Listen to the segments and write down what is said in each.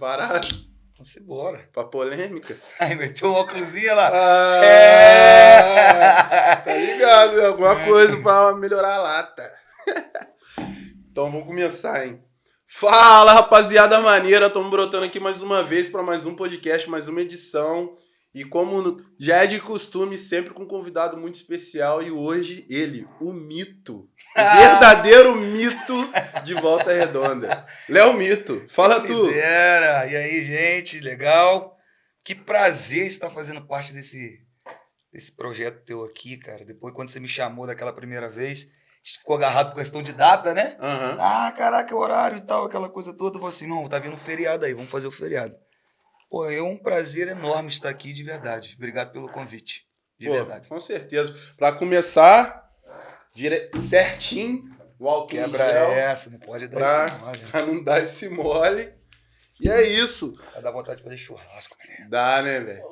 preparado? Vamos embora. Pra polêmicas? Aí meteu uma cruzinha lá. Ah, É. Tá ligado, né? Alguma coisa pra melhorar a lata. Então vamos começar, hein? Fala, rapaziada maneira. Estamos brotando aqui mais uma vez para mais um podcast, mais uma edição. E como já é de costume, sempre com um convidado muito especial. E hoje ele, o mito. O verdadeiro mito de Volta Redonda. Léo Mito, fala tu. Que dera. E aí, gente, legal? Que prazer estar fazendo parte desse, desse projeto teu aqui, cara. Depois, quando você me chamou daquela primeira vez, a gente ficou agarrado com questão de data, né? Aham. Ah, caraca, horário e tal, aquela coisa toda. Eu falei assim, não, tá vindo um feriado aí, vamos fazer o feriado. Pô, é um prazer enorme estar aqui, de verdade. Obrigado pelo convite, de Pô, verdade. Com certeza. Pra começar, dire... certinho, o álcool Quebra gel, essa, não pode dar pra- isso não, gente. pra não dar esse mole. E é isso. Vai dar vontade de fazer churrasco, né? Dá, né, velho?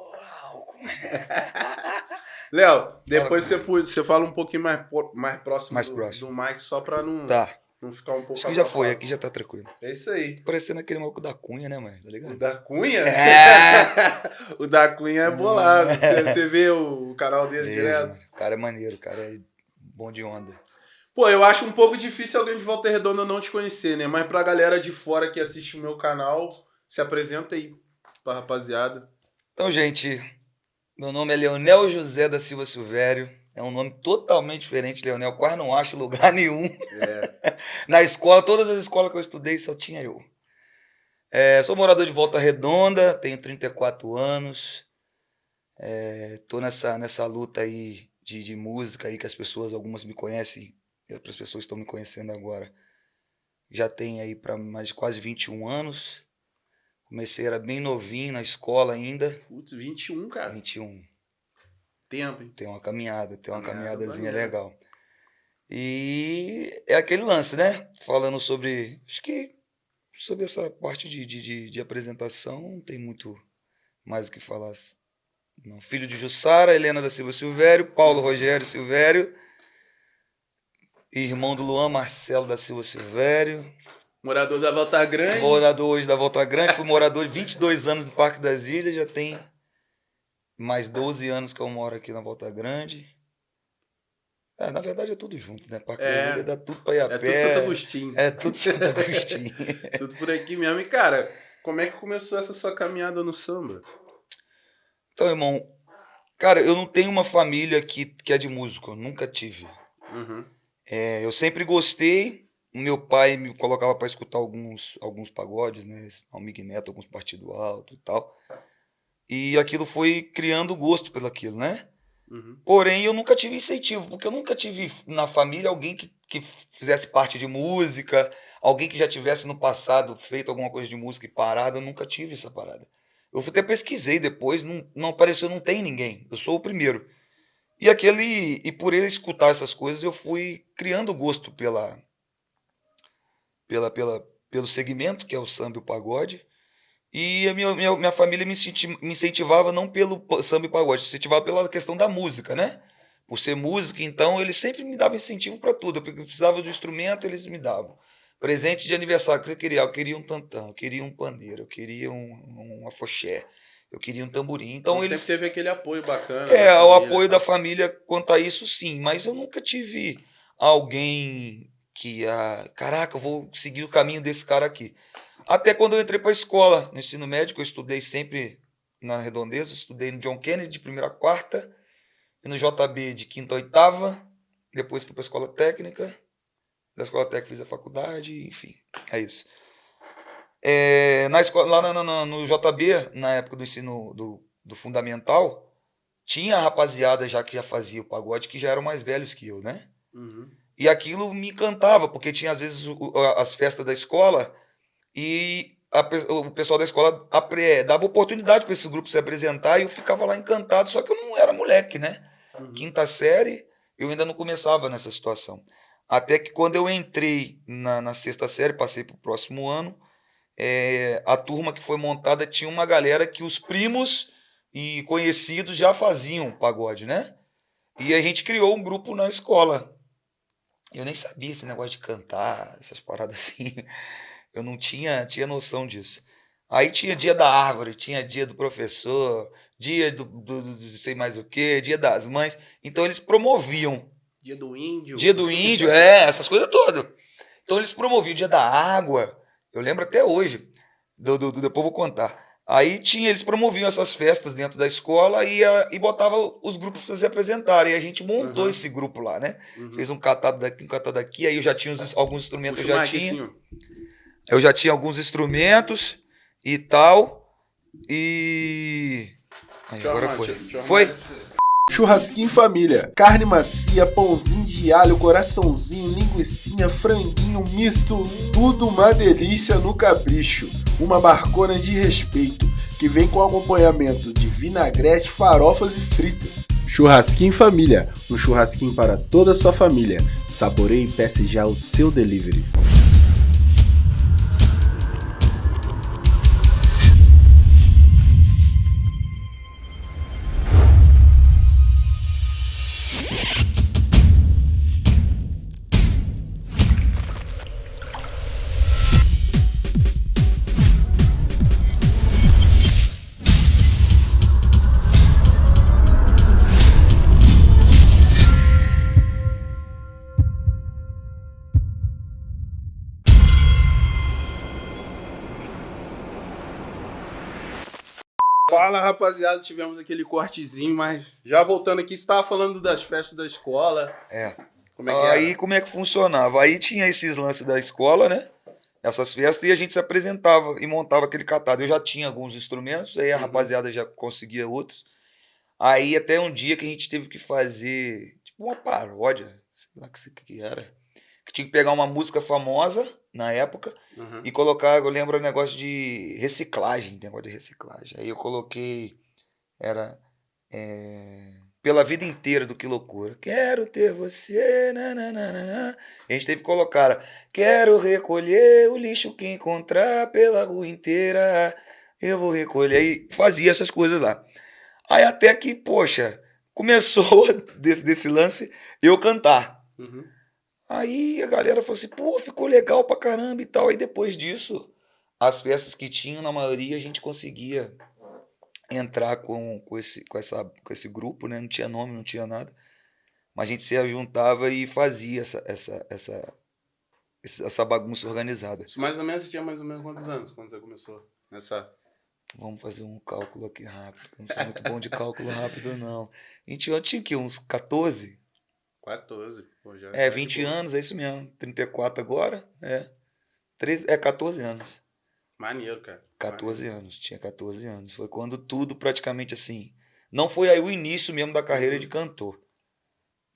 Álcool. Léo, depois você, você fala um pouquinho mais, mais próximo, Mais do, próximo. do Mic, só pra não, Tá, não ficar um pouco acho que já foi, aqui já tá tranquilo. É isso aí. Parecendo aquele maluco da cunha, né, mano? Tá O ligado? da Cunha? É. o da Cunha é bolado. Você, você vê o, o canal dele direto? mano. O cara é maneiro, o cara é bom de onda. Pô, eu acho um pouco difícil alguém de Volta Redonda não te conhecer, né? Mas pra galera de fora que assiste o meu canal, se apresenta aí pra rapaziada. Então, gente, meu nome é Leonel José da Silva Silvério. É um nome totalmente diferente, Leonel. Quase não acho lugar nenhum. É. Na escola, todas as escolas que eu estudei, só tinha eu. É, sou morador de Volta Redonda, tenho 34 anos. Estou nessa, nessa luta aí de, de música aí que as pessoas, algumas me conhecem, outras pessoas estão me conhecendo agora. Já tem aí para mais de quase 21 anos. Comecei, era bem novinho na escola ainda. Putz, 21, cara. 21. Tempo, hein? Tem uma caminhada, tem uma Caminhada caminhadazinha legal. E é aquele lance, né? Falando sobre. Acho que sobre essa parte de, de, de, de apresentação, não tem muito mais o que falar. Não. Filho de Jussara, Helena da Silva Silvério, Paulo Rogério Silvério, irmão do Luan Marcelo da Silva Silvério, Morador da Volta Grande. morador hoje da Volta Grande, fui morador de 22 anos no Parque das Ilhas, já tem mais 12 anos que eu moro aqui na Volta Grande. É, na verdade é tudo junto, né? Parque É. dá tudo pra ir a É tudo pé. Santo Agostinho. É tudo Santo Agostinho. Tudo por aqui mesmo. E, cara, como é que começou essa sua caminhada no samba? Então, irmão, cara, eu não tenho uma família que, que é de músico, eu nunca tive. Uhum. É, eu sempre gostei. O meu pai me colocava para escutar alguns, alguns pagodes, né? Almig Neto, alguns partido alto e tal. E aquilo foi criando gosto pelo aquilo, né? Uhum. Porém, eu nunca tive incentivo, porque eu nunca tive na família alguém que, que fizesse parte de música, alguém que já tivesse no passado feito alguma coisa de música e parado, eu nunca tive essa parada. Eu até pesquisei depois, não, não apareceu, não tem ninguém. Eu sou o primeiro. E aquele e por ele escutar essas coisas, eu fui criando gosto pela pela, pela pelo segmento que é o samba e o pagode. E a minha, minha, minha família me, incenti- me incentivava não pelo samba e pagode, incentivava pela questão da música, né? Por ser música, então eles sempre me davam incentivo para tudo. Porque eu precisava do instrumento, eles me davam. Presente de aniversário que você queria, eu queria um tantão, eu queria um pandeiro, eu queria um, um afoxé, eu queria um tamborim. Então, Então, eles sempre teve aquele apoio bacana. é, da o família, apoio tá? da família quanto a isso, sim. Mas eu nunca tive alguém que, ah, caraca, eu vou seguir o caminho desse cara aqui. Até quando eu entrei para a escola, no ensino médio, eu estudei sempre na Redondeza, estudei no John Kennedy de primeira a quarta, e no JB de quinta a oitava, depois fui para a escola técnica, da escola técnica fiz a faculdade, enfim, é isso. É, na escola, lá no, no- no JB, na época do ensino do, do fundamental, tinha a rapaziada já que já fazia o pagode, que já eram mais velhos que eu, né? Uhum. E aquilo me encantava, porque tinha às vezes as festas da escola e a o pessoal da escola apre- dava oportunidade para esses grupos se apresentar e eu ficava lá encantado, só que eu não era moleque, né? Uhum. Quinta série, eu ainda não começava nessa situação. Até que quando eu entrei na, na sexta série, passei para o próximo ano, é, a turma que foi montada tinha uma galera que os primos e conhecidos já faziam pagode, né? E a gente criou um grupo na escola. Eu nem sabia esse negócio de cantar, essas paradas assim. Eu não tinha, tinha noção disso. Aí tinha dia da árvore, tinha dia do professor, dia do, do, do, do sei mais o que, dia das mães. Então eles promoviam. Dia do índio. Dia do índio, é, essas coisas todas. Então eles promoviam o dia da água. Eu lembro até hoje. Do, do, do, depois vou contar. Aí tinha, eles promoviam essas festas dentro da escola e, a, e botava os grupos para se apresentarem. E a gente montou uhum. esse grupo lá, né? Uhum. Fez um catado daqui, um catado daqui. Aí eu já tinha os, alguns instrumentos, Puxa eu já tinha. Assim, eu já tinha alguns instrumentos e tal. E. Aí, agora foi. Foi? Churrasquinho família. Carne macia, pãozinho de alho, coraçãozinho, linguiçinha, franguinho misto, tudo uma delícia no capricho. Uma barcona de respeito que vem com acompanhamento de vinagrete, farofas e fritas. Churrasquinho família, um churrasquinho para toda a sua família. Saboreie e peça já o seu delivery. Rapaziada, tivemos aquele cortezinho, mas já voltando aqui, você estava falando das festas da escola. É. Como é que Aí era? como é que funcionava? Aí tinha esses lances da escola, né? Essas festas, e a gente se apresentava e montava aquele catado. Eu já tinha alguns instrumentos, aí a uhum. rapaziada já conseguia outros. Aí até um dia que a gente teve que fazer tipo uma paródia, sei lá o que, que era que tinha que pegar uma música famosa na época uhum. e colocar, eu lembro o negócio de reciclagem, negócio de reciclagem. Aí eu coloquei, era é, pela vida inteira do Que Loucura. Quero ter você, nananana. A gente teve que colocar, quero recolher o lixo que encontrar pela rua inteira, eu vou recolher. E fazia essas coisas lá. Aí até que, poxa, começou desse, desse lance eu cantar. Uhum. Aí a galera falou assim, pô, ficou legal pra caramba e tal. Aí depois disso, as festas que tinham, na maioria, a gente conseguia entrar com, com, esse, com, essa, com esse grupo, né? Não tinha nome, não tinha nada. Mas a gente se juntava e fazia essa, essa, essa, essa bagunça organizada. Mais ou menos, você tinha mais ou menos quantos anos quando você começou nessa... Vamos fazer um cálculo aqui rápido. Eu não sou muito bom de cálculo rápido, não. A gente eu tinha que uns 14? 14. Pô, já é, 20 tá anos, é isso mesmo. 34 agora. É. 13, é 14 anos. Maneiro, cara. 14 Maneiro. anos, tinha 14 anos. Foi quando tudo praticamente assim. Não foi aí o início mesmo da carreira uhum. de cantor.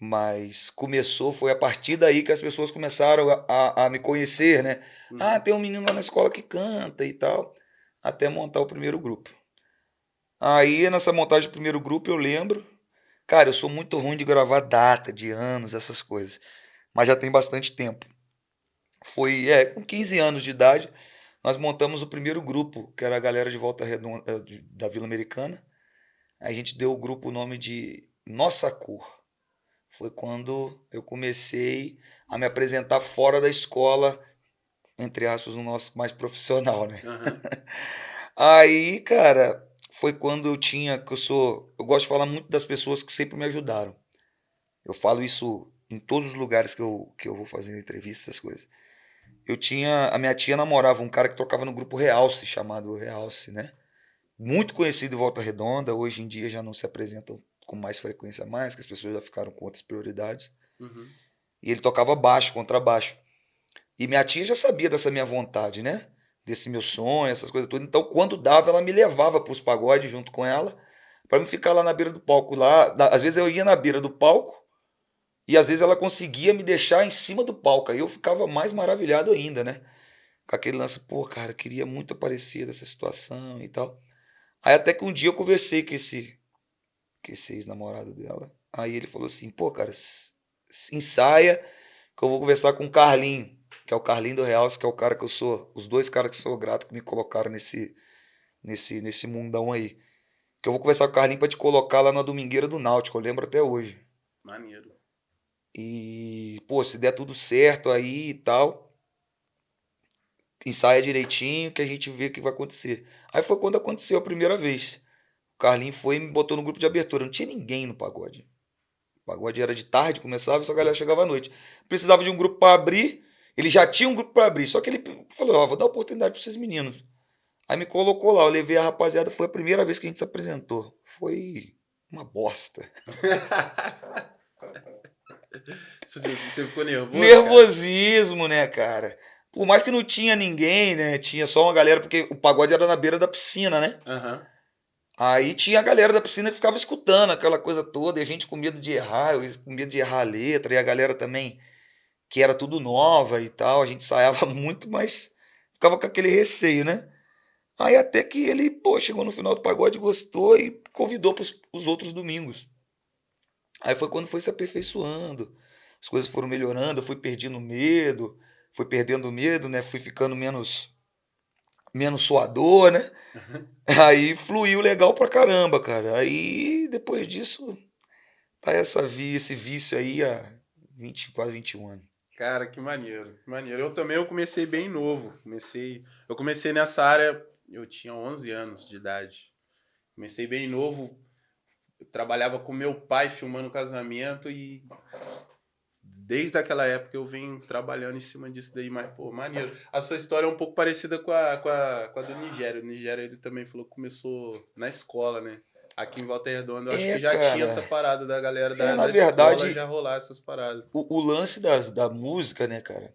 Mas começou, foi a partir daí que as pessoas começaram a, a, a me conhecer, né? Uhum. Ah, tem um menino lá na escola que canta e tal. Até montar o primeiro grupo. Aí, nessa montagem do primeiro grupo, eu lembro Cara, eu sou muito ruim de gravar data, de anos, essas coisas. Mas já tem bastante tempo. Foi, é, com 15 anos de idade, nós montamos o primeiro grupo, que era a galera de Volta Redonda, eh, da Vila Americana. A gente deu o grupo o nome de Nossa Cor. Foi quando eu comecei a me apresentar fora da escola, entre aspas, no nosso mais profissional, né? Uhum. Aí, cara, foi quando eu tinha, que eu sou, eu gosto de falar muito das pessoas que sempre me ajudaram. Eu falo isso em todos os lugares que eu, que eu vou fazer entrevistas, essas coisas. Eu tinha, a minha tia namorava um cara que tocava no grupo Realce, chamado Realce, né? Muito conhecido em Volta Redonda, hoje em dia já não se apresentam com mais frequência mais, que as pessoas já ficaram com outras prioridades. Uhum. E ele tocava baixo, contrabaixo. E minha tia já sabia dessa minha vontade, né? Desse meu sonho, essas coisas todas. Então, quando dava, ela me levava para os pagodes junto com ela, para me ficar lá na beira do palco. Lá, às vezes eu ia na beira do palco e às vezes ela conseguia me deixar em cima do palco. Aí eu ficava mais maravilhado ainda, né? Com aquele lance, pô, cara, queria muito aparecer dessa situação e tal. Aí até que um dia eu conversei com esse, com esse ex-namorado dela. Aí ele falou assim, pô, cara, ensaia que eu vou conversar com o Carlinho que é o Carlinho do Real, que é o cara que eu sou, os dois caras que sou grato que me colocaram nesse, nesse, nesse mundão aí. Que eu vou conversar com o Carlinho pra te colocar lá na Domingueira do Náutico, eu lembro até hoje. Maneiro. E, pô, se der tudo certo aí e tal, ensaia direitinho que a gente vê o que vai acontecer. Aí foi quando aconteceu a primeira vez. O Carlinho foi e me botou no grupo de abertura. Não tinha ninguém no pagode. O pagode era de tarde, começava e só a galera chegava à noite. Precisava de um grupo para abrir. Ele já tinha um grupo para abrir, só que ele falou: Ó, vou dar oportunidade para esses meninos. Aí me colocou lá, eu levei a rapaziada, foi a primeira vez que a gente se apresentou. Foi uma bosta. Você ficou nervoso? Nervosismo, cara? né, cara? Por mais que não tinha ninguém, né? Tinha só uma galera, porque o pagode era na beira da piscina, né? Uhum. Aí tinha a galera da piscina que ficava escutando aquela coisa toda, e a gente com medo de errar, eu com medo de errar a letra, e a galera também, que era tudo nova e tal, a gente ensaiava muito, mas ficava com aquele receio, né? Aí até que ele, pô, chegou no final do pagode, gostou e convidou para os outros domingos. Aí foi quando foi se aperfeiçoando, as coisas foram melhorando, eu fui perdendo medo, fui perdendo medo, né? Fui ficando menos menos suador, né? Uhum. Aí fluiu legal pra caramba, cara. Aí depois disso tá essa esse vício aí há 20, quase 21 anos. Cara, que maneiro, que maneiro. Eu também eu comecei bem novo. Comecei, eu comecei nessa área eu tinha 11 anos de idade. Comecei bem novo, eu trabalhava com meu pai filmando casamento e desde aquela época eu venho trabalhando em cima disso daí, mas, pô, maneiro. A sua história é um pouco parecida com a, com a, com a do Nigéria. O Nigéria, ele também falou que começou na escola, né? Aqui em Volta Redonda, eu acho é, que já cara. tinha essa parada da galera da, é, na da verdade, escola já rolar essas paradas. O, o lance das, da música, né, cara?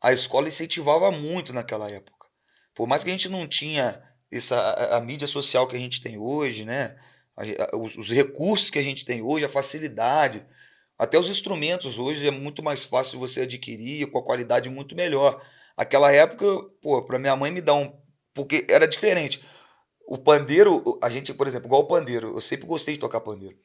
A escola incentivava muito naquela época. Por mais que a gente não tinha essa, a, a mídia social que a gente tem hoje, né? A, a, os, os, recursos que a gente tem hoje, a facilidade, até os instrumentos hoje é muito mais fácil você adquirir com a qualidade muito melhor. Aquela época, pô, para minha mãe me dar um. Porque era diferente. O pandeiro, a gente, por exemplo, igual o pandeiro, eu sempre gostei de tocar pandeiro.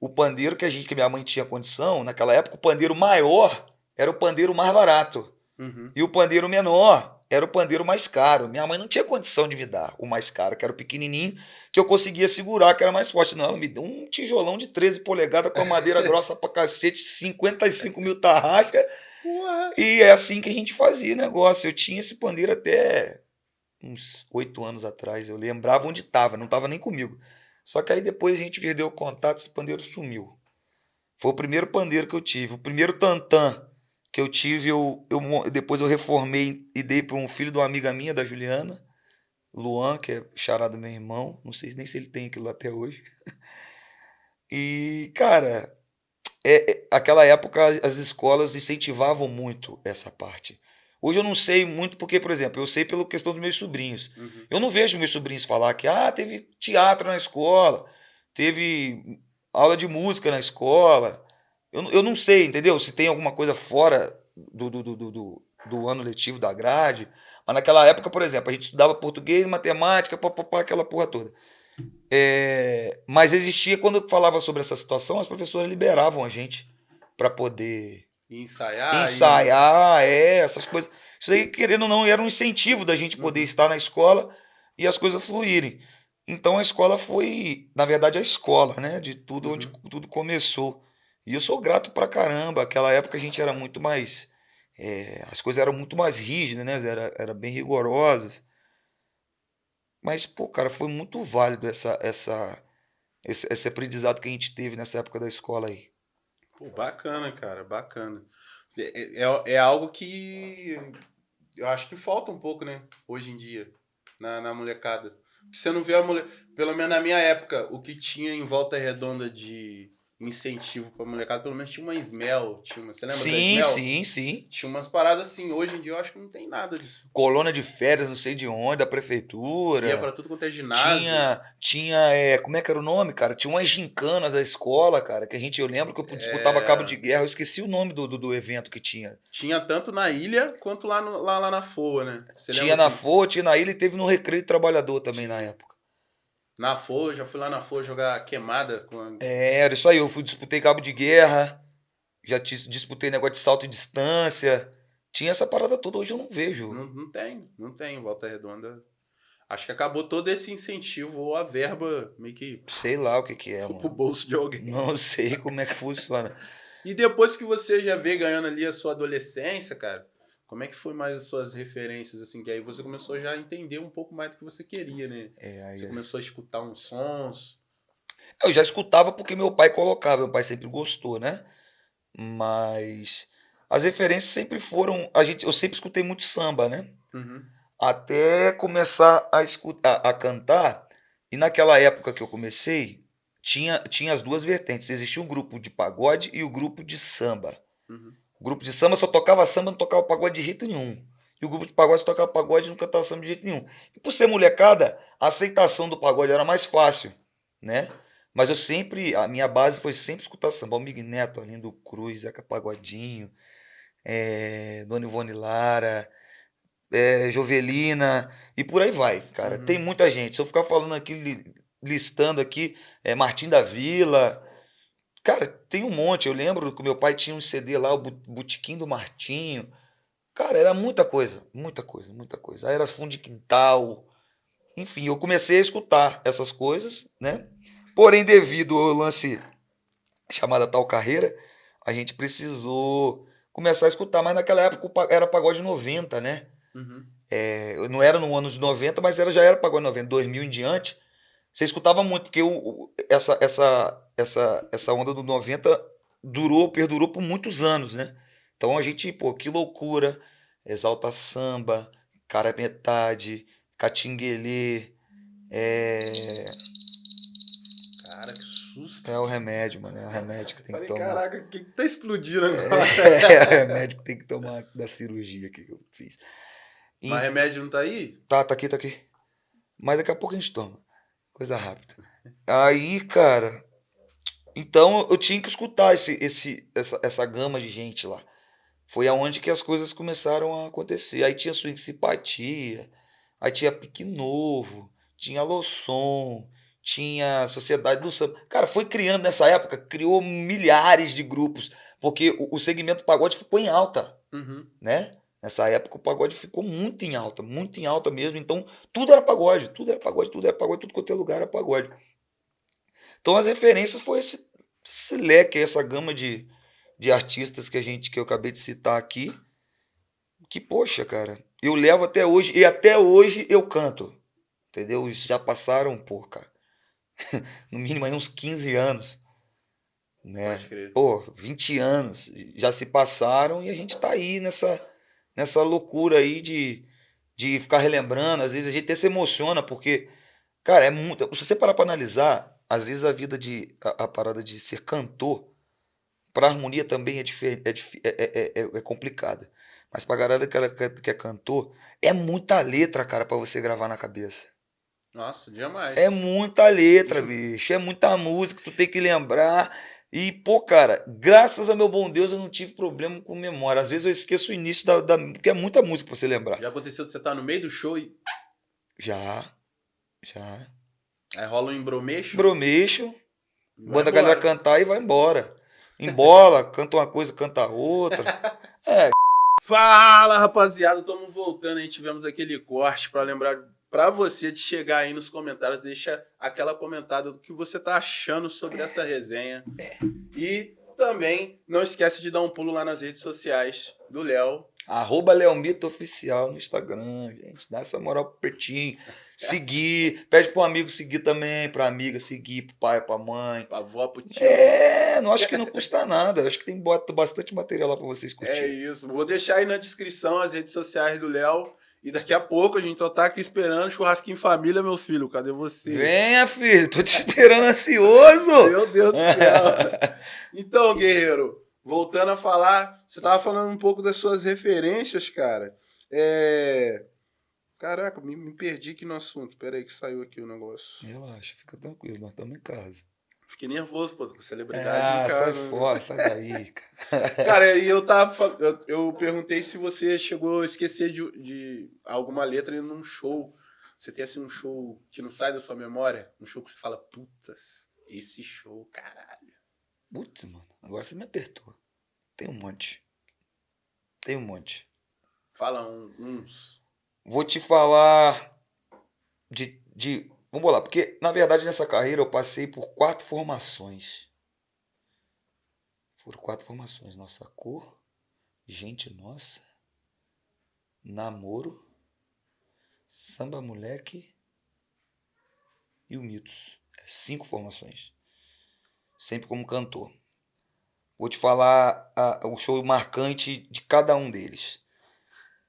O pandeiro que a gente, que minha mãe tinha condição, naquela época, o pandeiro maior era o pandeiro mais barato. Uhum. E o pandeiro menor era o pandeiro mais caro. Minha mãe não tinha condição de me dar o mais caro, que era o pequenininho, que eu conseguia segurar, que era mais forte. Não, ela me deu um tijolão de 13 polegadas com a madeira grossa pra cacete, 55 mil tarraxa. E é assim que a gente fazia o negócio. Eu tinha esse pandeiro até uns oito anos atrás. Eu lembrava onde estava, não estava nem comigo. Só que aí depois a gente perdeu o contato, esse pandeiro sumiu. Foi o primeiro pandeiro que eu tive, o primeiro tantã que eu tive, eu, eu depois eu reformei e dei para um filho de uma amiga minha, da Juliana, Luan, que é charado meu irmão. Não sei nem se ele tem aquilo até hoje. E, cara, é, é, aquela época as escolas incentivavam muito essa parte. Hoje eu não sei muito porque, por exemplo, eu sei pela questão dos meus sobrinhos. Uhum. Eu não vejo meus sobrinhos falar que ah, teve teatro na escola, teve aula de música na escola. Eu, eu não sei, entendeu? Se tem alguma coisa fora do, do, do, do, do ano letivo da grade. Mas naquela época, por exemplo, a gente estudava português, matemática, papapá, aquela porra toda. É, mas existia, quando falava sobre essa situação, as professoras liberavam a gente para poder ensaiar. Ensaiar, e... é, essas coisas. Isso aí, querendo ou não, era um incentivo da gente poder uhum. estar na escola e as coisas fluírem. Então a escola foi, na verdade, a escola, né? De tudo uhum. onde tudo começou. E eu sou grato pra caramba. Aquela época a gente era muito mais. É, as coisas eram muito mais rígidas, né? Era, era bem rigorosas. Mas, pô, cara, foi muito válido essa, essa, esse, esse aprendizado que a gente teve nessa época da escola aí. Pô, bacana, cara, bacana. É, é, é algo que eu acho que falta um pouco, né? Hoje em dia, na, na molecada. Porque você não vê a mulher. Pelo menos na minha época, o que tinha em volta redonda de incentivo pra molecada, pelo menos tinha uma Smell, tinha uma, você lembra sim, Sim, sim, Tinha umas paradas assim, hoje em dia eu acho que não tem nada disso. Colônia de férias, não sei de onde, da prefeitura. Ia pra tudo quanto é ginásio. Tinha, tinha é, como é que era o nome, cara? Tinha umas gincanas da escola, cara, que a gente, eu lembro que eu disputava é... cabo de guerra, eu esqueci o nome do, do, do, evento que tinha. Tinha tanto na ilha, quanto lá, no, lá, lá na FOA, né? Você tinha na que... FOA, tinha na ilha e teve no Recreio Trabalhador também na época. Na Folha, já fui lá na Folha jogar queimada. Com... É, era isso aí. Eu fui, disputei cabo de guerra, já disputei negócio de salto e distância. Tinha essa parada toda, hoje eu não vejo. Não, não tem, não tem. Volta Redonda. Acho que acabou todo esse incentivo ou a verba meio que. Sei lá o que, que é. Mano. Pro bolso de alguém. Não sei como é que funciona. e depois que você já vê ganhando ali a sua adolescência, cara, Como é que foi mais as suas referências, assim? Que aí você começou já a entender um pouco mais do que você queria, né? É, aí Você é. começou a escutar uns sons. Eu já escutava porque meu pai colocava, meu pai sempre gostou, né? Mas as referências sempre foram, a gente, eu sempre escutei muito samba, né? Uhum. Até começar a escutar, a cantar. E naquela época que eu comecei, tinha, tinha as duas vertentes. Existia um grupo de pagode e o grupo de samba. Uhum. O grupo de samba só tocava samba, não tocava pagode de jeito nenhum. E o grupo de pagode só tocava pagode e não cantava samba de jeito nenhum. E por ser molecada, a aceitação do pagode era mais fácil, né? Mas eu sempre, a minha base foi sempre escutar samba. Almig Neto, Arlindo Cruz, Zeca Pagodinho, eh, Dona Ivone Lara, eh, Jovelina, e por aí vai, cara. Uhum. Tem muita gente. Se eu ficar falando aqui, li- listando aqui, eh, Martim da Vila, Cara, tem um monte. Eu lembro que meu pai tinha um CD lá, o Botequim do Martinho. Cara, era muita coisa, muita coisa, muita coisa. Aí era fundo de quintal. Enfim, eu comecei a escutar essas coisas, né? Porém, devido ao lance chamada tal carreira, a gente precisou começar a escutar. Mas naquela época era pagode 90, né? Uhum. É, não era no ano de 90, mas era, já era pagode 90, 2000 em diante. Você escutava muito, porque essa, essa, essa, essa onda do 90 durou, perdurou por muitos anos, né? Então a gente, pô, que loucura, Exalta Samba, Cara Metade, Catinguelê, é, Cara, que susto. é o remédio, mano, é o remédio que tem que Falei, tomar. caraca, o que, que tá explodindo agora? É o remédio que tem que tomar da cirurgia que eu fiz. E- Mas remédio não tá aí? Tá, tá aqui, tá aqui. Mas daqui a pouco a gente toma. Coisa rápida. Aí, cara. Então eu tinha que escutar esse, esse, essa, essa gama de gente lá. Foi aonde que as coisas começaram a acontecer. Aí tinha Swing Simpatia, aí tinha Pique Novo, tinha Losson, tinha Sociedade do Samba. Cara, foi criando nessa época, criou milhares de grupos, porque o, o segmento pagode ficou em alta Uhum. né? Nessa época o pagode ficou muito em alta, muito em alta mesmo. Então tudo era pagode, tudo era pagode, tudo era pagode, tudo quanto é lugar era pagode. Então as referências foi esse, esse leque, essa gama de, de artistas que a gente que eu acabei de citar aqui. Que poxa, cara, eu levo até hoje e até hoje eu canto. Entendeu? Isso já passaram, pô, cara. No mínimo aí uns 15 anos. Né? Pô, 20 anos já se passaram e a gente tá aí nessa, nessa loucura aí de, de ficar relembrando. Às vezes a gente até se emociona, porque, cara, é muito. Se você parar pra analisar, às vezes a vida de. a, a parada de ser cantor, pra harmonia também é, difer, é, dif- é, é, é, é complicada. Mas pra galera que, ela, quer- que é cantor, é muita letra, cara, pra você gravar na cabeça. Nossa, demais. É muita letra, bicho. É muita música, tu tem que lembrar. E, pô, cara, graças ao meu bom Deus eu não tive problema com memória. Às vezes eu esqueço o início da. da porque é muita música pra você lembrar. Já aconteceu de você estar no meio do show e Já. Já. aí rola um embromeixo? Bromeixo, vai manda a galera cantar e vai embora. Embola, canta uma coisa, canta outra. Fala, rapaziada, estamos voltando aí. Tivemos aquele corte para lembrar para você de chegar aí nos comentários, deixa aquela comentada do que você tá achando sobre essa resenha. E também não esquece de dar um pulo lá nas redes sociais do Léo. Arroba Leomito Oficial no Instagram, gente. Dá essa moral pro Pertinho. Seguir. Pede pro amigo seguir também, pra amiga seguir, pro pai, pra mãe. Pra avó, pro tio. É, não acho que não custa nada. Acho que tem bastante material lá pra vocês É curtirem. isso. Vou deixar aí na descrição as redes sociais do Léo. E daqui a pouco a gente só tá aqui esperando churrasquinho em família, meu filho. Cadê você? Venha, filho, tô te esperando ansioso. Meu Deus do céu. Então, guerreiro, voltando a falar, você tava falando um pouco das suas referências, cara. É... Caraca, me, me perdi aqui no assunto. Pera aí que saiu aqui o negócio. Relaxa, fica tranquilo, nós estamos em casa. Fiquei nervoso, pô, com celebridade Ah, em sai né? fora, sai daí, cara. Cara, e eu tava. Eu, eu perguntei se você chegou a esquecer de, de alguma letra num show. Você tem assim um show que não sai da sua memória? Um show que você fala, putas, esse show, caralho. Putz, mano, agora você me apertou. Tem um monte. Tem um monte. Fala um- uns. Vou te falar de, de. Vamos lá, porque na verdade nessa carreira eu passei por quatro formações. Foram quatro formações. Nossa cor, gente nossa. Namoro, Samba Moleque e o Mitos. É cinco formações. Sempre como cantor. Vou te falar a, o show marcante de cada um deles.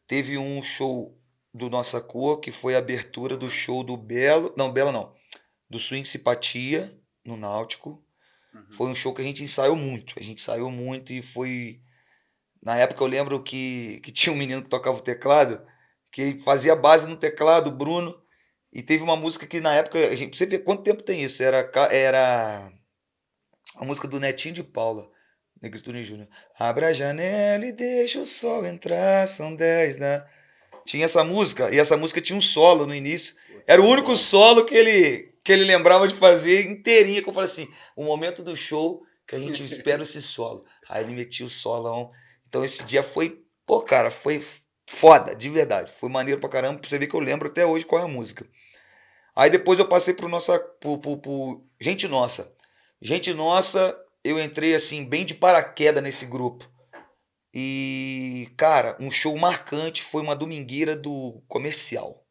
Teve um show do Nossa Cor, que foi a abertura do show do Belo. Não, Belo não. Do Swing Simpatia, no Náutico. Uhum. Foi um show que a gente ensaiou muito. A gente ensaiou muito e foi. Na época eu lembro que, que tinha um menino que tocava o teclado, que fazia base no teclado, o Bruno. E teve uma música que na época, a gente, você vê quanto tempo tem isso, era, era a música do Netinho de Paula, Negritude Júnior. Abra a janela e deixa o sol entrar, são 10 da... Tinha essa música, e essa música tinha um solo no início. Era o único solo que ele, que ele lembrava de fazer inteirinha, que eu falei assim, o momento do show que a gente espera esse solo. Aí ele metia o solão. Então esse dia foi, pô, cara, foi foda, de verdade. Foi maneiro pra caramba, pra você ver que eu lembro até hoje qual é a música. Aí depois eu passei pro nossa. Pro, pro, pro Gente Nossa. Gente Nossa, eu entrei assim, bem de paraquedas nesse grupo. E, cara, um show marcante foi uma domingueira do comercial.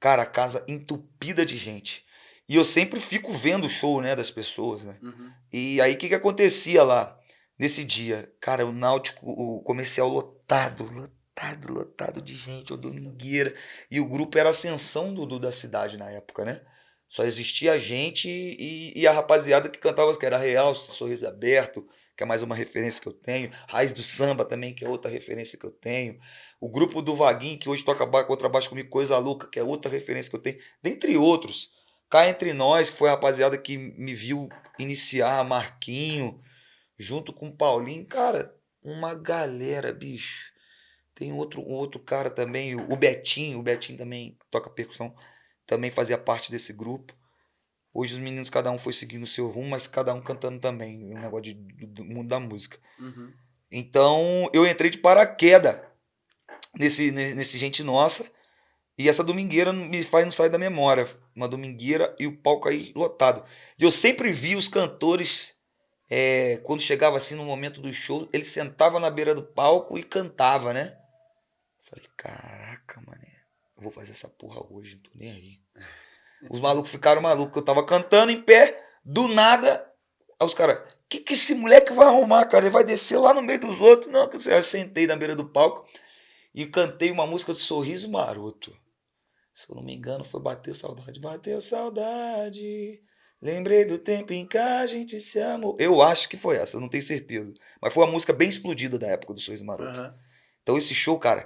Cara, a casa entupida de gente. E eu sempre fico vendo o show, né, das pessoas, né? Uhum. E aí, o que que acontecia lá nesse dia? Cara, o Náutico, o comercial lotado, lotado lotado, de gente, o domingueira. E o grupo era a ascensão do, do, da cidade na época, né? Só existia a gente e, e a rapaziada que cantava, que era Real, Sorriso Aberto, que é mais uma referência que eu tenho. Raiz do Samba também, que é outra referência que eu tenho. O grupo do Vaguinho, que hoje toca contrabaixo comigo, Coisa Louca, que é outra referência que eu tenho. Dentre outros. Cá Entre Nós, que foi a rapaziada que me viu iniciar, Marquinho, junto com Paulinho. Cara, uma galera, bicho tem outro, outro cara também, o Betinho, o Betinho também toca percussão, também fazia parte desse grupo. Hoje os meninos, cada um foi seguindo o seu rumo, mas cada um cantando também, um negócio de, do, do mundo da música. Uhum. Então eu entrei de paraquedas nesse, nesse Gente Nossa, e essa domingueira me faz não sair da memória. Uma domingueira e o palco aí lotado. E eu sempre vi os cantores, é, quando chegava assim no momento do show, ele sentava na beira do palco e cantava, né? Falei, caraca, mané, eu vou fazer essa porra hoje, não tô nem aí. Os malucos ficaram malucos, eu tava cantando em pé, do nada, aí os caras, que que esse moleque vai arrumar, cara? Ele vai descer lá no meio dos outros? Não, eu sentei na beira do palco e cantei uma música de Sorriso Maroto. Se eu não me engano, foi Bateu Saudade. Bateu Saudade. Lembrei do tempo em que a gente se amou. Eu acho que foi essa, eu não tenho certeza. Mas foi uma música bem explodida da época do Sorriso Maroto. Uhum. Então esse show, cara,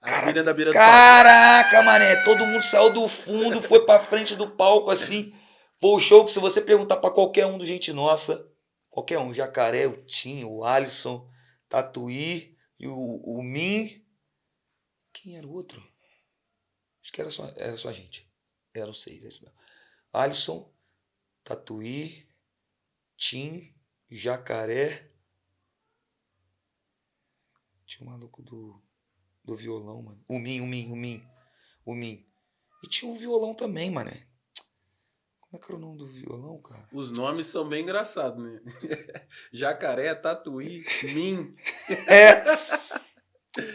Cara, da beira Caraca, do mané, todo mundo saiu do fundo, foi pra frente do palco assim. Foi o show que se você perguntar para qualquer um do Gente Nossa, qualquer um, Jacaré, o Tim, o Alisson, Tatuí e o, o Min. Quem era o outro? Acho que era só, era só a gente. Eram seis, é isso mesmo. Alisson, Tatuí, Tim, Jacaré. Tinha um maluco do do violão, mano. O Min, o Min, o Min. O Min. E tinha um violão também, mané. Como é que era o nome do violão, cara? Os nomes são bem engraçados, né? Jacaré, Tatuí, Min. É.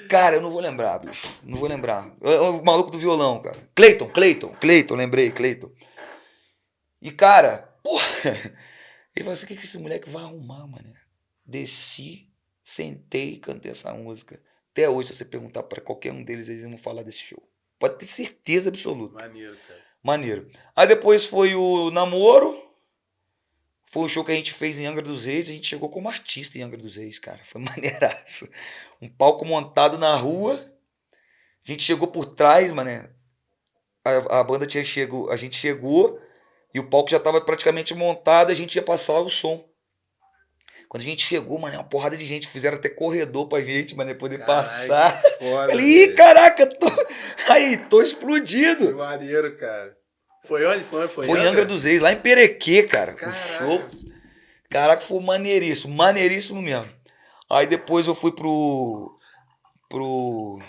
Cara, eu não vou lembrar, bicho. Não vou lembrar. O, o maluco do violão, cara. Cleiton, Cleiton, Cleiton, lembrei, Cleiton. E, cara, porra. Ele falou assim: o que, que esse moleque vai arrumar, mané? Desci, sentei e cantei essa música. Até hoje, se você perguntar para qualquer um deles, eles vão falar desse show. Pode ter certeza absoluta. Maneiro, cara. Maneiro. Aí depois foi o namoro. Foi o show que a gente fez em Angra dos Reis. A gente chegou como artista em Angra dos Reis, cara. Foi maneiraço. Um palco montado na rua. A gente chegou por trás, mané. A, a banda tinha chegado. A gente chegou e o palco já estava praticamente montado. A gente ia passar o som. Quando a gente chegou, mano, uma porrada de gente. Fizeram até corredor pra gente, mano, poder Carai, passar. Foda, Falei, ih, caraca, tô... aí, tô explodido. Que maneiro, cara. Foi onde? Foi, foi, foi em Angra dos Reis, lá em Perequê, cara. Caraca. Show. Caraca, foi maneiríssimo, maneiríssimo mesmo. Aí depois eu fui pro. pro.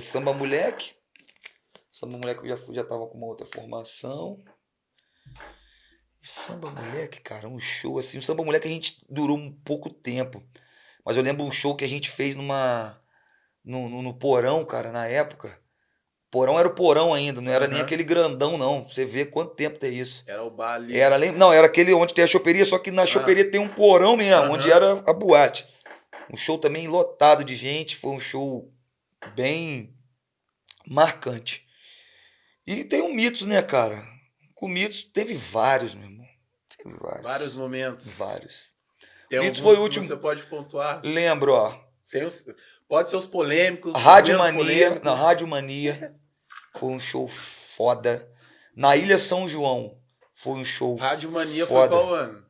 Samba Moleque. Samba Moleque eu já, já tava com uma outra formação. Samba Moleque, cara, um show assim. O Samba Moleque a gente durou um pouco tempo. Mas eu lembro um show que a gente fez numa no, no, no porão, cara, na época. Porão era o porão ainda, não era nem Aham. aquele grandão, não. Você vê quanto tempo tem isso. Era o bar ali. Era, não, era aquele onde tem a choperia, só que na choperia tem um porão mesmo, Aham. onde era a boate. Um show também lotado de gente, foi um show bem marcante. E tem um mitos, né, cara? Com mitos teve vários, meu irmão. Teve vários. Vários momentos. Vários. Tem Mitos foi o último- Você pode pontuar. Lembro, ó. Os- Pode ser os polêmicos. os Rádio Mania, na Rádio Mania foi um show foda. Na Ilha São João foi um show Rádio Mania foi Foda. qual ano?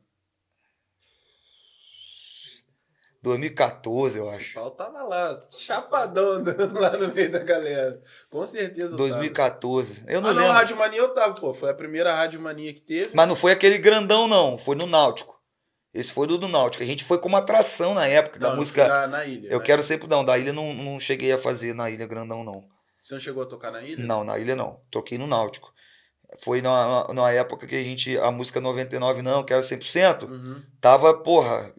2014, eu O acho. Paulo tava lá, chapadão, andando lá no meio da galera. Com certeza. eu tava. 2014. Eu não ah, não, lembro. Rádio Mania eu tava, pô. Foi a primeira Rádio Mania que teve. Mas não foi aquele grandão, não. Foi no Náutico. Esse foi do, do Náutico. A gente foi como atração na época da Não, música. Na, na ilha. Eu né? quero sempre. Não, da ilha não, não cheguei a fazer na ilha grandão, não. Você não chegou a tocar na ilha? Não, na ilha não. Toquei no Náutico. Foi na, na, na época que a gente. A música 99 não, que era 100%. Uhum. Tava, porra,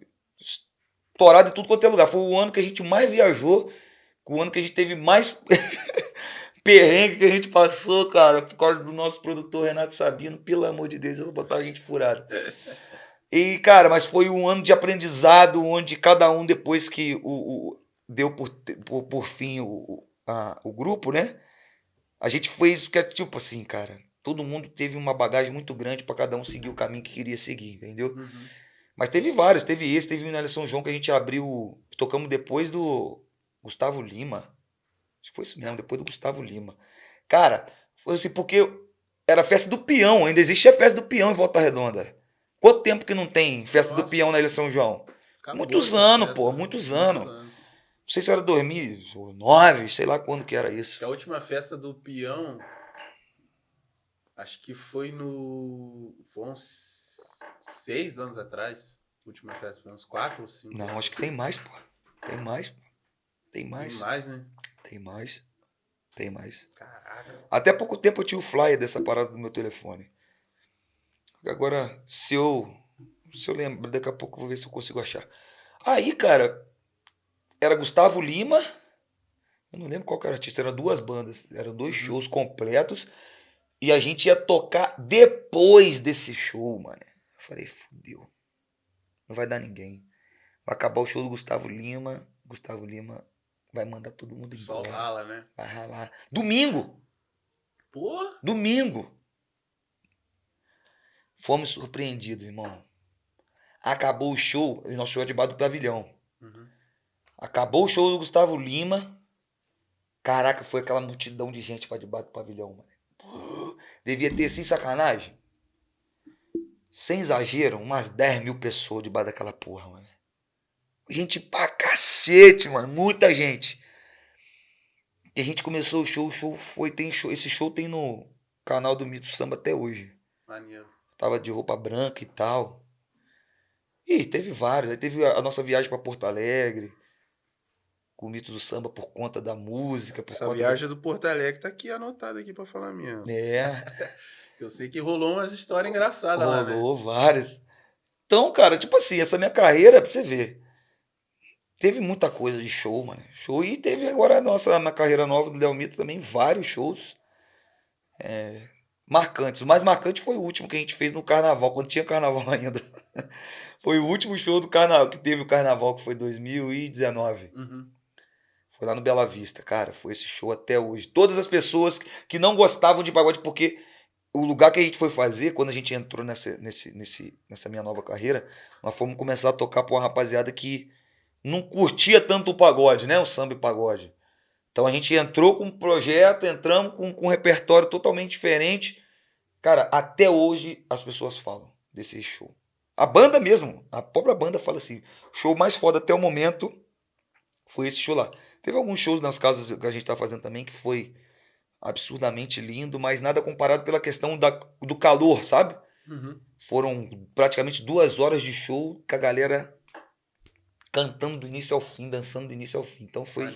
estourado em tudo quanto é lugar. Foi o ano que a gente mais viajou, o ano que a gente teve mais perrengue que a gente passou, cara, por causa do nosso produtor Renato Sabino. Pelo amor de Deus, ele botar a gente furada. E, cara, mas foi um ano de aprendizado, onde cada um, depois que o, o- deu por, por, por fim o, o- a- o grupo, né? A gente fez o que é tipo assim, cara. Todo mundo teve uma bagagem muito grande para cada um seguir o caminho que queria seguir, entendeu? Uhum. Mas teve vários, teve esse, teve o na São João que a gente abriu, tocamos depois do Gustavo Lima. Acho que foi isso mesmo, depois do Gustavo Lima. Cara, foi assim, porque era festa do peão, ainda existe a festa do peão em Volta Redonda. Quanto tempo que não tem festa do Nossa. peão na Ilha São João? Acabou Muitos anos, festa, pô, né? muitos anos. Não sei se era 2009, sei lá quando que era isso. A última festa do peão. Acho que foi no. Foi uns seis anos atrás. Última festa, foi uns quatro ou cinco. Não, acho que tem mais, pô. Tem mais, pô. Tem Tem mais. mais, né? Tem mais. Tem mais. Caraca. Até pouco tempo eu tinha o flyer dessa parada do meu telefone. Agora, se eu. Se eu lembro, daqui a pouco eu vou ver se eu consigo achar. Aí, cara, era Gustavo Lima. Eu não lembro qual era o artista, eram duas bandas, eram dois Uhum. shows completos. E a gente ia tocar depois desse show, mano. Falei, fudeu. Não vai dar ninguém. Vai acabar o show do Gustavo Lima. Gustavo Lima vai mandar todo mundo Só embora. rala, né? Vai ralar. Domingo! Pô! Domingo. Fomos surpreendidos, irmão. Acabou o show, e nosso show é debaixo do pavilhão. Uhum. Acabou o show do Gustavo Lima. Caraca, foi aquela multidão de gente pra debaixo do pavilhão, mano. Devia ter, sem sacanagem, sem exagero, umas 10 mil pessoas debaixo daquela porra, mano. Gente pra cacete, mano. Muita gente. E a gente começou o show, o show foi, tem show, esse show tem no canal do Mito Samba até hoje. Maneiro. Tava de roupa branca e tal. E teve vários. Aí teve a nossa viagem pra Porto Alegre. Com o Mito do Samba por conta da música, por Essa conta viagem do Porto Alegre tá aqui anotada aqui pra falar mesmo. É, Eu sei que rolou umas histórias engraçadas lá, né? rolou várias. Então, cara, tipo assim, essa minha carreira, pra você ver. Teve muita coisa de show, mano. Show. E teve agora a nossa na carreira nova do Léo Mito também, vários shows. é, marcantes. O mais marcante foi o último que a gente fez no carnaval, quando tinha carnaval ainda. Foi o último show do carnaval, que teve o carnaval, que foi 2019. Uhum. Foi lá no Bela Vista, cara. Foi esse show até hoje. Todas as pessoas que não gostavam de pagode, porque o lugar que a gente foi fazer, quando a gente entrou nessa, nesse, nesse, nessa minha nova carreira, nós fomos começar a tocar pra uma rapaziada que não curtia tanto o pagode, né? O samba e pagode. Então a gente entrou com um projeto, entramos com, com um repertório totalmente diferente. Cara, até hoje as pessoas falam desse show. A banda mesmo, a própria banda fala assim: show mais foda até o momento foi esse show lá. Teve alguns shows nas casas que a gente tá fazendo também que foi absurdamente lindo, mas nada comparado pela questão da, do calor, sabe? Uhum. Foram praticamente duas horas de show com a galera cantando do início ao fim, dançando do início ao fim. Então foi,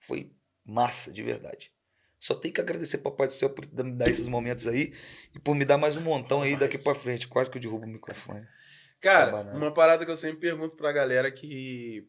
foi massa, de verdade. Só tenho que agradecer Papai do Céu por me dar esses momentos aí e por me dar mais um montão aí daqui pra frente. Quase que eu derrubo o microfone. Cara, uma parada que eu sempre pergunto pra galera que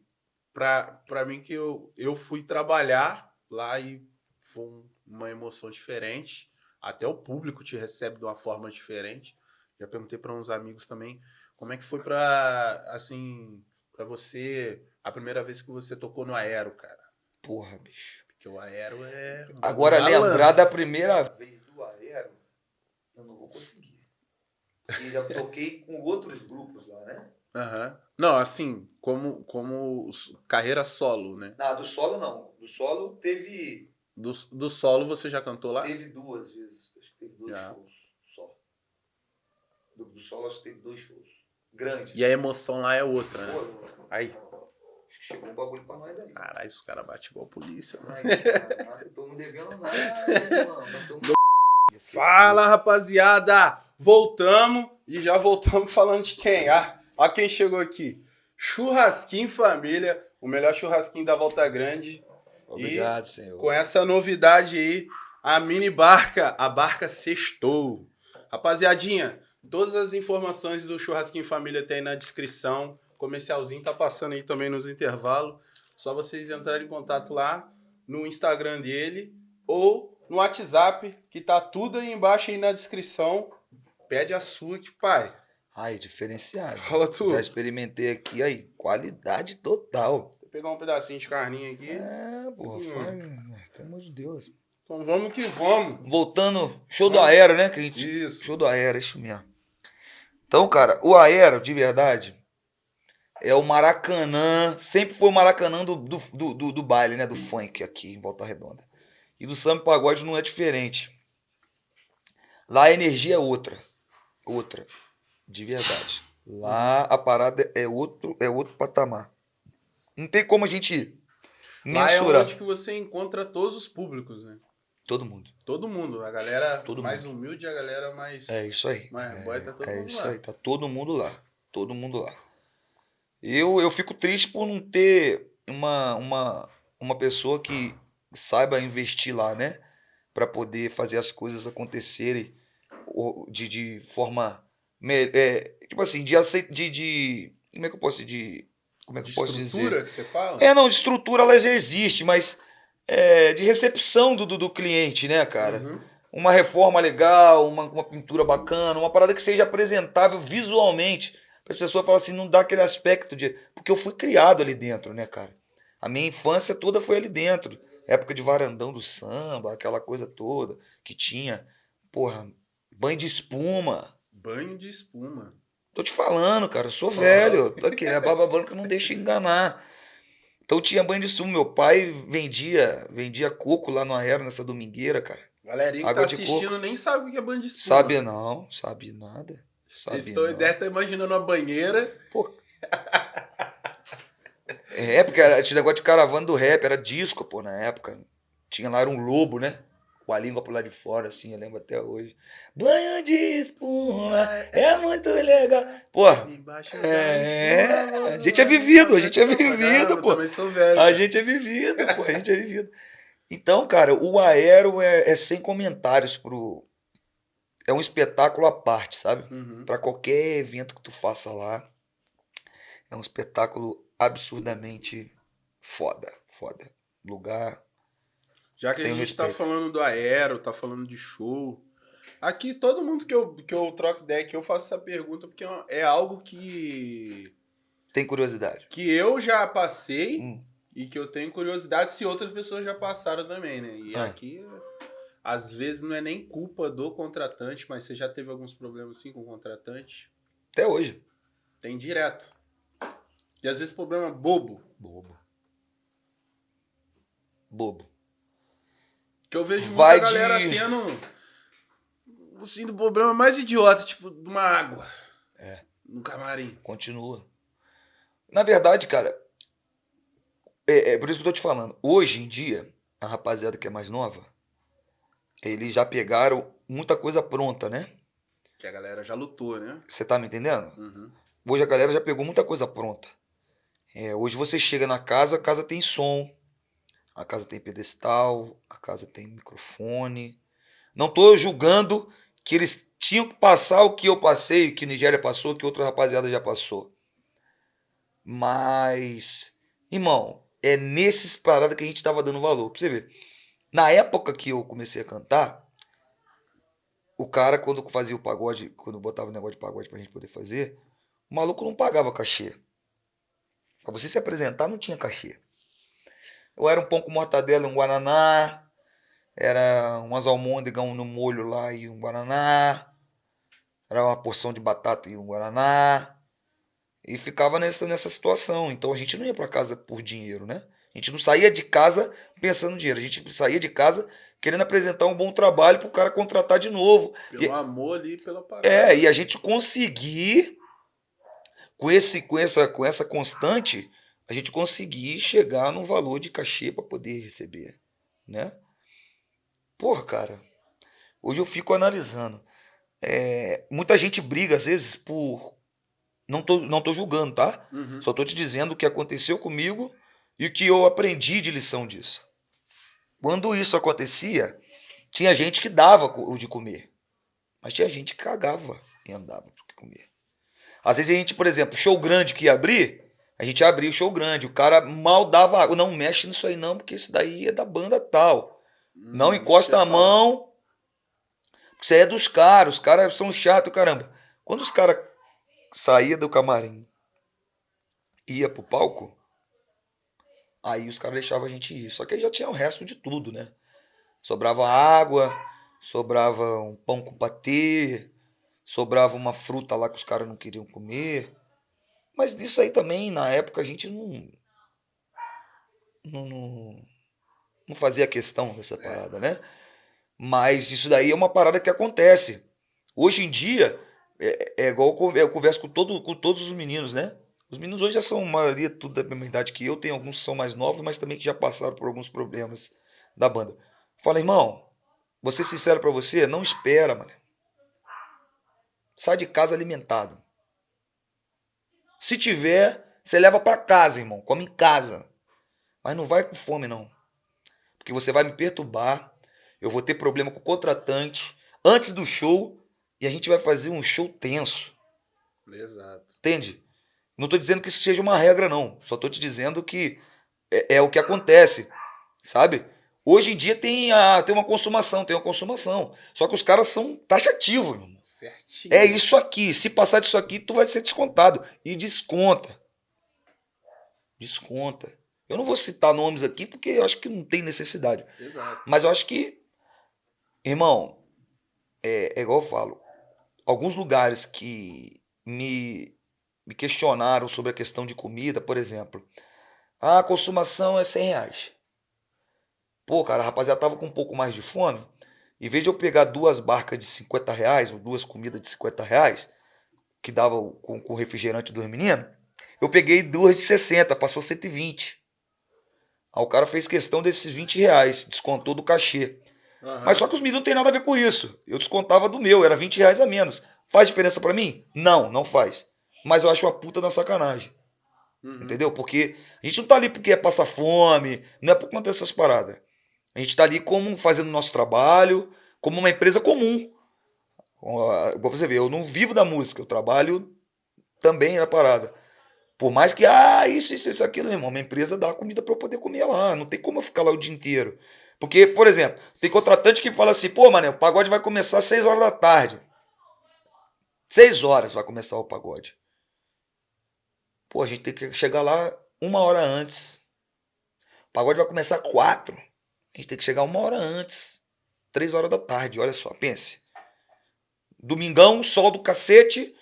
pra, pra mim que eu, eu fui trabalhar lá e foi um- uma emoção diferente. Até o público te recebe de uma forma diferente. Já perguntei para uns amigos também como é que foi pra, assim, para você a primeira vez que você tocou no Aero, cara. Porra, bicho. Porque o Aero é um Agora, balanço. lembrar da primeira vez do Aero, eu não vou conseguir. E já toquei com outros grupos lá, né? Aham. Não, assim, como como carreira solo, né? Não, do solo não. Do solo teve, Do, do solo você já cantou lá? teve duas vezes. Acho que teve dois Já. shows só. Do, do solo acho que teve dois shows. Grandes. E a emoção lá é outra, né? Pô, Aí. Acho que chegou um bagulho pra nós aí. Caralho, os caras batem igual a polícia, mano. Aí, cara, não estamos devendo nada, mano. Tamo- Fala, rapaziada! Voltamos e já voltamos falando de quem? Ah, ó quem chegou aqui. Churrasquinho Família, o melhor churrasquinho da Volta Grande. Obrigado, senhor. Com essa novidade aí, a mini barca, a barca sextou. Rapaziadinha, todas as informações do Churrasquinho Família tem aí na descrição. Comercialzinho tá passando aí também nos intervalos. Só vocês entrarem em contato lá no Instagram dele ou no WhatsApp, que tá tudo aí embaixo aí na descrição. Pede a sua que, pai. Ai, diferenciado. Fala tu. Já experimentei aqui, aí, qualidade total. Vou pegar um pedacinho de carninha aqui. É, porra, Hum. faz, pelo amor de Deus. Então vamos que vamos. Voltando, show do Aero, né? Que a gente, Isso. show do Aero, isso mesmo. Então, cara, o Aero, de verdade, é o Maracanã, sempre foi o Maracanã do, do, do, do- do baile, né? Do funk aqui em Volta Redonda. E do samba pagode não é diferente. Lá a energia é outra. Outra. De verdade. Lá a parada é outro, é outro patamar. Não tem como a gente Lá é mensurar. onde que você encontra todos os públicos, né? Todo mundo. Todo mundo. A galera Todo mais humilde e a galera mais. É isso aí. Mas é, boy, tá todo é mundo isso lá. aí, tá todo mundo lá. Todo mundo lá. Eu, eu fico triste por não ter uma, uma, uma pessoa que saiba investir lá, né? Pra poder fazer as coisas acontecerem de, de forma. É, tipo assim, de aceit de, de. Como é que eu posso de Como é que de eu posso dizer? estrutura que você fala? É, não, de estrutura ela já existe, mas é, de recepção do, do, do cliente, né, cara? Uhum. uma reforma legal, uma, uma pintura bacana, uma parada que seja apresentável visualmente. As pessoas falarem assim, não dá aquele aspecto de. Porque eu fui criado ali dentro, né, cara? A minha infância toda foi ali dentro. Época de varandão do samba, aquela coisa toda que tinha. Porra, banho de espuma. Banho de espuma. Tô te falando, cara, eu sou velho. Tô aqui, a barba branca não deixa enganar. Então tinha banho de espuma. Meu pai vendia, vendia coco lá no Aero, nessa domingueira, cara. Galerinha que tá assistindo nem sabe o que é banho de espuma. Sabe não, sabe nada. Sabe tão, não. deve estar imaginando uma banheira. Pô. É, porque era, esse negócio de caravana do rap, era disco, pô, na época. Tinha lá, era um lobo, né? Com a língua pro lado de fora, assim, eu lembro até hoje. Banho de espuma, é muito legal. Pô, É, a gente é vivido, a gente é vivido, pô. a gente é vivido, pô, a gente é vivido. Então, cara, o Aero é, é sem comentários pro... É um espetáculo à parte, sabe? Uhum. Para qualquer evento que tu faça lá, é um espetáculo absurdamente foda, foda. Lugar. Já que a gente tá respeito. falando do aero, tá falando de show. Aqui, todo mundo que eu, que eu troco ideia que eu faço essa pergunta, porque é é algo que, Tem curiosidade. que eu já passei Hum. e que eu tenho curiosidade se outras pessoas já passaram também, né? E Ah. aqui, às vezes, não é nem culpa do contratante, mas você já teve alguns problemas assim com o contratante? Até hoje. Tem direto. E às vezes problema bobo. Bobo. Bobo. Que eu vejo Vai muita galera de- tendo. Assim, do problema mais idiota, tipo, de uma água. É. No camarim. Continua. Na verdade, cara, é, é por isso que eu tô te falando. Hoje em dia, a rapaziada que é mais nova, eles já pegaram muita coisa pronta, né? Que a galera já lutou, né? Você tá me entendendo? Uhum. Hoje a galera já pegou muita coisa pronta. É, hoje você chega na casa, a casa tem som, a casa tem pedestal, a casa tem microfone. Não tô julgando que eles tinham que passar o que eu passei, o que Nigéria passou, o que outra rapaziada já passou. Mas Irmão, é nesses paradas que a gente tava dando valor. Pra você ver. Na época que eu comecei a cantar, o cara, quando fazia o pagode, quando botava o negócio de pagode pra gente poder fazer, o maluco não pagava cachê. Pra você se apresentar, não tinha cachê. Eu era um pão com mortadela e um guaraná, era umas almôndegas no molho lá e um guaraná, era uma porção de batata e um guaraná, e ficava nessa, nessa situação. Então a gente não ia para casa por dinheiro, né? A gente não saía de casa pensando em dinheiro, a gente saía de casa querendo apresentar um bom trabalho para o cara contratar de novo. Pelo e, amor ali, pela parada. É, e a gente conseguir, com, esse, com, essa, com essa constante, a gente conseguir chegar no valor de cachê para poder receber, né? Porra, cara, hoje eu fico analisando. É, muita gente briga, às vezes, por. Não tô, não tô julgando, tá? Uhum. Só tô te dizendo o que aconteceu comigo e o que eu aprendi de lição disso. Quando isso acontecia, tinha gente que dava o de comer, mas tinha gente que cagava e andava para comer. Às vezes a gente, por exemplo, show grande que ia abrir, a gente abria o show grande, o cara mal dava água. Não mexe nisso aí não, porque isso daí é da banda tal. Não Hum, encosta a mão. Isso aí é dos caras. Os caras são chatos, caramba. Quando os caras saíam do camarim ia pro palco, aí os caras deixavam a gente ir. Só que aí já tinha o resto de tudo, né? Sobrava água, sobrava um pão com patê, sobrava uma fruta lá que os caras não queriam comer. Mas disso aí também, na época, a gente não. Não, não, não fazia questão dessa parada, né? Mas isso daí é uma parada que acontece. Hoje em dia, é, é igual eu converso com, todo, com todos os meninos, né? Os meninos hoje já são, a maioria, tudo da mesma idade que eu. Tem alguns que são mais novos, mas também que já passaram por alguns problemas da banda. Fala, irmão, vou ser sincero pra você, não espera, mano. Sai de casa alimentado. Se tiver, você leva pra casa, irmão. Come em casa. Mas não vai com fome, não. Porque você vai me perturbar. Eu vou ter problema com o contratante antes do show. E a gente vai fazer um show tenso. Exato. Entende? Não tô dizendo que isso seja uma regra, não. Só tô te dizendo que é, é o que acontece. Sabe? Hoje em dia tem, a, tem uma consumação, tem uma consumação. Só que os caras são taxativos, irmão. Certinho. É isso aqui. Se passar disso aqui, tu vai ser descontado. E desconta. Desconta. Eu não vou citar nomes aqui porque eu acho que não tem necessidade. Exato. Mas eu acho que, irmão, é, é igual eu falo. Alguns lugares que me, me questionaram sobre a questão de comida, por exemplo. Ah, a consumação é 100 reais. Pô, cara, a rapaziada tava com um pouco mais de fome. Em vez de eu pegar duas barcas de 50 reais, ou duas comidas de 50 reais, que dava com, com o refrigerante dos meninos, eu peguei duas de 60, passou 120. Aí o cara fez questão desses 20 reais, descontou do cachê. Aham. Mas só que os meninos não tem nada a ver com isso. Eu descontava do meu, era 20 reais a menos. Faz diferença pra mim? Não, não faz. Mas eu acho uma puta da sacanagem. Uhum. Entendeu? Porque a gente não tá ali porque é passar fome, não é por conta dessas paradas. A gente tá ali como fazendo o nosso trabalho, como uma empresa comum. Igual você vê, eu não vivo da música, eu trabalho também na parada. Por mais que, ah, isso, isso, isso, aquilo, meu irmão, minha empresa dá comida pra eu poder comer lá. Não tem como eu ficar lá o dia inteiro. Porque, por exemplo, tem contratante que fala assim, pô, mané, o pagode vai começar às 6 horas da tarde. 6 horas vai começar o pagode. Pô, a gente tem que chegar lá uma hora antes. O pagode vai começar quatro. A gente tem que chegar uma hora antes. Três horas da tarde, olha só, pense. Domingão, sol do cacete,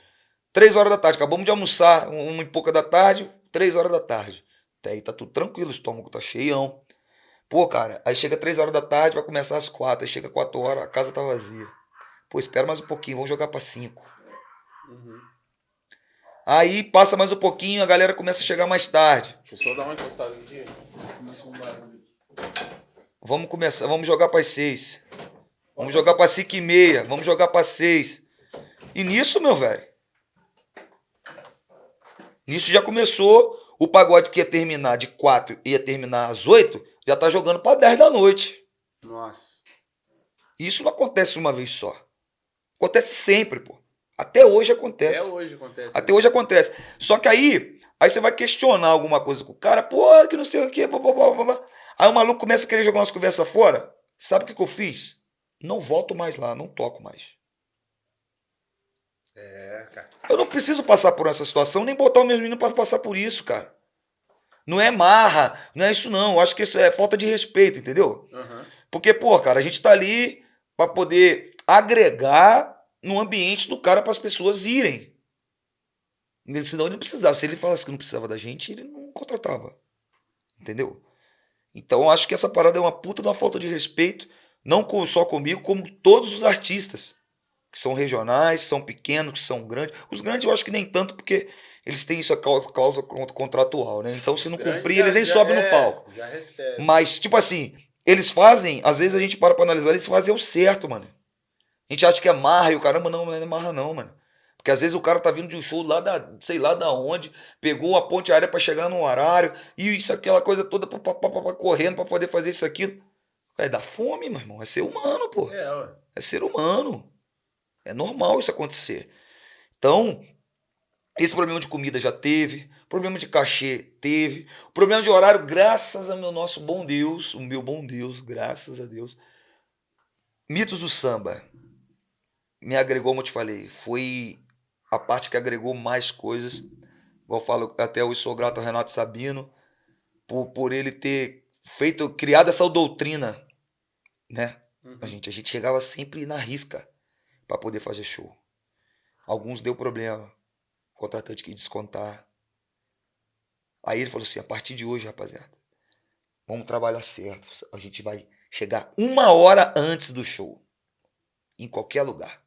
três horas da tarde. Acabamos de almoçar, uma e pouca da tarde, três horas da tarde. Até aí tá tudo tranquilo, o estômago tá cheião. Pô, cara, aí chega três horas da tarde, vai começar às quatro. Aí chega quatro horas, a casa tá vazia. Pô, espera mais um pouquinho, vamos jogar pra cinco. Uhum. Aí passa mais um pouquinho, a galera começa a chegar mais tarde. Deixa eu só dar uma encostada aqui. Começou um barulho. Vamos começar, vamos jogar para seis. Vamos jogar para cinco e meia. Vamos jogar para seis. E nisso, meu velho. Nisso já começou. O pagode que ia terminar de quatro ia terminar às oito, já tá jogando para 10 da noite. Nossa. Isso não acontece uma vez só. Acontece sempre, pô. Até hoje acontece. Até hoje acontece. Até hoje acontece. Só que aí Aí você vai questionar alguma coisa com o cara, pô, que não sei o quê, blá, blá, blá, blá. Aí o maluco começa a querer jogar umas conversas fora. Sabe o que, que eu fiz? Não volto mais lá, não toco mais. É, cara. Eu não preciso passar por essa situação, nem botar o meu menino para passar por isso, cara. Não é marra, não é isso não. Eu acho que isso é falta de respeito, entendeu? Uhum. Porque, pô, cara, a gente tá ali para poder agregar no ambiente do cara para as pessoas irem. Senão ele não precisava. Se ele falasse que não precisava da gente, ele não contratava. Entendeu? Então eu acho que essa parada é uma puta de uma falta de respeito, não só comigo, como todos os artistas que são regionais, são pequenos, que são grandes. Os grandes eu acho que nem tanto, porque eles têm isso a causa, causa contratual, né? Então se não cumprir, eles nem sobem é, no palco. Já recebe. Mas, tipo assim, eles fazem, às vezes a gente para pra analisar, eles fazem o certo, mano. A gente acha que é marra e o caramba, não, não é marra não, mano. Porque às vezes o cara tá vindo de um show lá da, sei lá da onde, pegou a ponte aérea para chegar no horário, e isso, aquela coisa toda pra, pra, pra correndo para poder fazer isso, aquilo. É dar fome, meu irmão. É ser humano, pô. É, ué. É ser humano. É normal isso acontecer. Então, esse problema de comida já teve, problema de cachê teve, problema de horário, graças ao meu nosso bom Deus, o meu bom Deus, graças a Deus. Mitos do samba me agregou, como eu te falei, foi a parte que agregou mais coisas. Eu falo até eu sou grato ao Renato Sabino por, por ele ter feito, criado essa doutrina, né? Uhum. A gente, a gente chegava sempre na risca para poder fazer show. Alguns deu problema, o contratante quis descontar. Aí ele falou assim: a partir de hoje, rapaziada, vamos trabalhar certo. A gente vai chegar uma hora antes do show, em qualquer lugar.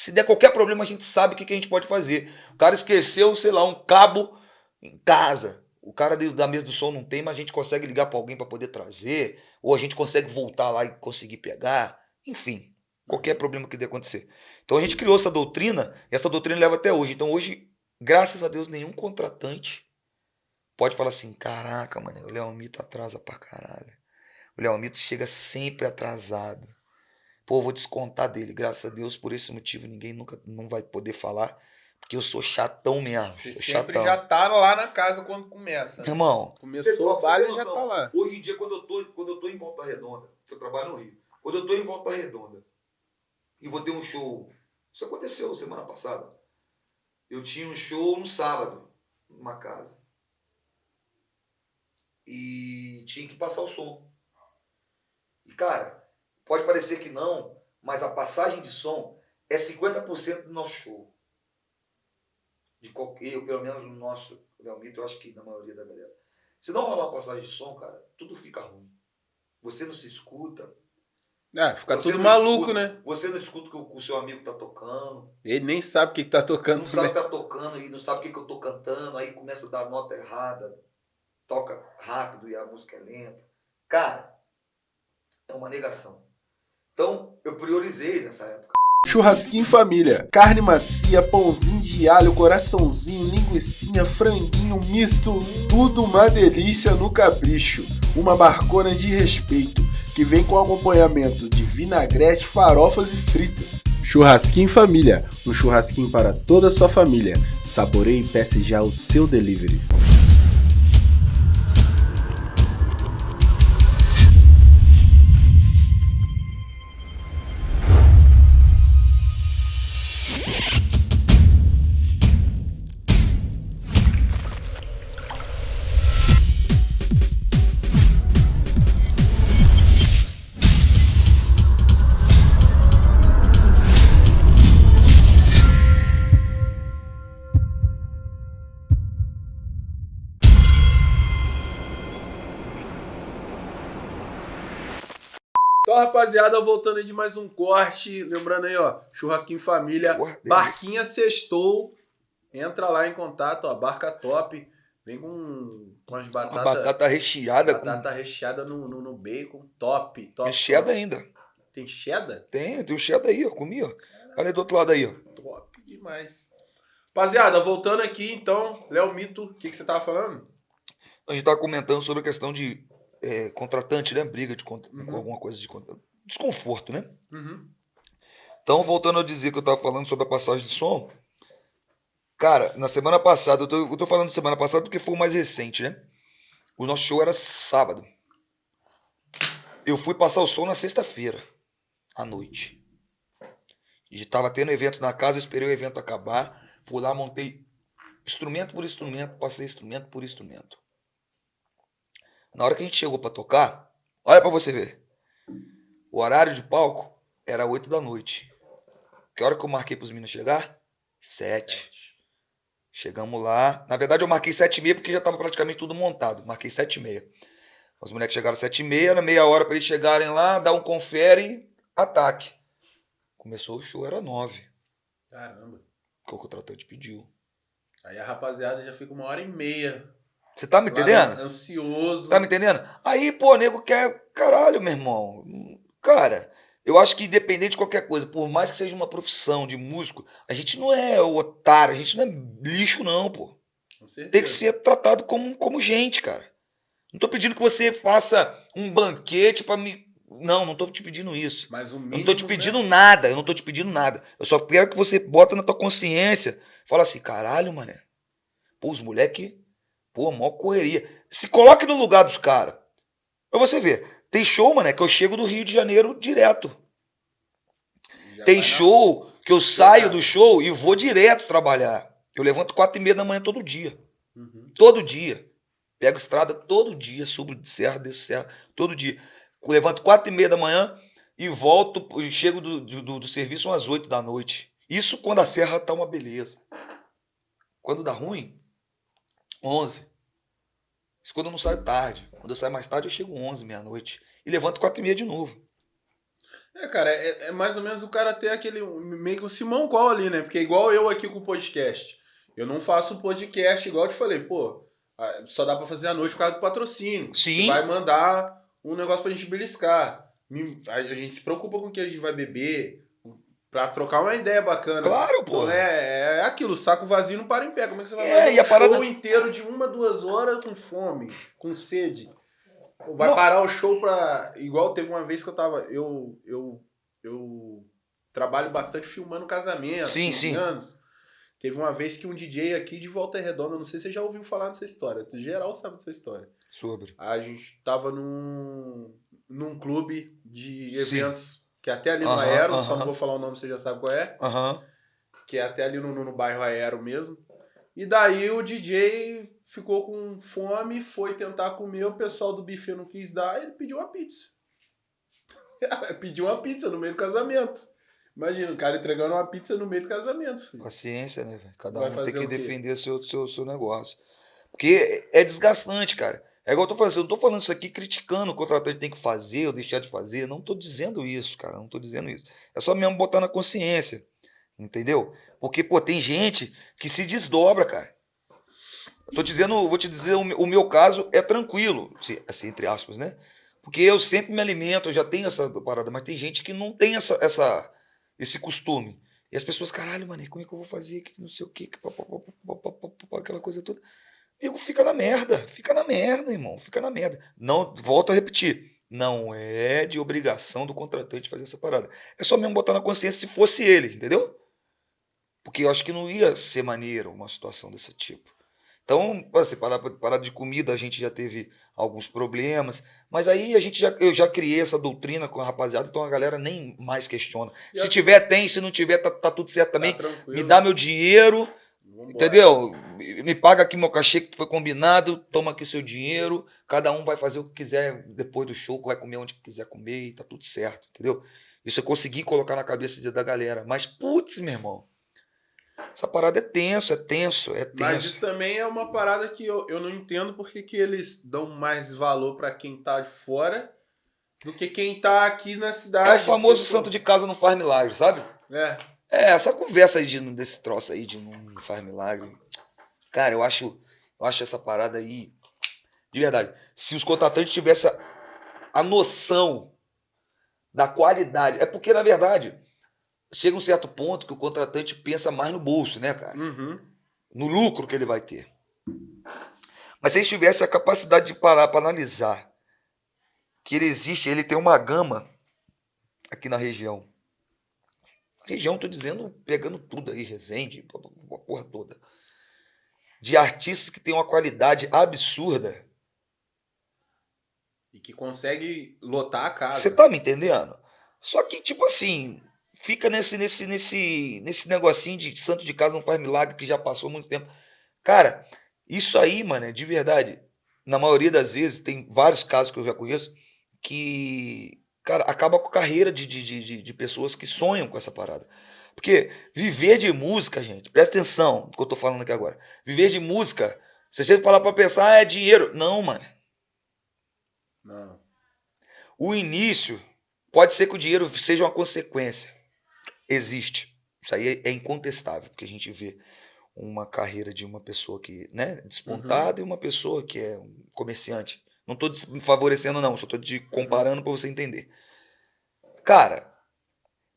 Se der qualquer problema, a gente sabe o que, que a gente pode fazer. O cara esqueceu, sei lá, um cabo em casa. O cara da mesa do som não tem, mas a gente consegue ligar para alguém para poder trazer, ou a gente consegue voltar lá e conseguir pegar. Enfim, qualquer problema que dê acontecer. Então a gente criou essa doutrina, e essa doutrina leva até hoje. Então hoje, graças a Deus, nenhum contratante pode falar assim: caraca, mano, o Leomito atrasa pra caralho. O Leomito chega sempre atrasado. Pô, vou descontar dele. Graças a Deus, por esse motivo, ninguém nunca não vai poder falar. Porque eu sou chatão mesmo. Você sou sempre chatão. já tá lá na casa quando começa. né? Irmão, Começou o baile já tá lá. Hoje em dia, quando eu tô, quando eu tô em Volta Redonda, que eu trabalho no Rio, quando eu tô em Volta Redonda e vou ter um show. Isso aconteceu semana passada. Eu tinha um show no sábado, numa casa. E tinha que passar o som. E cara, pode parecer que não, mas a passagem de som é 50% do nosso show. De qualquer, eu, pelo menos no nosso Leomito, eu acho que na maioria da galera. Se não rolar uma passagem de som, cara, tudo fica ruim. Você não se escuta. Ah, fica você tudo maluco, escuta- né? Você não escuta o que o, seu amigo tá tocando. Ele nem sabe o que, que tá tocando. Não sabe o né? que tá tocando e não sabe o que, que eu tô cantando. Aí começa a dar nota errada. Toca rápido e a música é lenta. Cara, é uma negação. Então, eu priorizei nessa época. Churrasquinho em família. Carne macia, pãozinho de alho, coraçãozinho, linguiçinha, franguinho misto. Tudo uma delícia no capricho. Uma barcona de respeito que vem com acompanhamento de vinagrete, farofas e fritas. Churrasquinho em família. Um churrasquinho para toda a sua família. Saboreie e peça já o seu delivery. Rapaziada, voltando aí de mais um corte. Lembrando aí, ó, churrasquinho família. Porra. Barquinha sextou. Entra lá em contato, ó, barca top. Vem com, com as batatas. batata recheada batata recheada no, no, no bacon. Top, com top. tem cheddar top. ainda. Tem cheddar? Tem, tem o cheddar aí, ó. Comi, ó. Olha aí do outro lado aí, ó. Top demais. Rapaziada, voltando aqui então, Léo Mito, o que, que você tava falando? A gente tava comentando sobre a questão de é, contratante, né? Briga de contra... Uhum. com alguma coisa de contra... desconforto, né? Uhum. Então, voltando a dizer que eu tava falando sobre a passagem de som, Cara, na semana passada, eu tô, eu tô falando de semana passada porque foi o mais recente, né? O nosso show era sábado. Eu fui passar o som na sexta-feira, à noite. E tava tendo evento na casa, eu esperei o evento acabar. Fui lá, montei instrumento por instrumento, passei instrumento por instrumento. Na hora que a gente chegou para tocar, olha para você ver. O horário de palco era 8 da noite. Que hora que eu marquei pros meninos chegar? 7. Chegamos lá. Na verdade, eu marquei 7 e meia porque já estava praticamente tudo montado. Marquei 7 e meia. Os moleques chegaram às 7 e meia, era meia hora para eles chegarem lá, dar um confere e ataque. Começou o show, era 9. Caramba. Que o contratante pediu. Aí a rapaziada já fica uma hora e meia. Você tá me lá, entendendo? Ansioso. Tá me entendendo? Aí, pô, nego quer. Caralho, meu irmão. Cara, eu acho que independente de qualquer coisa, por mais que seja uma profissão de músico, a gente não é otário, a gente não é lixo, não, pô. Tem que ser tratado como, como gente, cara. Não tô pedindo que você faça um banquete pra me. Não, não tô te pedindo isso. Mas o Eu mínimo, não tô te né? pedindo nada, eu não tô te pedindo nada. Eu só quero que você bota na tua consciência. Fala assim, caralho, mané. Pô, os moleque, pô, mó correria. Se coloque no lugar dos caras. Pra você ver. Tem show, mané, que eu chego do Rio de Janeiro direto. Já Tem show que eu saio do show e vou direto trabalhar. Eu levanto quatro e meia da manhã todo dia. Uhum. Todo dia. Pego estrada todo dia, subo de serra, desço serra, todo dia. Levanto quatro e meia da manhã e volto, e chego do, do, do serviço umas oito da noite. Isso quando a serra tá uma beleza. Quando dá ruim, onze. Isso quando eu não saio tarde. Quando eu saio mais tarde, eu chego onze, meia-noite. E levanto quatro e meia de novo. É, cara, é, é mais ou menos o cara ter aquele. meio que um Simão Call ali, né? Porque é igual eu aqui com o podcast. Eu não faço podcast igual eu te falei, pô. Só dá pra fazer à noite por causa do patrocínio. Sim. Vai mandar um negócio pra gente beliscar. A gente se preocupa com o que a gente vai beber. Pra trocar uma ideia bacana. Claro, pô. Então é, é aquilo, saco vazio não para em pé. Como é que você vai É, fazer e um parada- show inteiro de uma, duas horas com fome, com sede? Vai Não. parar o show pra. Igual teve uma vez que eu tava. Eu, eu, eu trabalho bastante filmando casamento. Sim, 15 sim. anos. Teve uma vez que um DJ aqui de Volta Redonda, não sei se você já ouviu falar dessa história. Tu geral sabe dessa história. Sobre. A gente tava num, num clube de Sim. Que é até ali no Aham, Aero, só aham. não vou falar o nome, você já sabe qual é Aham. que é até ali no, no, no bairro Aero mesmo. E daí o DJ ficou com fome, foi tentar comer, o pessoal do buffet não quis dar, ele pediu uma pizza. pediu uma pizza no meio do casamento. Imagina, o cara entregando uma pizza no meio do casamento, filho. Paciência, né, velho? Cada Vai um tem que o defender seu, seu, seu negócio. Porque é desgastante, cara. É igual eu tô falando, eu não tô falando isso aqui criticando o contratante tem que fazer ou deixar de fazer. Não tô dizendo isso, cara. Não tô dizendo isso. É só mesmo botar na consciência. Entendeu? Porque, pô, tem gente que se desdobra, cara. Eu tô dizendo, vou te dizer, o meu, caso é tranquilo, assim, entre aspas, né? Porque eu sempre me alimento, eu já tenho essa parada, mas tem gente que não tem essa, essa, esse costume. E as pessoas, caralho, mano, como é que eu vou fazer? Que não sei o quê, que pá, pá, pá, aquela coisa toda. Nego, fica na merda, fica na merda, irmão, fica na merda. Não, volto a repetir, não é de obrigação do contratante fazer essa parada. É só mesmo botar na consciência se fosse ele, entendeu? Porque eu acho que não ia ser maneiro uma situação desse tipo. Então, assim, parar de comida, a gente já teve alguns problemas, mas aí a gente já, eu já criei essa doutrina com a rapaziada, então a galera nem mais questiona. E Se a- tiver, tem, se não tiver, tá, tá tudo certo também. Tá. Me dá meu dinheiro, Vambora. entendeu? Me paga aqui meu cachê que foi combinado, toma aqui seu dinheiro, cada um vai fazer o que quiser depois do show, vai comer onde quiser comer e tá tudo certo, entendeu? Isso eu consegui colocar na cabeça de- da galera. Mas, putz, meu irmão, essa parada é tenso, é tenso, é tenso. Mas isso também é uma parada que eu, eu não entendo porque que eles dão mais valor pra quem tá de fora do que quem tá aqui na cidade. É o famoso Porque, santo de casa não faz milagre, sabe? É. É, essa conversa aí de, desse troço aí de não faz milagre. Cara, eu acho, eu acho essa parada aí. De verdade. Se os contratantes tivessem a, noção da qualidade. É porque, na verdade, chega um certo ponto que o contratante pensa mais no bolso, né, cara? Uhum. No lucro que ele vai ter. Mas se ele tivesse a capacidade de parar para analisar que ele existe, ele tem uma gama aqui na região. Região, tô dizendo, pegando tudo aí, Resende, a porra toda. de artistas que têm uma qualidade absurda. E que consegue lotar a casa. Você tá me entendendo? Só que, tipo assim, fica nesse, nesse, nesse, nesse negocinho de santo de casa não faz milagre que já passou muito tempo. Cara, isso aí, mano, é de verdade. Na maioria das vezes, tem vários casos que eu já conheço que, cara, acaba com a carreira de, de, de, de pessoas que sonham com essa parada. Porque viver de música, gente, presta atenção no que eu tô falando aqui agora. Viver de música, você falar pra pensar, ah, é dinheiro. Não, mano. Não. O início pode ser que o dinheiro seja uma consequência. Existe. Isso aí é incontestável, porque a gente vê uma carreira de uma pessoa que, né, despontada e uma pessoa que é um comerciante. Não tô des- favorecendo não, só tô te comparando pra você entender. Cara,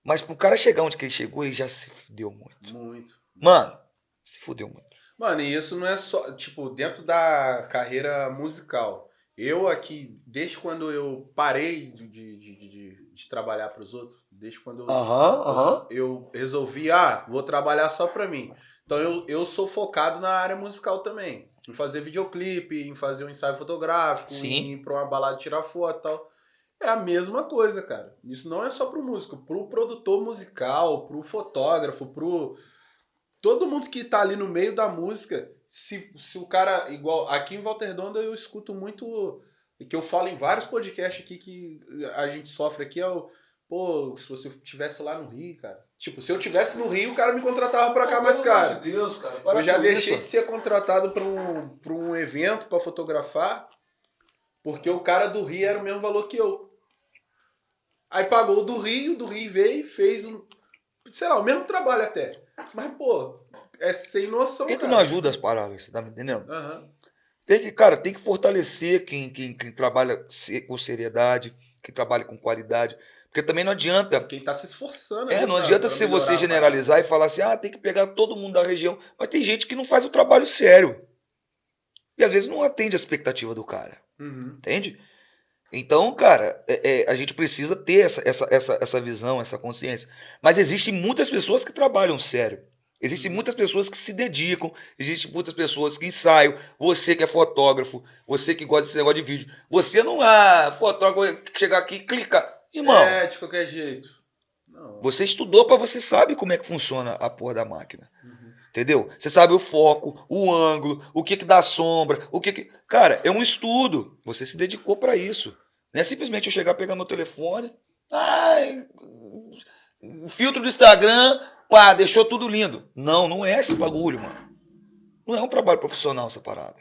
mas pro cara chegar onde que ele chegou, ele já se fudeu muito. Muito. Mano, se fudeu muito. Mano, e isso não é só, tipo, dentro da carreira musical. Eu aqui, desde quando eu parei de, de, de, de, trabalhar pros outros, desde quando eu, eu, eu resolvi, ah, vou trabalhar só pra mim. Então eu, eu sou focado na área musical também. Em fazer videoclipe, em fazer um ensaio fotográfico, Sim. em ir pra uma balada tirar foto e tal. É a mesma coisa, cara. Isso não é só pro músico, pro produtor musical, pro fotógrafo, pro. Todo mundo que tá ali no meio da música, se, se o cara. Igual. Aqui em Volta Redonda eu escuto muito. Que eu falo em vários podcasts aqui que a gente sofre aqui é o. Pô, se você tivesse lá no Rio, cara. Tipo, se eu tivesse no Rio, o cara me contratava pra cá mais caro. Deus, cara. Eu já deixei de ser contratado para um, pra um evento para fotografar, porque o cara do Rio era o mesmo valor que eu. Aí pagou o do Rio, do Rio veio e fez um. Sei lá, o mesmo trabalho até. Mas, pô, é sem noção. Por que, não ajuda as paradas? Você tá me entendendo? Aham. Tem que, cara, tem que fortalecer quem, quem, quem trabalha com seriedade, quem trabalha com qualidade. Porque também não adianta. Quem tá se esforçando. É, não pra- adianta pra se você a generalizar e falar assim, ah, tem que pegar todo mundo da região. Mas tem gente que não faz o trabalho sério. E às vezes não atende a expectativa do cara. Uhum. Entende? Então, cara, é- é, a gente precisa ter essa, essa, essa, essa visão, essa consciência. Mas existem muitas pessoas que trabalham sério. Existem muitas pessoas que se dedicam, existem muitas pessoas que ensaiam. Você que é fotógrafo, você que gosta desse negócio de vídeo. Você não é fotógrafo que chegar aqui e clica. Irmão, É, de qualquer jeito. Não. você estudou para você sabe como é que funciona a porra da máquina. Uhum. Entendeu? Você sabe o foco, o ângulo, o que que dá sombra, o que que... Cara, é um estudo. Você se dedicou para isso. Não é simplesmente eu chegar, pegar meu telefone, ai, o filtro do Instagram, pá, deixou tudo lindo. Não, não é esse bagulho, mano. Não é um trabalho profissional essa parada.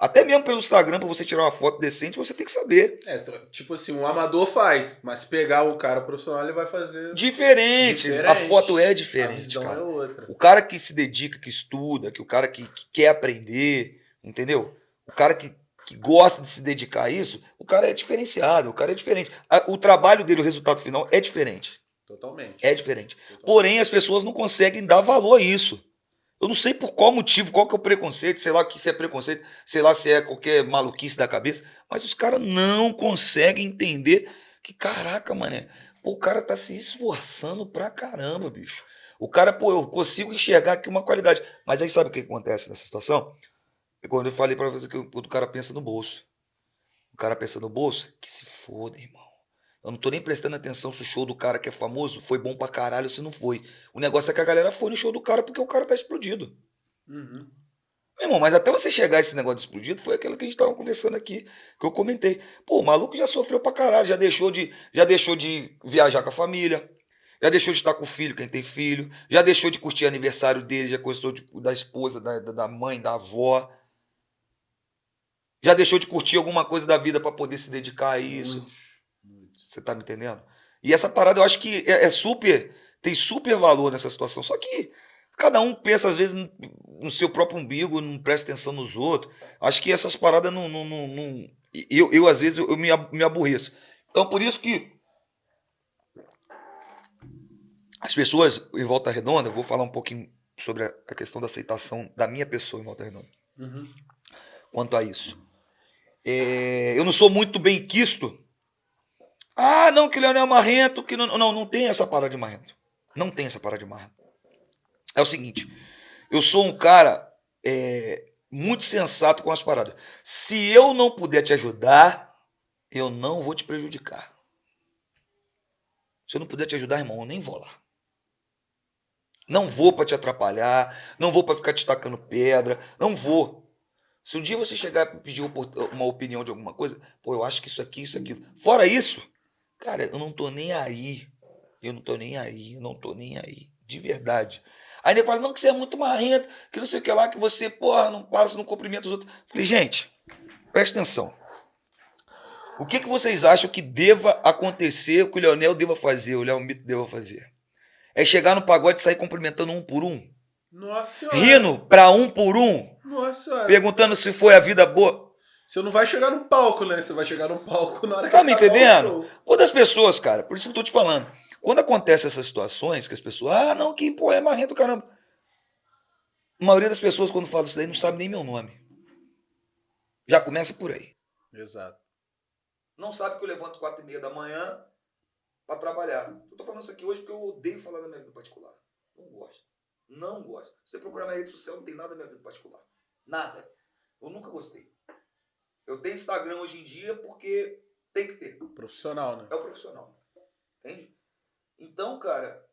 Até mesmo pelo Instagram, para você tirar uma foto decente, você tem que saber. É, tipo assim, um amador faz, mas pegar o cara profissional, ele vai fazer. Diferente. A Diferente. foto é a diferente, visão cara. é outra. O cara que se dedica, que estuda, que o cara que, que quer aprender, entendeu? O cara que, que gosta de se dedicar a isso, o cara é diferenciado, o cara é diferente. O trabalho dele, o resultado final é diferente. Totalmente. É diferente. Totalmente. Porém, as pessoas não conseguem dar valor a isso. Eu não sei por qual motivo, qual que é o preconceito, sei lá que se é preconceito, sei lá se é qualquer maluquice da cabeça, mas os caras não conseguem entender que, caraca, mané, pô, o cara tá se esforçando pra caramba, bicho. O cara, pô, eu consigo enxergar aqui uma qualidade. Mas aí sabe o que acontece nessa situação? É quando eu falei pra você que o, o cara pensa no bolso. O cara pensa no bolso, que se foda, irmão. Eu não tô nem prestando atenção se o show do cara que é famoso foi bom pra caralho ou se não foi. O negócio é que a galera foi no show do cara porque o cara tá explodido. Uhum. Meu irmão, mas até você chegar a esse negócio de explodido, foi aquilo que a gente tava conversando aqui, que eu comentei. Pô, o maluco já sofreu pra caralho, já deixou de, já deixou de viajar com a família, já deixou de estar com o filho, quem tem filho, já deixou de curtir aniversário dele, já gostou da esposa, da da mãe, da avó. Já deixou de curtir alguma coisa da vida pra poder se dedicar a isso. Você tá me entendendo? E essa parada eu acho que é, é super. Tem super valor nessa situação. Só que cada um pensa, às vezes, no, no seu próprio umbigo, não presta atenção nos outros. Acho que essas paradas não. não, não, não- eu, eu, às vezes, eu, eu me, me aborreço. Então, por isso que. As pessoas em Volta Redonda, eu vou falar um pouquinho sobre a, a questão da aceitação da minha pessoa em Volta Redonda Uhum. quanto a isso. É, eu não sou muito bem quisto. Ah, não, que Leonel é marrento, que não, não, não tem essa parada de marrento. Não tem essa parada de marrento. É o seguinte, eu sou um cara, é, muito sensato com as paradas. Se eu não puder te ajudar, eu não vou te prejudicar. Se eu não puder te ajudar, irmão, eu nem vou lá. Não vou para te atrapalhar, não vou para ficar te tacando pedra, não vou. Se um dia você chegar e pedir uma opinião de alguma coisa, pô, eu acho que isso aqui, isso aquilo. Fora isso, cara, eu não tô nem aí. Eu não tô nem aí, eu não tô nem aí. De verdade. Aí ele fala, não, que você é muito marrento, que não sei o que lá, que você, porra, não passa, não cumprimenta os outros. Falei, gente, presta atenção. O que, que vocês acham que deva acontecer, o que o Leonel deva fazer, o Léo Mito deva fazer? É chegar no pagode e sair cumprimentando um por um? Nossa senhora. Rindo pra um por um? Nossa. Perguntando se foi a vida boa. Você não vai chegar no palco, né? Você vai chegar no palco na Você tá me o entendendo? Quando as pessoas, cara, por isso que eu tô te falando, quando acontece essas situações, que as pessoas, ah, não, que pô, é marrento, caramba. A maioria das pessoas, quando fala isso daí, não sabe nem meu nome. Já começa por aí. Exato. Não sabe que eu levanto quatro e meia da manhã pra trabalhar. Eu tô falando isso aqui hoje porque eu odeio falar da minha vida particular. Não gosto. Não gosto. Se você procurar minha rede social, não tem nada da minha vida particular. Nada. Eu nunca gostei. Eu tenho Instagram hoje em dia porque tem que ter. Profissional, né? É o profissional. Entende? Então, cara,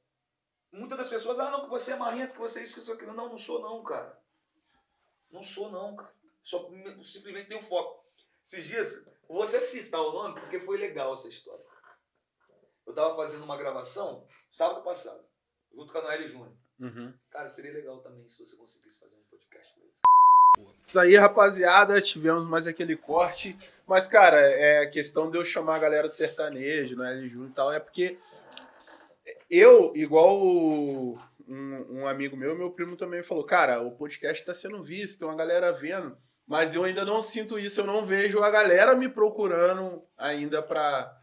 muitas das pessoas, ah, não, que você é marrento, que você é isso, que isso, aquilo. Não, não sou não, cara. Não sou não, cara. Só simplesmente tenho foco. Esses dias, vou até citar o nome porque foi legal essa história. Eu tava fazendo uma gravação sábado passado, junto com a Noelle Júnior. Uhum. Cara, seria legal também se você conseguisse fazer um podcast com eles. Isso aí, rapaziada, tivemos mais aquele corte. Mas, cara, é questão de eu chamar a galera do sertanejo, né, L Júnior e tal, é porque eu, igual um, um amigo meu, meu primo também falou, cara, o podcast tá sendo visto, tem uma galera vendo, mas eu ainda não sinto isso, eu não vejo a galera me procurando ainda pra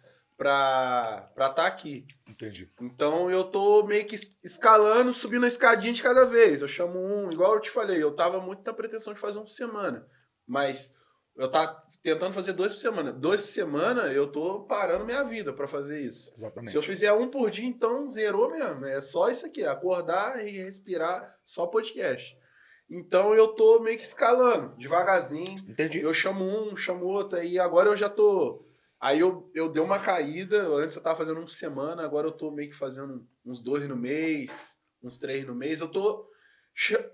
pra pra tá aqui. Entendi. Então eu tô meio que es- escalando, subindo a escadinha de cada vez. Eu chamo um, igual eu te falei, eu tava muito na pretensão de fazer um por semana. Mas eu tava tentando fazer dois por semana. Dois por semana, eu tô parando minha vida pra fazer isso. Exatamente. Se eu fizer um por dia, então zerou mesmo. É só isso aqui, acordar e respirar, só podcast. Então eu tô meio que escalando, devagarzinho. Entendi. Eu chamo um, chamo outro, aí agora eu já tô. Aí eu, eu dei uma caída, antes eu tava fazendo um por semana, agora eu tô meio que fazendo uns dois no mês, uns três no mês. Eu tô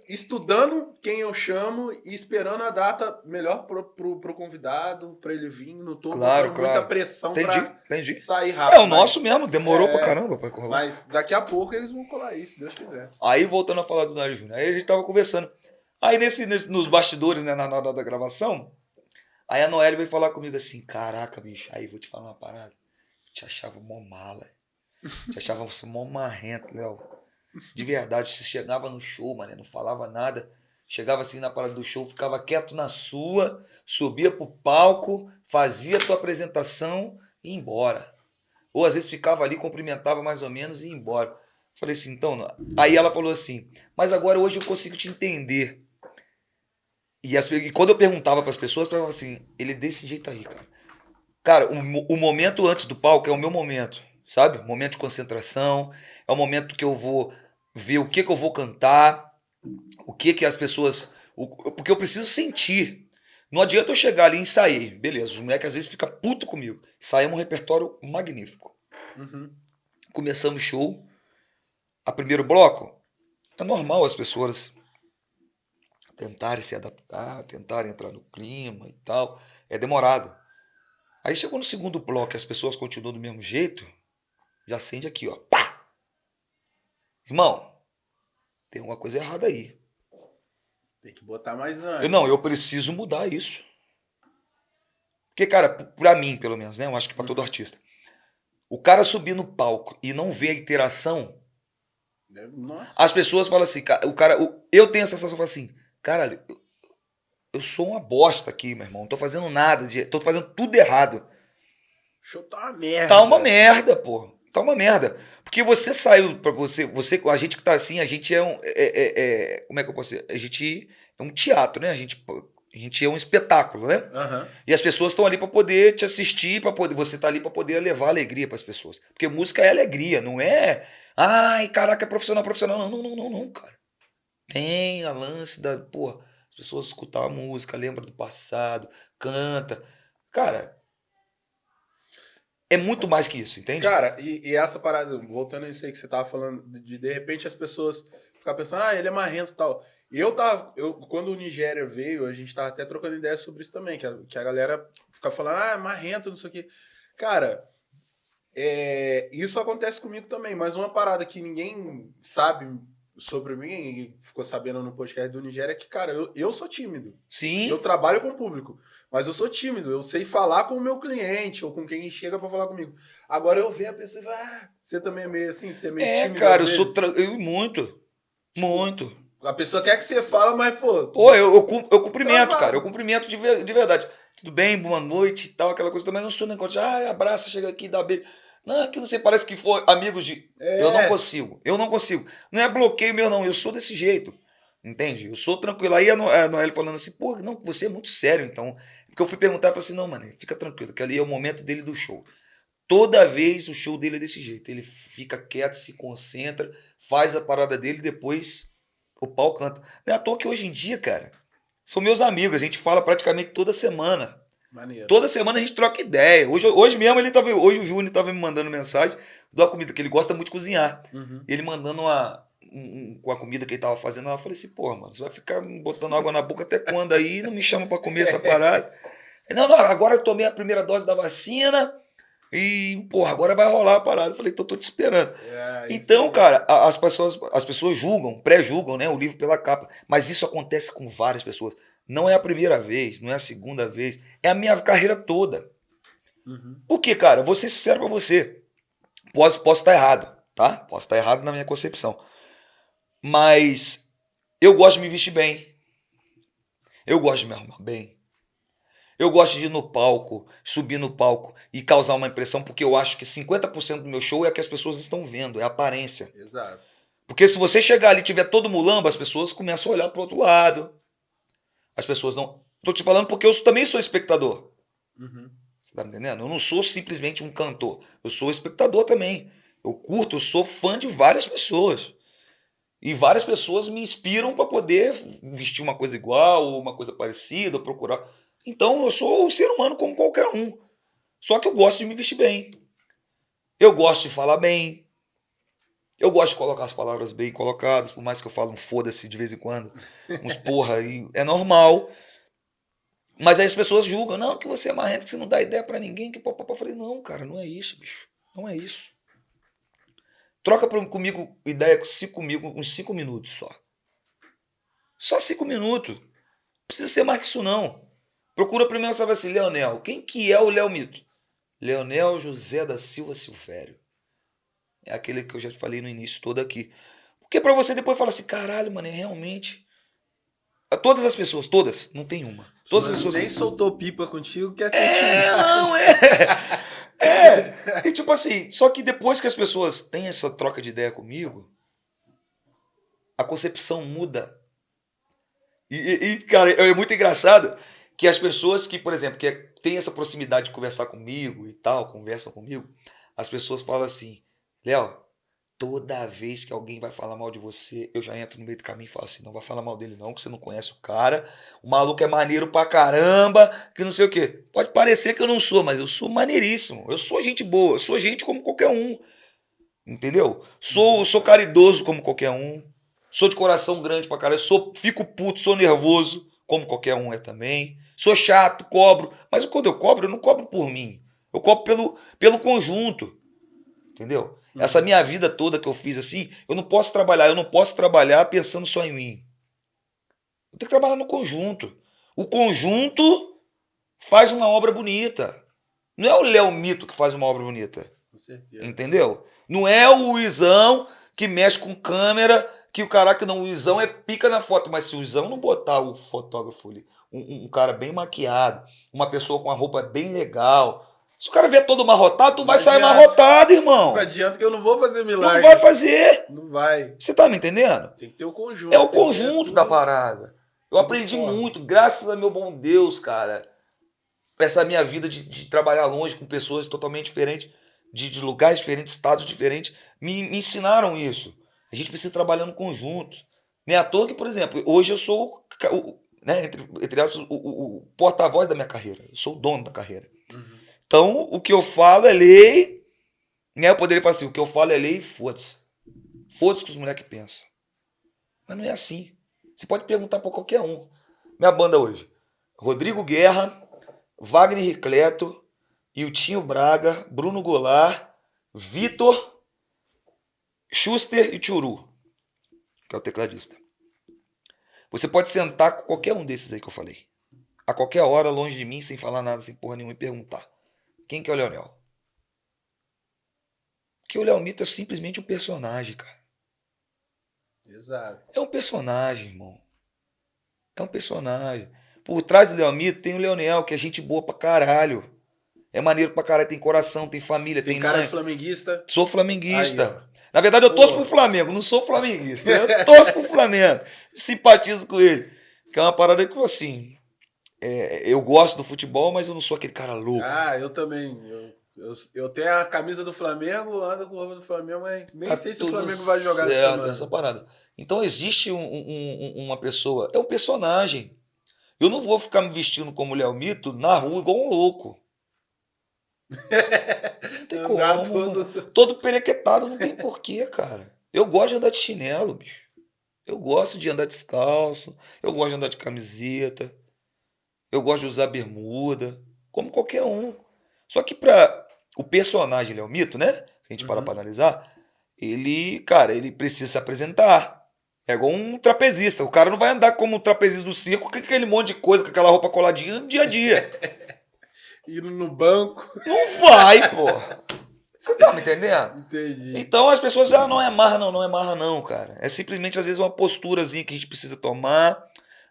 estudando quem eu chamo e esperando a data melhor pro, pro, pro convidado, pra ele vir. Não tô Claro, botando claro. muita pressão Entendi, pra entendi. sair rápido. É o nosso mesmo, demorou É. pra caramba pra colar. Mas daqui a pouco eles vão colar isso, se Deus quiser. Aí voltando a falar do Nário Júnior, aí a gente tava conversando. Aí nesse, nesse- nos bastidores, né, na na hora da gravação, aí a Noelle veio falar comigo assim, caraca, bicho, aí vou te falar uma parada. Te achava mó mala. Te achava você mó marrento, Léo. De verdade, você chegava no show, mano, não falava nada. Chegava assim na parada do show, ficava quieto na sua, subia pro palco, fazia a tua apresentação e ia embora. Ou às vezes ficava ali, cumprimentava mais ou menos e ia embora. Falei assim, então. não- Aí ela falou assim, mas agora hoje eu consigo te entender. E, as e quando eu perguntava para as pessoas, eu falava assim, ele é desse jeito aí, cara. Cara, o, o momento antes do palco é o meu momento, sabe? Momento de concentração, é o momento que eu vou ver o que, que eu vou cantar, o que que as pessoas. o- porque eu preciso sentir. Não adianta eu chegar ali e ensaiei. Beleza, os moleques às vezes ficam puto comigo. Saímos um repertório magnífico. Uhum. Começamos o show. A primeiro bloco, é normal as pessoas tentarem se adaptar, tentarem entrar no clima e tal. É demorado. Aí chegou no segundo bloco e as pessoas continuam do mesmo jeito, já acende aqui, ó. Pá! Irmão, tem alguma coisa errada aí. Tem que botar mais antes. Eu, não, eu preciso mudar isso. Porque, cara, pra mim, pelo menos, né? Eu acho que pra todo artista. O cara subir no palco e não ver a interação, Deve- Nossa. as pessoas falam assim, o cara, eu tenho a sensação, eu falo assim, caralho, eu, eu sou uma bosta aqui, meu irmão, não tô fazendo nada, de, tô fazendo tudo errado. Show tá uma merda. Tá uma merda, pô. Tá uma merda. Porque você saiu pra você, você, a gente que tá assim, a gente é um, é, é- é- como é que eu posso dizer? A gente é um teatro, né? A gente, a gente é um espetáculo, né? Aham. E as pessoas estão ali para poder te assistir, para poder você tá ali para poder levar alegria para as pessoas. Porque música é alegria, não é, ai, caraca, é profissional, profissional. Não, não, não, não, não, cara. Tem a lance da, pô, as pessoas escutam a música, lembram do passado, canta. Cara, é muito mais que isso, entende? Cara, e, e essa parada, voltando a isso aí que você tava falando, de de repente as pessoas ficar pensando, ah, ele é marrento e tal. Eu tava, eu, quando o Nigéria veio, a gente tava até trocando ideia sobre isso também, que a, que a galera fica falando, ah, é marrento, não sei o quê. Cara, é, isso acontece comigo também, mas uma parada que ninguém sabe sobre mim, e ficou sabendo no podcast do Nigéria, é que, cara, eu, eu sou tímido. Sim. Eu trabalho com o público, mas eu sou tímido. Eu sei falar com o meu cliente ou com quem chega pra falar comigo. Agora eu vejo a pessoa e falo, ah, você também é meio assim, você é meio É, tímido. cara, eu sou. vezes." Tra... Eu, muito. Muito. A pessoa quer que você fala, mas, pô. Pô, eu, eu, eu cumprimento, Travado. cara. Eu cumprimento de, de verdade. Tudo bem, boa noite e tal, aquela coisa também. Não sou negócio de, ah, abraça, chega aqui, dá beijo. Não, aqui não sei, parece que for amigos de. É. Eu não consigo. Eu não consigo. Não é bloqueio meu, não. Eu sou desse jeito. Entende? Eu sou tranquilo. Aí a Noelle falando assim, pô, não, você é muito sério, então. Porque eu fui perguntar e falei assim, não, mano, fica tranquilo, que ali é o momento dele do show. Toda vez o show dele é desse jeito. Ele fica quieto, se concentra, faz a parada dele e depois o pau canta. Não é à toa que hoje em dia, cara, são meus amigos. A gente fala praticamente toda semana. Maneiro. Toda semana a gente troca ideia. Hoje, hoje mesmo ele tava. Hoje o Júnior tava me mandando mensagem de uma comida que ele gosta muito de cozinhar. Uhum. Ele mandando uma. um- com a comida que ele tava fazendo, eu falei assim, porra, mano, você vai ficar botando água na boca até quando aí? Não me chama pra comer essa parada. Ele, Não, não, agora eu tomei a primeira dose da vacina e, porra, agora vai rolar a parada. Eu falei, então tô te esperando. É, Então, aí. cara, as pessoas, as pessoas julgam, pré-julgam, né, o livro pela capa. Mas isso acontece com várias pessoas. Não é a primeira vez, não é a segunda vez, é a minha carreira toda. Uhum. Por quê, cara? Vou ser sincero pra você. Posso, posso estar errado, tá? Posso estar errado na minha concepção. Mas eu gosto de me vestir bem. Eu gosto de me arrumar bem. Eu gosto de ir no palco, subir no palco e causar uma impressão, porque eu acho que 50% do meu show é que as pessoas estão vendo, é a aparência. Exato. Porque se você chegar ali e tiver todo mulamba, as pessoas começam a olhar pro outro lado. As pessoas não. Tô te falando porque eu também sou espectador. Uhum. Você tá me entendendo? Eu não sou simplesmente um cantor. Eu sou espectador também. Eu curto, eu sou fã de várias pessoas. E várias pessoas me inspiram para poder vestir uma coisa igual, ou uma coisa parecida, procurar. Então eu sou um ser humano como qualquer um. Só que eu gosto de me vestir bem. Eu gosto de falar bem. Eu gosto de colocar as palavras bem colocadas, por mais que eu fale um foda-se de vez em quando. Uns porra aí. É normal. Mas aí as pessoas julgam, não, que você é marrento, que você não dá ideia pra ninguém, que papapá. Eu falei, não, cara, não é isso, bicho. Não é isso. Troca pra- comigo ideia se comigo uns cinco minutos só. Só cinco minutos. Não precisa ser mais que isso, não. Procura primeiro saber assim, Leonel. Quem que é o Léo Mito? Leonel José da Silva Silvério. É aquele que eu já te falei no início todo aqui. Porque pra você depois falar assim, caralho, mano, é realmente. Todas as pessoas, todas, não tem uma. Todas as pessoas. Nem soltou pipa contigo, quer É, não, é. É. E tipo assim, só que depois que as pessoas têm essa troca de ideia comigo, a concepção muda. E, e- e, cara, é muito engraçado que as pessoas que, por exemplo, que têm essa proximidade de conversar comigo e tal, conversam comigo, as pessoas falam assim, Léo, toda vez que alguém vai falar mal de você, eu já entro no meio do caminho e falo assim, não vai falar mal dele não, que você não conhece o cara, o maluco é maneiro pra caramba, que não sei o quê. Pode parecer que eu não sou, mas eu sou maneiríssimo. Eu sou gente boa, eu sou gente como qualquer um. Entendeu? Sou, sou caridoso como qualquer um. Sou de coração grande pra caralho. Sou, fico puto, sou nervoso, como qualquer um é também. Sou chato, cobro. Mas quando eu cobro, eu não cobro por mim. Eu cobro pelo, pelo conjunto. Entendeu? Essa minha vida toda que eu fiz assim, eu não posso trabalhar, eu não posso trabalhar pensando só em mim. Eu tenho que trabalhar no conjunto. O conjunto faz uma obra bonita. Não é o Léo Mito que faz uma obra bonita. Com certeza. Entendeu? Não é o Luizão que mexe com câmera, que o caraca não, o Luizão é pica na foto, mas se o Luizão não botar o fotógrafo ali, um, um- cara bem maquiado, uma pessoa com a roupa bem legal, se o cara vier todo amarrotado, tu vai Não sair adianta. amarrotado, irmão. Não adianta que eu não vou fazer Não milagre. vai fazer. Não vai. Você tá me entendendo? Tem que ter o conjunto. É o conjunto da parada. Eu aprendi muito, graças a meu bom Deus, cara. Essa minha vida de, de trabalhar longe com pessoas totalmente diferentes, de, de lugares diferentes, estados diferentes, me, me ensinaram isso. A gente precisa trabalhar no conjunto. Nem à toa que, por exemplo, hoje eu sou. o- né? Entre, entre aspas, o, o- o porta-voz da minha carreira. Eu sou o dono da carreira. Então, o que eu falo é lei. Né? Eu poderia falar assim: o que eu falo é lei e foda-se. Foda-se que os moleques pensam. Mas não é assim. Você pode perguntar pra qualquer um. Minha banda hoje: Rodrigo Guerra, Wagner Ricleto, Iltinho Braga, Bruno Goulart, Vitor, Schuster e Tchuru, que é o tecladista. Você pode sentar com qualquer um desses aí que eu falei. A qualquer hora, longe de mim, sem falar nada, sem porra nenhuma, e perguntar: quem que é o Leonel? Porque o Leomito é simplesmente um personagem, cara. Exato. É um personagem, irmão. É um personagem. Por trás do Leomito tem o Leonel, que é gente boa pra caralho. É maneiro pra caralho, tem coração, tem família, tem, Tem cara mãe. de flamenguista. Sou flamenguista. Aí. Na verdade, eu torço Pô. pro Flamengo, não sou flamenguista. Eu torço pro Flamengo. Simpatizo com ele. Que é uma parada que, assim. É, eu gosto do futebol, mas eu não sou aquele cara louco. Ah, eu também. Eu, eu, eu tenho a camisa do Flamengo, ando com roupa do Flamengo, mas nem Tá sei se o Flamengo vai jogar essa certo, semana. essa parada. Então existe um- um- um- uma pessoa, é um personagem. Eu não vou ficar me vestindo como Léo Mito na rua igual um louco. Não tem como. Todo... Todo perequetado, não tem porquê, cara. Eu gosto de andar de chinelo, bicho. Eu gosto de andar descalço. Eu gosto de andar de camiseta. Eu gosto de usar bermuda. Como qualquer um. Só que pra o personagem Léo Mito, né? A gente para Uhum. pra analisar. Ele, cara, ele precisa se apresentar. É igual um trapezista. O cara não vai andar como um trapezista do circo com aquele monte de coisa, com aquela roupa coladinha no dia a dia. Indo no banco. Não vai, pô. Você tá me entendendo? Entendi. Então as pessoas, ah, não é marra não, não é marra não, cara. É simplesmente às vezes uma posturazinha que a gente precisa tomar.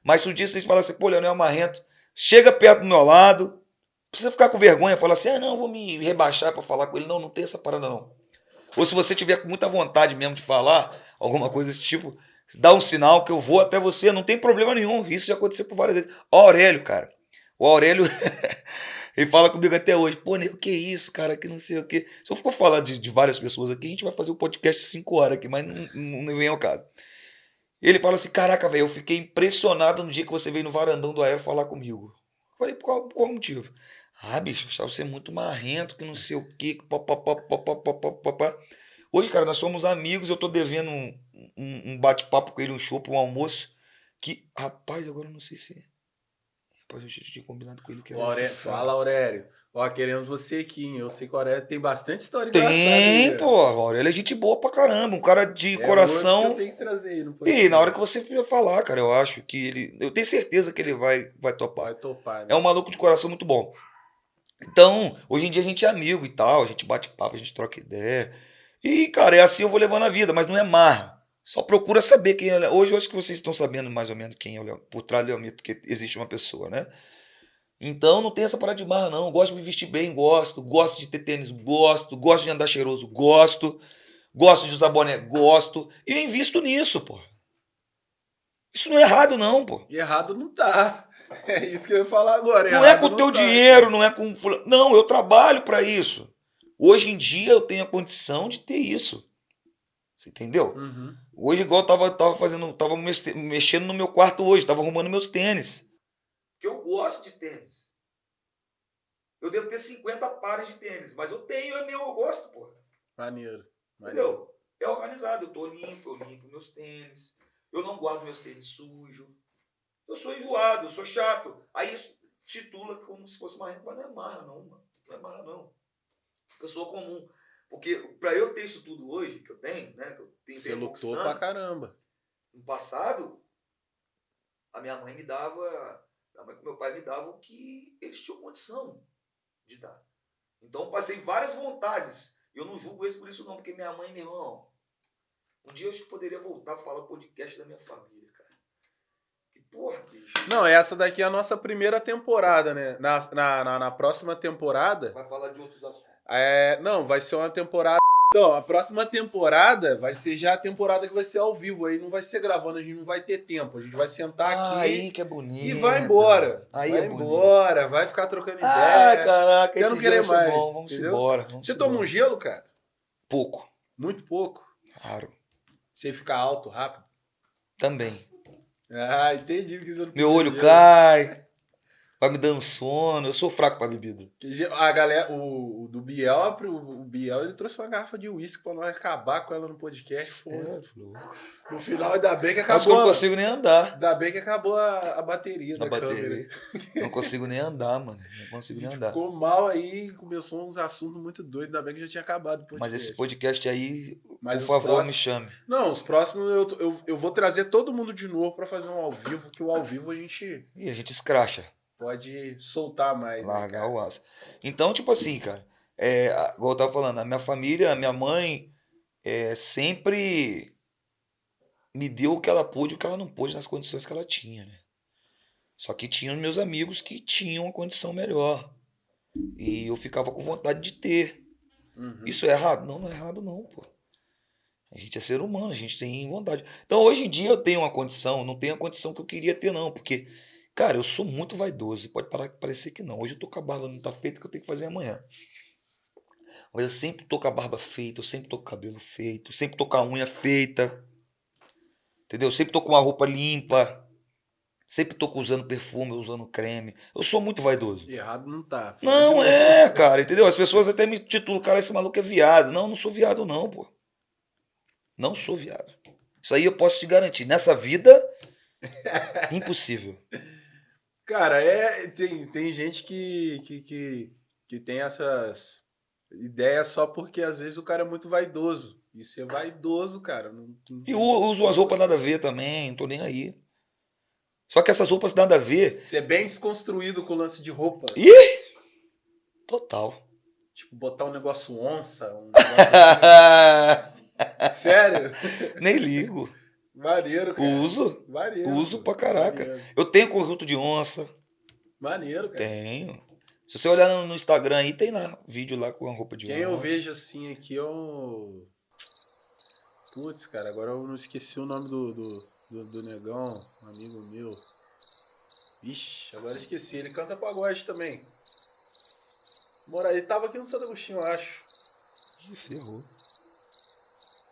Mas se um dia você falar assim, pô, Leonel Marrento, chega perto do meu lado, precisa ficar com vergonha, falar assim, ah, não, vou me rebaixar pra falar com ele. Não, não tem essa parada não. Ou se você tiver com muita vontade mesmo de falar, alguma coisa desse tipo, dá um sinal que eu vou até você, não tem problema nenhum. Isso já aconteceu por várias vezes. Ó, Aurélio, cara. O Aurélio, ele fala comigo até hoje, pô, nego, que isso, cara, que não sei o quê. Se eu for falar de, de várias pessoas aqui, a gente vai fazer um podcast 5 horas aqui, mas não, não, não vem ao caso. Ele fala assim, caraca, velho, eu fiquei impressionado no dia que você veio no varandão do Aero falar comigo. Eu falei, por qual, qual motivo? Ah, bicho, achava você muito marrento, que não sei o quê, que pá, pá, pá, pá, pá, pá, pá, pá, pá. Hoje, cara, nós somos amigos, eu tô devendo um, um, um bate-papo com ele, um show, um almoço, que, rapaz, agora eu não sei se... Rapaz, eu tinha combinado com ele que era sábado. fala, Aurélio. Ó, queremos você aqui, hein? Eu sei que o Aurélio tem bastante história. Tem, pô, Aurélio ele é gente boa pra caramba, um cara de É coração. que eu tenho que trazer não foi? E na hora que você for falar, cara, eu acho que ele. Eu tenho certeza que ele vai, vai topar. Vai topar, né? É um maluco de coração muito bom. Então, hoje em dia a gente é amigo e tal, a gente bate papo, a gente troca ideia. E, cara, é assim eu vou levando a vida, mas não é marra. Só procura saber quem é Hoje eu acho que vocês estão sabendo mais ou menos quem é o Leo, por trás do Leomito, que existe uma pessoa, né? Então não tem essa parada de marra, não. Gosto de me vestir bem, gosto. Gosto de ter tênis, gosto. Gosto de andar cheiroso, gosto. Gosto de usar boné, gosto. E eu invisto nisso, pô. Isso não é errado, não, pô. E errado não tá. É isso que eu ia falar agora. Não é com o teu tá. dinheiro, não é com. Não, eu trabalho pra isso. Hoje em dia eu tenho a condição de ter isso. Você entendeu? Uhum. Hoje, igual eu tava, tava fazendo, tava mex- mexendo no meu quarto hoje, tava arrumando meus tênis. Porque eu gosto de tênis. Eu devo ter 50 pares de tênis, mas eu tenho, é meu, eu gosto, porra. Maneiro. Maneiro. Entendeu? É organizado, eu tô limpo, eu limpo meus tênis. Eu não guardo meus tênis sujos. Eu sou enjoado, eu sou chato. Aí isso titula como se fosse marra, mas não é marra, não, mano. Não é marra, não. Pessoa comum. Porque pra eu ter isso tudo hoje, que eu tenho, né? Que eu tenho Você lutou pra caramba. no passado, a minha mãe me dava, mãe com meu pai me davam o que eles tinham condição de dar. Então eu passei várias vontades. Eu não julgo eles por isso não, porque minha mãe, meu irmão, um dia eu acho que poderia voltar a falar o podcast da minha família, cara. Que porra, bicho. Não, essa daqui é a nossa primeira temporada, né? Na, na, na, na próxima temporada. Vai falar de outros assuntos. É, não, vai ser uma temporada. Então, a próxima temporada vai ser já a temporada que vai ser ao vivo. Aí não vai ser gravando, a gente não vai ter tempo. A gente vai sentar aqui aí que é bonito. e vai embora. Aí vai é bonito. embora, vai ficar trocando Ah, ideia. caraca, Eu não querer mais, bom. Vamos entendeu? embora. Vamos Você toma um gelo, cara? Pouco, Muito pouco. claro. Você fica alto rápido. Também. Ah, entendi. Porque você não Meu olho gelo. cai, vai me dando sono. Eu sou fraco pra bebida. A galera, o, o do Biel, o, o Biel, ele trouxe uma garrafa de uísque pra nós acabar com ela no podcast. É. No final, ainda bem que Acho que eu acabou. não a- consigo nem andar. Ainda bem que acabou a, a bateria Na da câmera. bateria. Não consigo nem andar, mano. Não consigo nem andar. Ficou mal aí, começou uns assuntos muito doidos. Ainda bem que já tinha acabado o podcast. Mas esse podcast aí, Mas por favor, próximos- me chame. Não, os próximos eu, eu, eu vou trazer todo mundo de novo pra fazer um ao vivo, que o ao vivo a gente E a gente escracha. Pode soltar mais. né, Largar cara? o aço. Então, tipo assim, cara, é, igual eu tava falando, a minha família, a minha mãe, é, sempre me deu o que ela pôde e o que ela não pôde nas condições que ela tinha, né? Só que tinha os meus amigos que tinham uma condição melhor. E eu ficava com vontade de ter. Uhum. Isso é errado? Não, não é errado não, pô. A gente é ser humano, a gente tem vontade. Então, hoje em dia eu tenho uma condição, não tenho a condição que eu queria ter não, porque, cara, eu sou muito vaidoso, pode parecer que não. Hoje eu tô com a barba não tá feita que eu tenho que fazer amanhã. Mas eu sempre tô com a barba feita, eu sempre tô com o cabelo feito, eu sempre tô com a unha feita. Entendeu? Eu sempre tô com uma roupa limpa. Sempre tô usando perfume, usando creme. Eu sou muito vaidoso. Errado não tá. Não, é, cara, entendeu? As pessoas até me titulam, cara, esse maluco é viado. Não, não sou viado, não, pô. Não sou viado. Isso aí eu posso te garantir. Nessa vida, impossível. Cara, é, tem, tem gente que, que, que, que tem essas ideias só porque às vezes o cara é muito vaidoso. E ser vaidoso, cara, não, não- E uso umas roupas nada a ver também, não tô nem aí. Só que essas roupas nada a ver, Ser bem desconstruído com o lance de roupa. Ih! total. Tipo, botar um negócio onça, um negócio assim. Sério? nem ligo. Maneiro, cara. Uso. Maneiro. Uso pra caraca. Maneiro, Eu tenho conjunto de onça. Maneiro, cara. Tenho. Se você olhar no Instagram aí, tem lá vídeo lá com a roupa de Quem eu onça. vejo assim aqui é o. Putz, cara, agora eu não esqueci o nome do, do, do, do negão, um amigo meu. Ixi, agora eu esqueci. Ele canta pagode também. Mora, ele tava aqui no Santo Agostinho, eu acho. Ih, ferrou.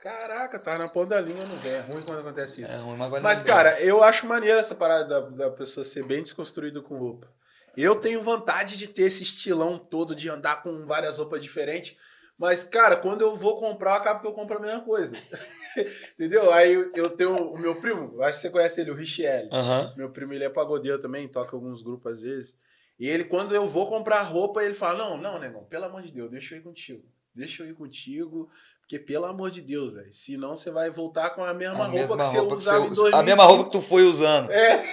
Caraca, tava na ponta da língua, não vem. É ruim quando acontece isso. É, mas vai Mas, lembrar. cara, eu acho maneiro essa parada da, da pessoa ser bem desconstruída com roupa. Eu tenho vontade de ter esse estilão todo, de andar com várias roupas diferentes. Mas, cara, quando eu vou comprar, acaba que eu compro a mesma coisa. Entendeu? Aí eu- tenho o meu primo, acho que você conhece ele, o Richelle. Aham. Meu primo, ele é pagodeiro também, toca alguns grupos às vezes. E ele, quando eu vou comprar roupa, ele fala: Não, não, negão, pelo amor de Deus, deixa eu ir contigo. Deixa eu ir contigo, porque pelo amor de Deus, velho. Senão você vai voltar com a mesma A roupa mesma que você roupa que usava você em usa- 2005. A mesma roupa que tu foi usando. É.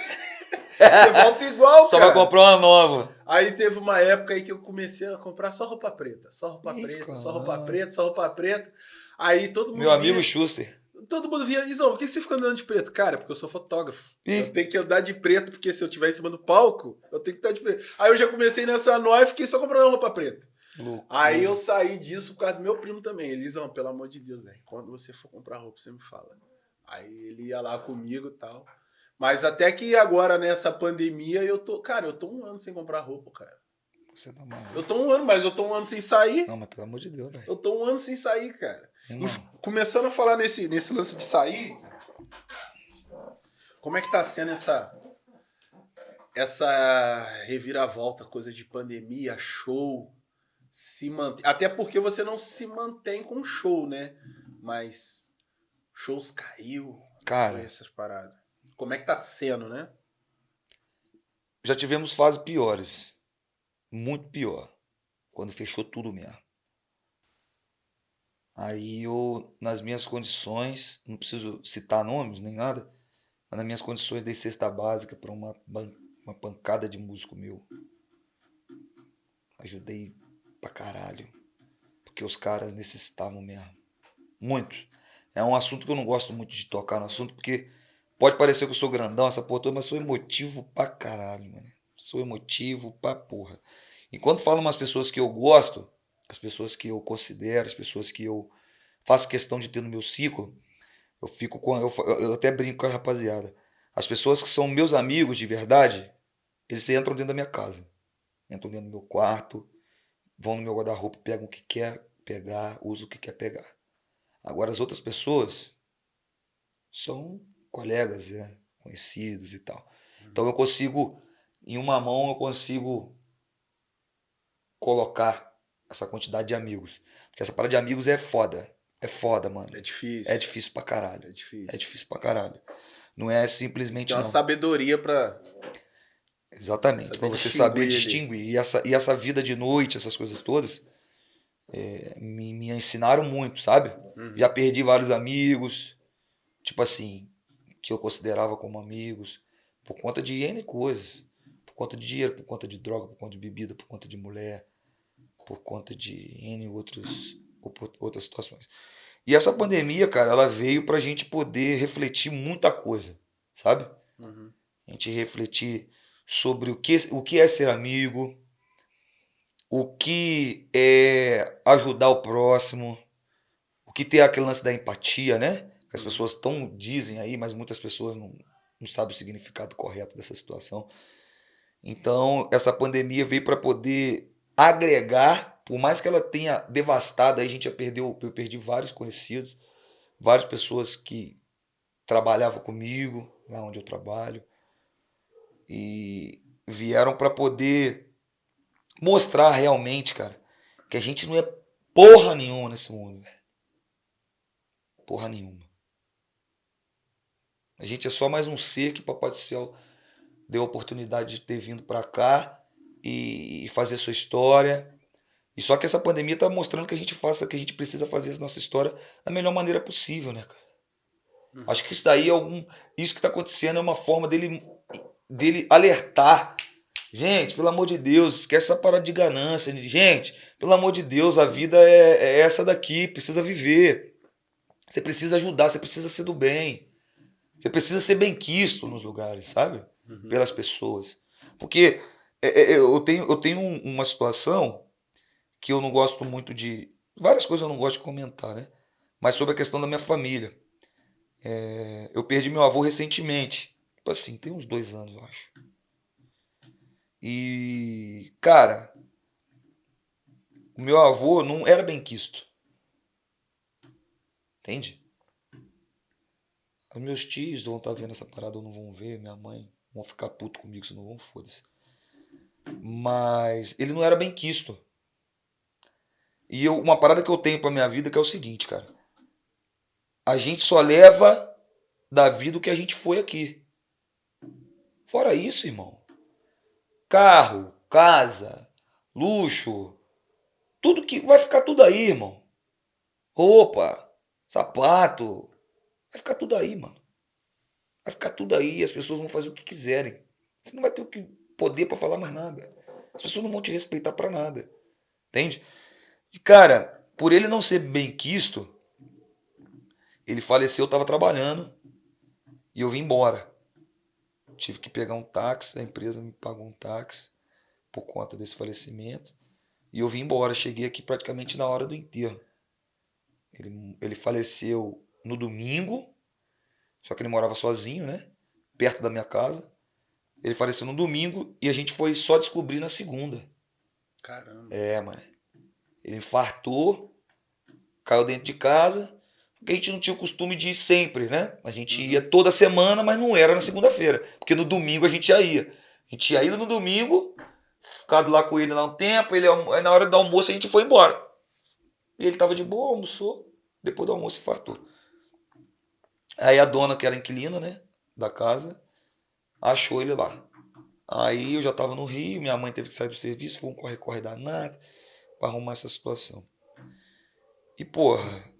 Você volta igual, Só cara. vai comprar uma nova. Aí teve uma época aí que eu comecei a comprar só roupa preta. Só roupa Ih, preta, só roupa preta, só roupa preta. Aí todo mundo Meu amigo via, Schuster. todo mundo via, Izão, por que você fica andando de preto? Cara, porque eu sou fotógrafo. Ih. Eu tenho que andar de preto, porque se eu estiver em cima do palco, eu tenho que estar de preto. Aí eu já comecei nessa noia e fiquei só comprando roupa preta. Louco. Aí eu saí disso por causa do meu primo também. Elisão, pelo amor de Deus, velho. Quando você for comprar roupa, você me fala. Aí ele ia lá comigo e tal. Mas até que agora, nessa pandemia, eu tô. Cara, eu tô um ano sem comprar roupa, cara. Você tá maluco. Eu tô um ano, mas eu tô um ano sem sair. Não, mas pelo amor de Deus, velho. Eu tô um ano sem sair, cara. Irmão, Começando a falar nesse, nesse lance de sair. Como é que tá sendo essa. Essa reviravolta, coisa de pandemia, show, se mantém. Até porque você não se mantém com show, né? Mas shows caiu. Cara. Essas paradas. Como é que tá sendo, né? já tivemos fases piores. Muito pior. Quando fechou tudo mesmo. Aí eu, nas minhas condições, não preciso citar nomes nem nada, mas nas minhas condições dei cesta básica para uma, uma pancada de músico meu. Ajudei pra caralho. Porque os caras necessitavam mesmo. Muito. É um assunto que eu não gosto muito de tocar no assunto, porque pode parecer que eu sou grandão, essa porra toda, mas sou emotivo pra caralho, mano. Sou emotivo pra porra. E quando falo umas pessoas que eu gosto, as pessoas que eu considero, as pessoas que eu faço questão de ter no meu ciclo, eu fico com. Eu, eu até brinco com a rapaziada. As pessoas que são meus amigos de verdade, eles entram dentro da minha casa. Entram dentro do meu quarto, vão no meu guarda-roupa, pegam o que quer pegar, usam o que quer pegar. Agora as outras pessoas são colegas, é. conhecidos e tal. Então eu consigo, em uma mão, eu consigo colocar essa quantidade de amigos. Porque essa parada de amigos é foda. É foda, mano. É difícil. É difícil pra caralho. É difícil. É difícil pra caralho. Não é simplesmente Tem uma não. sabedoria pra. Exatamente, para você distinguir saber distinguir. E essa, e essa vida de noite, essas coisas todas, é, me, me ensinaram muito, sabe? Uhum. Já perdi vários amigos, tipo assim, que eu considerava como amigos, por conta de N coisas. Por conta de dinheiro, por conta de droga, por conta de bebida, por conta de mulher, por conta de N outros, outras situações. E essa pandemia, cara, ela veio pra gente poder refletir muita coisa, sabe? Uhum. a gente refletir sobre o que, o que é ser amigo, o que é ajudar o próximo, o que tem aquele lance da empatia, né? Que as pessoas tão dizem aí, mas muitas pessoas não, não sabem o significado correto dessa situação. Então, essa pandemia veio para poder agregar, por mais que ela tenha devastado, aí a gente já perdeu, eu perdi vários conhecidos, várias pessoas que trabalhavam comigo, lá onde eu trabalho, e vieram para poder mostrar realmente, cara, que a gente não é porra nenhuma nesse mundo, velho. Porra nenhuma. A gente é só mais um ser que Papai do Céu deu a oportunidade de ter vindo para cá e fazer sua história. E só que essa pandemia tá mostrando que a gente faça, que a gente precisa fazer nossa história da melhor maneira possível, né, cara? Uhum. Acho que isso daí é algum. Isso que tá acontecendo é uma forma dele, dele alertar. Gente, pelo amor de Deus, esquece essa parada de ganância. Gente, pelo amor de Deus, a vida é, é essa daqui, precisa viver. Você precisa ajudar, você precisa ser do bem. Você precisa ser bem quisto nos lugares, sabe? Uhum. pelas pessoas. Porque é, é, eu tenho, eu tenho um- uma situação que eu não gosto muito de. Várias coisas eu não gosto de comentar, né? Mas sobre a questão da minha família. É, eu perdi meu avô recentemente. Tipo assim, tem uns dois anos, eu acho. E, cara, o meu avô não era bem quisto. Entende? Os meus tios vão estar vendo essa parada ou não vão ver, minha mãe vão ficar puto comigo se não vão, foda-se. Mas ele não era bem quisto. E eu, uma parada que eu tenho pra minha vida que é o seguinte, cara. A gente só leva da vida o que a gente foi aqui. Fora isso, irmão. Carro, casa, luxo, tudo que vai ficar tudo aí, irmão. Roupa, sapato, vai ficar tudo aí, mano. Vai ficar tudo aí as pessoas vão fazer o que quiserem. Você não vai ter o que poder pra falar mais nada. As pessoas não vão te respeitar pra nada. Entende? E cara, por ele não ser bem quisto, ele faleceu, eu tava trabalhando e eu vim embora. Tive que pegar um táxi, a empresa me pagou um táxi por conta desse falecimento. E eu vim embora, cheguei aqui praticamente na hora do enterro. Ele, ele faleceu no domingo, só que ele morava sozinho, né? Perto da minha casa. Ele faleceu no domingo e a gente foi só descobrir na segunda. Caramba. É, mano. Ele infartou, caiu dentro de casa. Porque a gente não tinha o costume de ir sempre, né? A gente ia toda semana, mas não era na segunda-feira. Porque no domingo a gente já ia. A gente ia ido no domingo, ficado lá com ele lá um tempo, ele, na hora do almoço a gente foi embora. E ele tava de boa, almoçou, depois do almoço infartou. Aí a dona, que era inquilina, né, da casa, achou ele lá. Aí eu já tava no Rio, minha mãe teve que sair do serviço, foi um corre-corre danado pra arrumar essa situação. E, porra,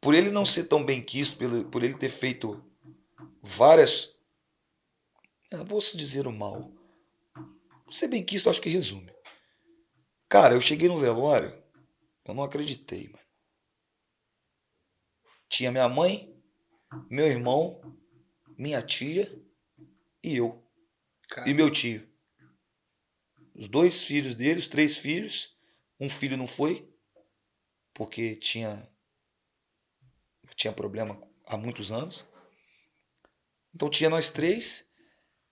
por ele não ser tão bem quisto, por ele ter feito várias. Eu posso dizer o mal. Ser bem quisto, acho que resume. Cara, eu cheguei no velório, eu não acreditei, mano. Tinha minha mãe, meu irmão, minha tia e eu. Cara, E meu tio. Os dois filhos dele, os três filhos. Um filho não foi, porque tinha, tinha problema há muitos anos. Então tinha nós três,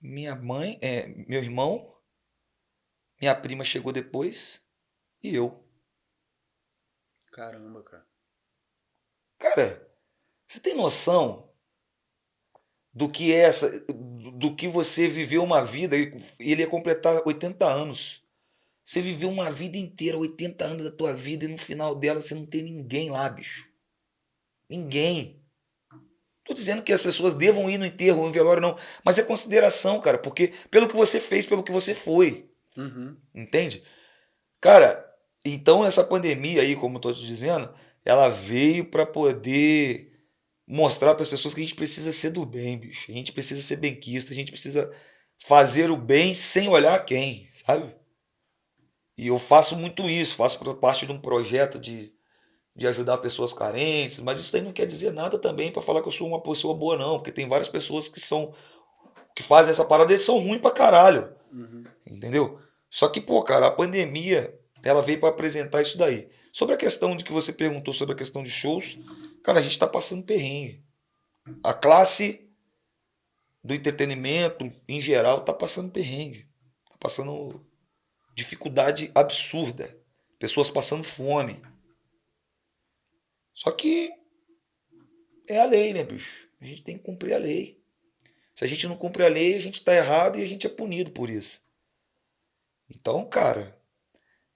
minha mãe, é, meu irmão, minha prima chegou depois e eu. Caramba, cara. Cara, você tem noção do que é essa, do que você viveu uma vida. Ele ele ia completar 80 anos. Você viveu uma vida inteira, 80 anos da tua vida, e no final dela você não tem ninguém lá, bicho. Ninguém. Tô dizendo que as pessoas devam ir no enterro, no velório, não. Mas é consideração, cara, porque pelo que você fez, pelo que você foi. Uhum. Entende? Cara, então essa pandemia aí, como eu tô te dizendo, ela veio para poder mostrar para as pessoas que a gente precisa ser do bem, bicho. A gente precisa ser benquista, a gente precisa fazer o bem sem olhar quem, sabe? E eu faço muito isso, faço parte de um projeto de, de ajudar pessoas carentes, mas isso daí não quer dizer nada também para falar que eu sou uma pessoa boa, não, porque tem várias pessoas que são que fazem essa parada e são ruins pra caralho. Uhum. Entendeu? Só que, pô, cara, a pandemia, ela veio para apresentar isso daí. Sobre a questão de que você perguntou sobre a questão de shows, cara, a gente tá passando perrengue. A classe do entretenimento, em geral, tá passando perrengue. Tá passando dificuldade absurda. Pessoas passando fome. Só que é a lei, né, bicho? A gente tem que cumprir a lei. Se a gente não cumpre a lei, a gente tá errado e a gente é punido por isso. Então, cara,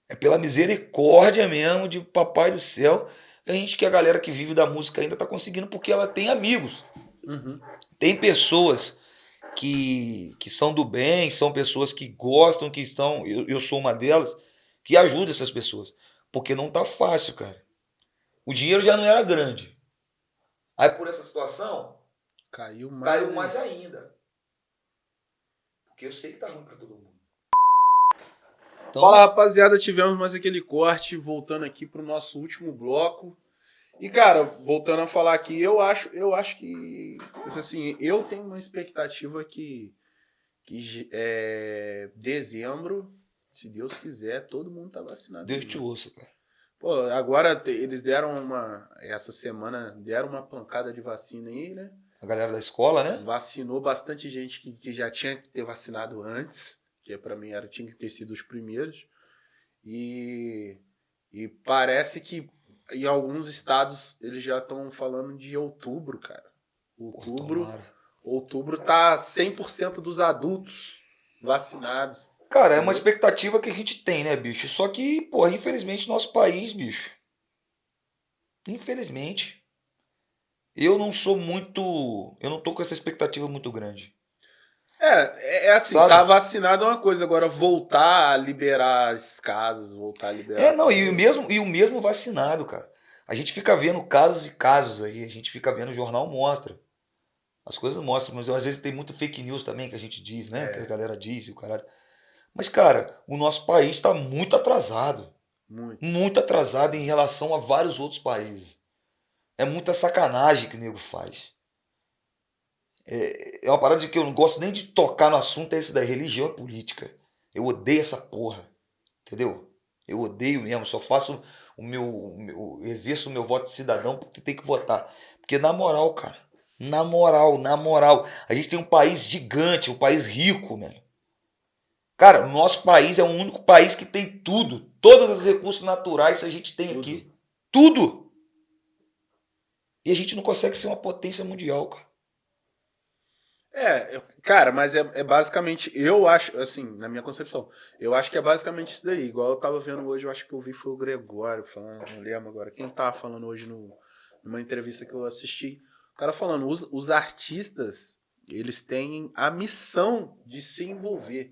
é pela misericórdia mesmo de Papai do Céu que a gente, que a galera que vive da música ainda tá conseguindo, porque ela tem amigos. Uhum. Tem pessoas que, que são do bem, são pessoas que gostam, que estão. Eu, eu sou uma delas, que ajuda essas pessoas. Porque não tá fácil, cara. O dinheiro já não era grande. Aí por essa situação, Caiu mais. caiu mais ainda. Porque eu sei que tá ruim pra todo mundo. Então, Fala rapaziada, tivemos mais aquele corte, voltando aqui pro nosso último bloco. E cara, voltando a falar aqui, eu acho, eu acho que assim, eu tenho uma expectativa que que é, dezembro, se Deus quiser, todo mundo tá vacinado. Deus te ouça, cara. Pô, agora eles deram uma essa semana deram uma pancada de vacina aí, né? A galera da escola, né? Vacinou bastante gente que, que já tinha que ter vacinado antes, que pra mim era tinha que ter sido os primeiros. E, e parece que em alguns estados eles já estão falando de outubro, cara. Outubro, Tomara. outubro tá 100% dos adultos vacinados. Cara, é uma expectativa que a gente tem, né, bicho? Só que, pô, infelizmente, nosso país, bicho. Infelizmente. Eu não sou muito. Eu não tô com essa expectativa muito grande. É, é é assim, Sabe? tá vacinado é uma coisa, agora voltar a liberar as casas, voltar a liberar. É, não, e o mesmo, e o mesmo vacinado, cara. A gente fica vendo casos e casos aí, a gente fica vendo, o jornal mostra. As coisas mostram, mas às vezes tem muito fake news também que a gente diz, né? É. Que a galera diz e o caralho. Mas, cara, o nosso país está muito atrasado. Muito. Muito atrasado em relação a vários outros países. É muita sacanagem que o nego faz. É, é uma parada de que eu não gosto nem de tocar no assunto, é isso da religião e política. Eu odeio essa porra. Entendeu? Eu odeio mesmo, só faço o meu, o meu exerço o meu voto de cidadão porque tem que votar. Porque na moral, cara, na moral, na moral, a gente tem um país gigante, um país rico, mano. Cara, o nosso país é o único país que tem tudo, todos os recursos naturais a gente tem Tudo. aqui. Tudo. E a gente não consegue ser uma potência mundial, cara. É, cara, mas é, é basicamente, eu acho, assim, na minha concepção, eu acho que é basicamente isso daí. Igual eu tava vendo hoje, eu acho que eu vi foi o Gregório falando, não lembro agora. Quem tava falando hoje no, numa entrevista que eu assisti, o cara falando, os, os artistas, eles têm a missão de se envolver.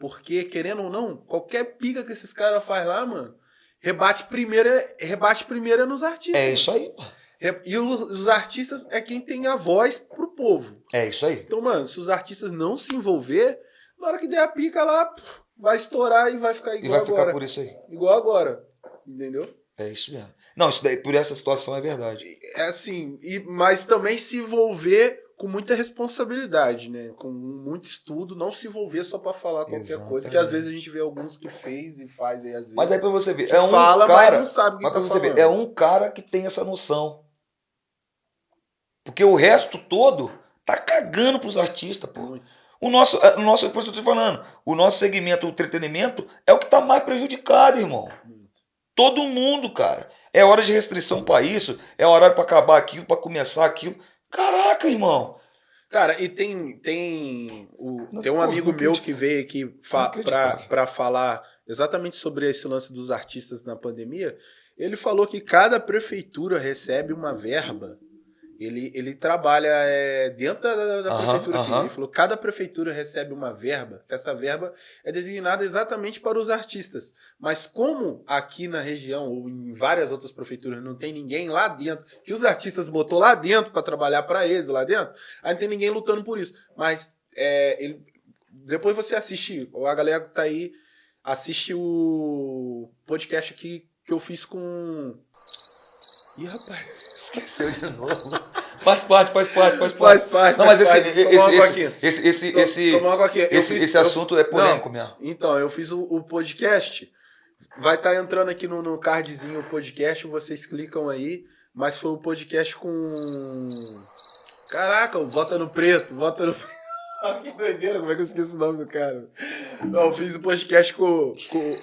Porque, querendo ou não, qualquer pica que esses caras faz lá, mano, rebate primeiro, é- rebate primeiro é nos artistas. É isso aí. Re- E os, os artistas é quem tem a voz pro povo. É isso aí. Então, mano, se os artistas não se envolver, na hora que der a pica lá, vai estourar e vai ficar E igual vai ficar agora. por isso aí. Igual agora. Entendeu? É isso mesmo. Não, isso daí, por essa situação é verdade. É assim, e, mas também se envolver com muita responsabilidade, né? Com muito estudo, não se envolver só pra falar qualquer coisa, que às Exatamente. vezes a gente vê alguns que fez e faz aí às vezes. Mas aí pra você ver, é um fala, mas cara, não sabe o que mas tá você falando. ver, é um cara que tem essa noção. Porque o resto todo tá cagando pros artistas, pô. Muito. O nosso, é, o nosso, por isso que eu tô te falando, o nosso segmento, o entretenimento, é o que tá mais prejudicado, irmão. muito. Todo mundo, cara. É hora de restrição pra isso, é hora pra acabar aquilo, pra começar aquilo. Caraca, irmão. Cara, e tem, tem, o, Não, tem um มี meu que veio aqui fa pra falar exatamente sobre esse lance dos artistas na pandemia. Ele falou que cada prefeitura recebe uma verba. Ele, ele trabalha é, dentro da, da- prefeitura aqui. Ele falou cada prefeitura recebe uma verba. Essa verba é designada exatamente para os artistas. Mas como aqui na região ou em várias outras prefeituras não tem ninguém lá dentro, que os artistas botou lá dentro para trabalhar para eles lá dentro, aí não tem ninguém lutando por isso. Mas é, ele- depois você assiste, ou a galera que tá aí, assiste o podcast aqui que eu fiz com. Ih, rapaz. Esqueceu de novo. Faz parte, faz parte, faz parte. Faz parte. Não, mas esse, esse, esse, esse, esse, esse, esse, assunto é polêmico mesmo. Então, eu fiz o, podcast. Vai estar entrando aqui no, no cardzinho o podcast, vocês clicam aí. Mas foi o podcast com. Caraca, o Vota no Preto, Vota no Olha que doideira, como é que eu esqueço o nome do cara? Não, eu fiz o podcast com. com...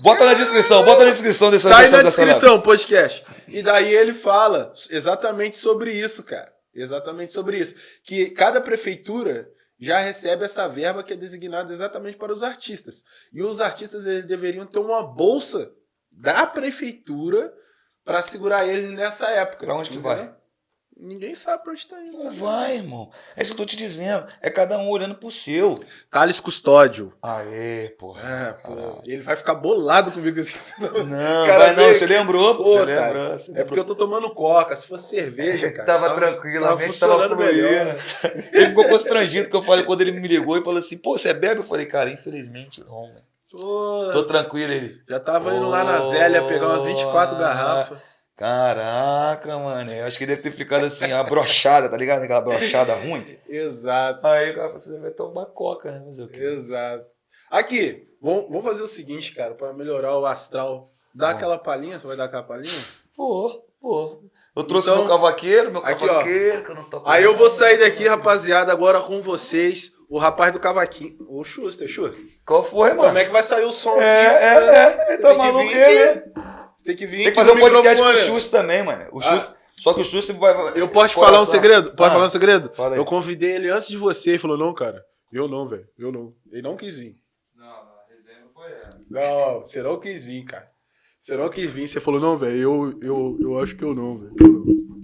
Bota na descrição, bota na descrição dessa Tá aí na descrição podcast. E daí ele fala exatamente sobre isso, cara. Exatamente sobre isso. Que cada prefeitura já recebe essa verba que é designada exatamente para os artistas. E os artistas eles deveriam ter uma bolsa da prefeitura para segurar eles nessa época. Pra onde que vai? Ninguém sabe pra onde tá indo. Não vai, irmão. É isso que eu tô te dizendo. É cada um olhando pro seu. Thales Custódio. Aê, porra. É, Caralho. ele vai ficar bolado comigo assim. senão- Não, Cara, vai não. Você lembrou, pô. Você lembrou. É lembrou. porque eu tô tomando coca. Se fosse cerveja, cara. Tava tranquilo, tava mente tava funcionando melhor. fluindo. Ele ficou constrangido que eu falei quando ele me ligou e falou assim: pô, você bebe? Eu falei, cara, infelizmente não. Pô, Tô tranquilo ele. Já tava indo lá na Zélia pegar umas 24 Oh, garrafas. Caraca, mano. Eu acho que deve ter ficado assim, a brochada, tá ligado? Aquela brochada ruim. Exato, Aí o cara falou assim: você vai tomar coca, né? Fazer o quê? exato. Aqui, vamos, vamos fazer o seguinte, cara, pra melhorar o astral. Dá Bom. aquela palhinha, você vai dar aquela palhinha? Pô, pô. Eu trouxe Então, meu cavaqueiro, meu aqui, ó. cavaqueiro, que eu não toco Aí eu vou sair daqui, rapaziada, agora com vocês, o rapaz do cavaquinho. O Schuster, Schuster. Qual foi, Como mano? é que vai sair o som É, aqui? é, é. Tá maluco ele, né? Você tem que vir Tem que fazer um podcast com o. Chus também, mano. O Ah. Chus, Só que o Chus vai. Eu posso te falar um segredo? Posso Ah. falar um segredo? Fala. Eu convidei ele antes de você. Ele falou, não, cara. Eu não, velho. Eu não. Ele não quis vir. Não, não, a resenha não foi essa. Não, você não quis vir, cara. Você não quis vir. Você falou, não, velho, eu, eu, eu acho que eu não, velho. Eu não.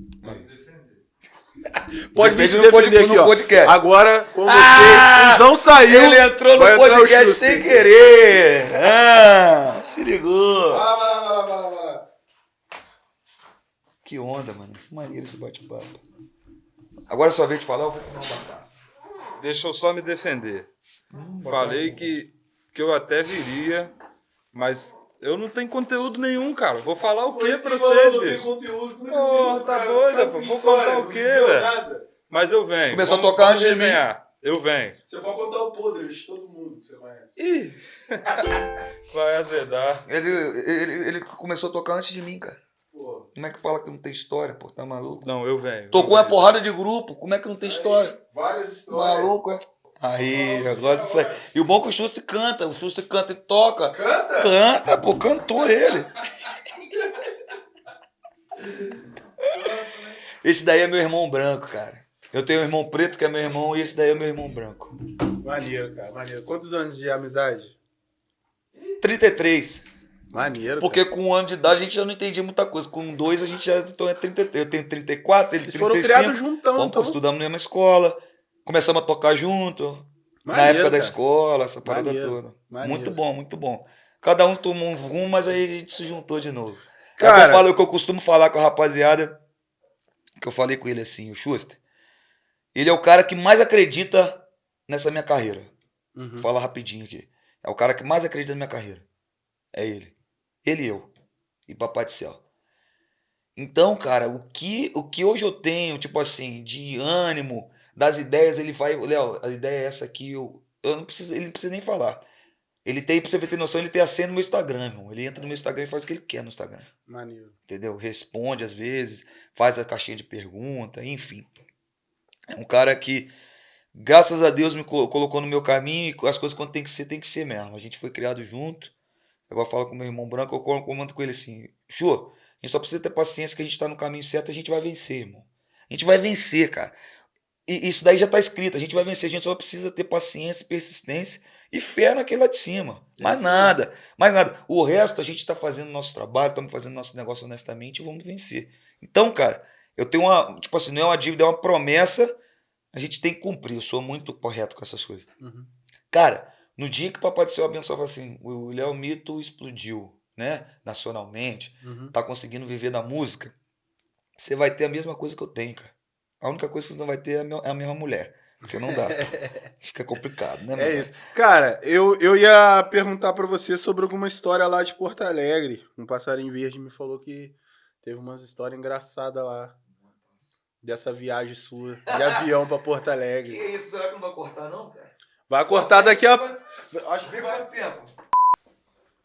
Pode vir se no defender aqui, no ó. podcast. Agora, com vocês, Ah! Cusão saiu. Ele entrou no podcast sem querer. Ah, se ligou. Vai vai vai vai. Que onda, mano. Que maneiro esse bate-papo. Agora é sua vez de falar, eu vou comer um batata. Deixa eu só me defender. Falei que, que eu até viria, mas eu não tenho conteúdo nenhum, cara. Vou falar o quê pra vocês, bicho? Conteúdo, Porra, tá doida, pô. Vou contar o quê, velho? Mas eu venho. Começou a tocar antes de mim. resenhar. Eu venho. Você pode contar o podre de todo mundo que você conhece. Ih! Vai azedar. Ele, ele, ele começou a tocar antes de mim, cara. Pô, Como é que fala que não tem história, pô? Tá maluco? Não, eu venho. Tocou eu uma porrada de grupo, como é que não tem história? várias histórias. Maluco, é? Aí, eu gosto disso aí. E o bom é que o Schuster canta, o Schuster canta e toca. Canta? Canta, pô, cantou ele. Esse daí é meu irmão branco, cara. Eu tenho um irmão preto que é meu irmão e esse daí é meu irmão branco. Maneiro, cara, maneiro. Quantos anos de amizade? 33. Maneiro. Porque com um ano de idade a gente já não entendia muita coisa. Com dois a gente já então é 33. Eu tenho 34, ele Eles 35. foram criados juntão, Fomos, então. estudamos na mesma escola. Começamos a tocar junto. na Maneiro, época da cara. escola, essa parada Maneiro, toda. maneiro. Muito bom, muito bom. Cada um tomou um rumo, mas aí a gente se juntou de novo. Cara- Cara, eu falo o que eu costumo falar com a rapaziada, que eu falei com ele assim, o Schuster. Ele é o cara que mais acredita nessa minha carreira. Uhum. Vou falar rapidinho aqui. É o cara que mais acredita na minha carreira. É ele. Ele e eu. E Papai do Céu. Então, cara, o que, o que hoje eu tenho, tipo assim, de ânimo, das ideias, ele vai. Léo, a ideia é essa aqui, eu, eu não preciso, ele não precisa nem falar. Ele tem, pra você ter noção, ele tem a senha no meu Instagram, irmão. Ele entra no meu Instagram e faz o que ele quer no Instagram. Maneiro. Entendeu? Responde às vezes, faz a caixinha de pergunta, enfim. É um cara que, graças a Deus, me co- colocou no meu caminho e as coisas quando tem que ser, tem que ser mesmo. A gente foi criado junto. Agora falo com meu irmão branco, eu comando com ele assim: Jô, a gente só precisa ter paciência que a gente tá no caminho certo, a gente vai vencer, irmão. A gente vai vencer, cara. E isso daí já tá escrito. A gente vai vencer. A gente só precisa ter paciência, persistência e fé naquele lá de cima. Mais nada. Mais nada. O resto, a gente tá fazendo nosso trabalho, estamos fazendo nosso negócio honestamente e vamos vencer. Então, cara, eu tenho uma. Tipo assim, não é uma dívida, é uma promessa. A gente tem que cumprir. Eu sou muito correto com essas coisas. Uhum. Cara, no dia que o Papai do Céu abençoava assim, o Léo Mito explodiu, né? Nacionalmente, Uhum. tá conseguindo viver da música, você vai ter a mesma coisa que eu tenho, cara. A única coisa que você não vai ter é a é mesma mulher. Porque não dá. Fica complicado, né, É isso. Cara, eu, eu ia perguntar pra você sobre alguma história lá de Porto Alegre. Um passarinho verde me falou que teve umas histórias engraçadas lá. Dessa viagem sua, de avião pra Porto Alegre. isso? Será que não vai cortar, não, cara? Vai cortar daqui a. Acho que quanto tempo.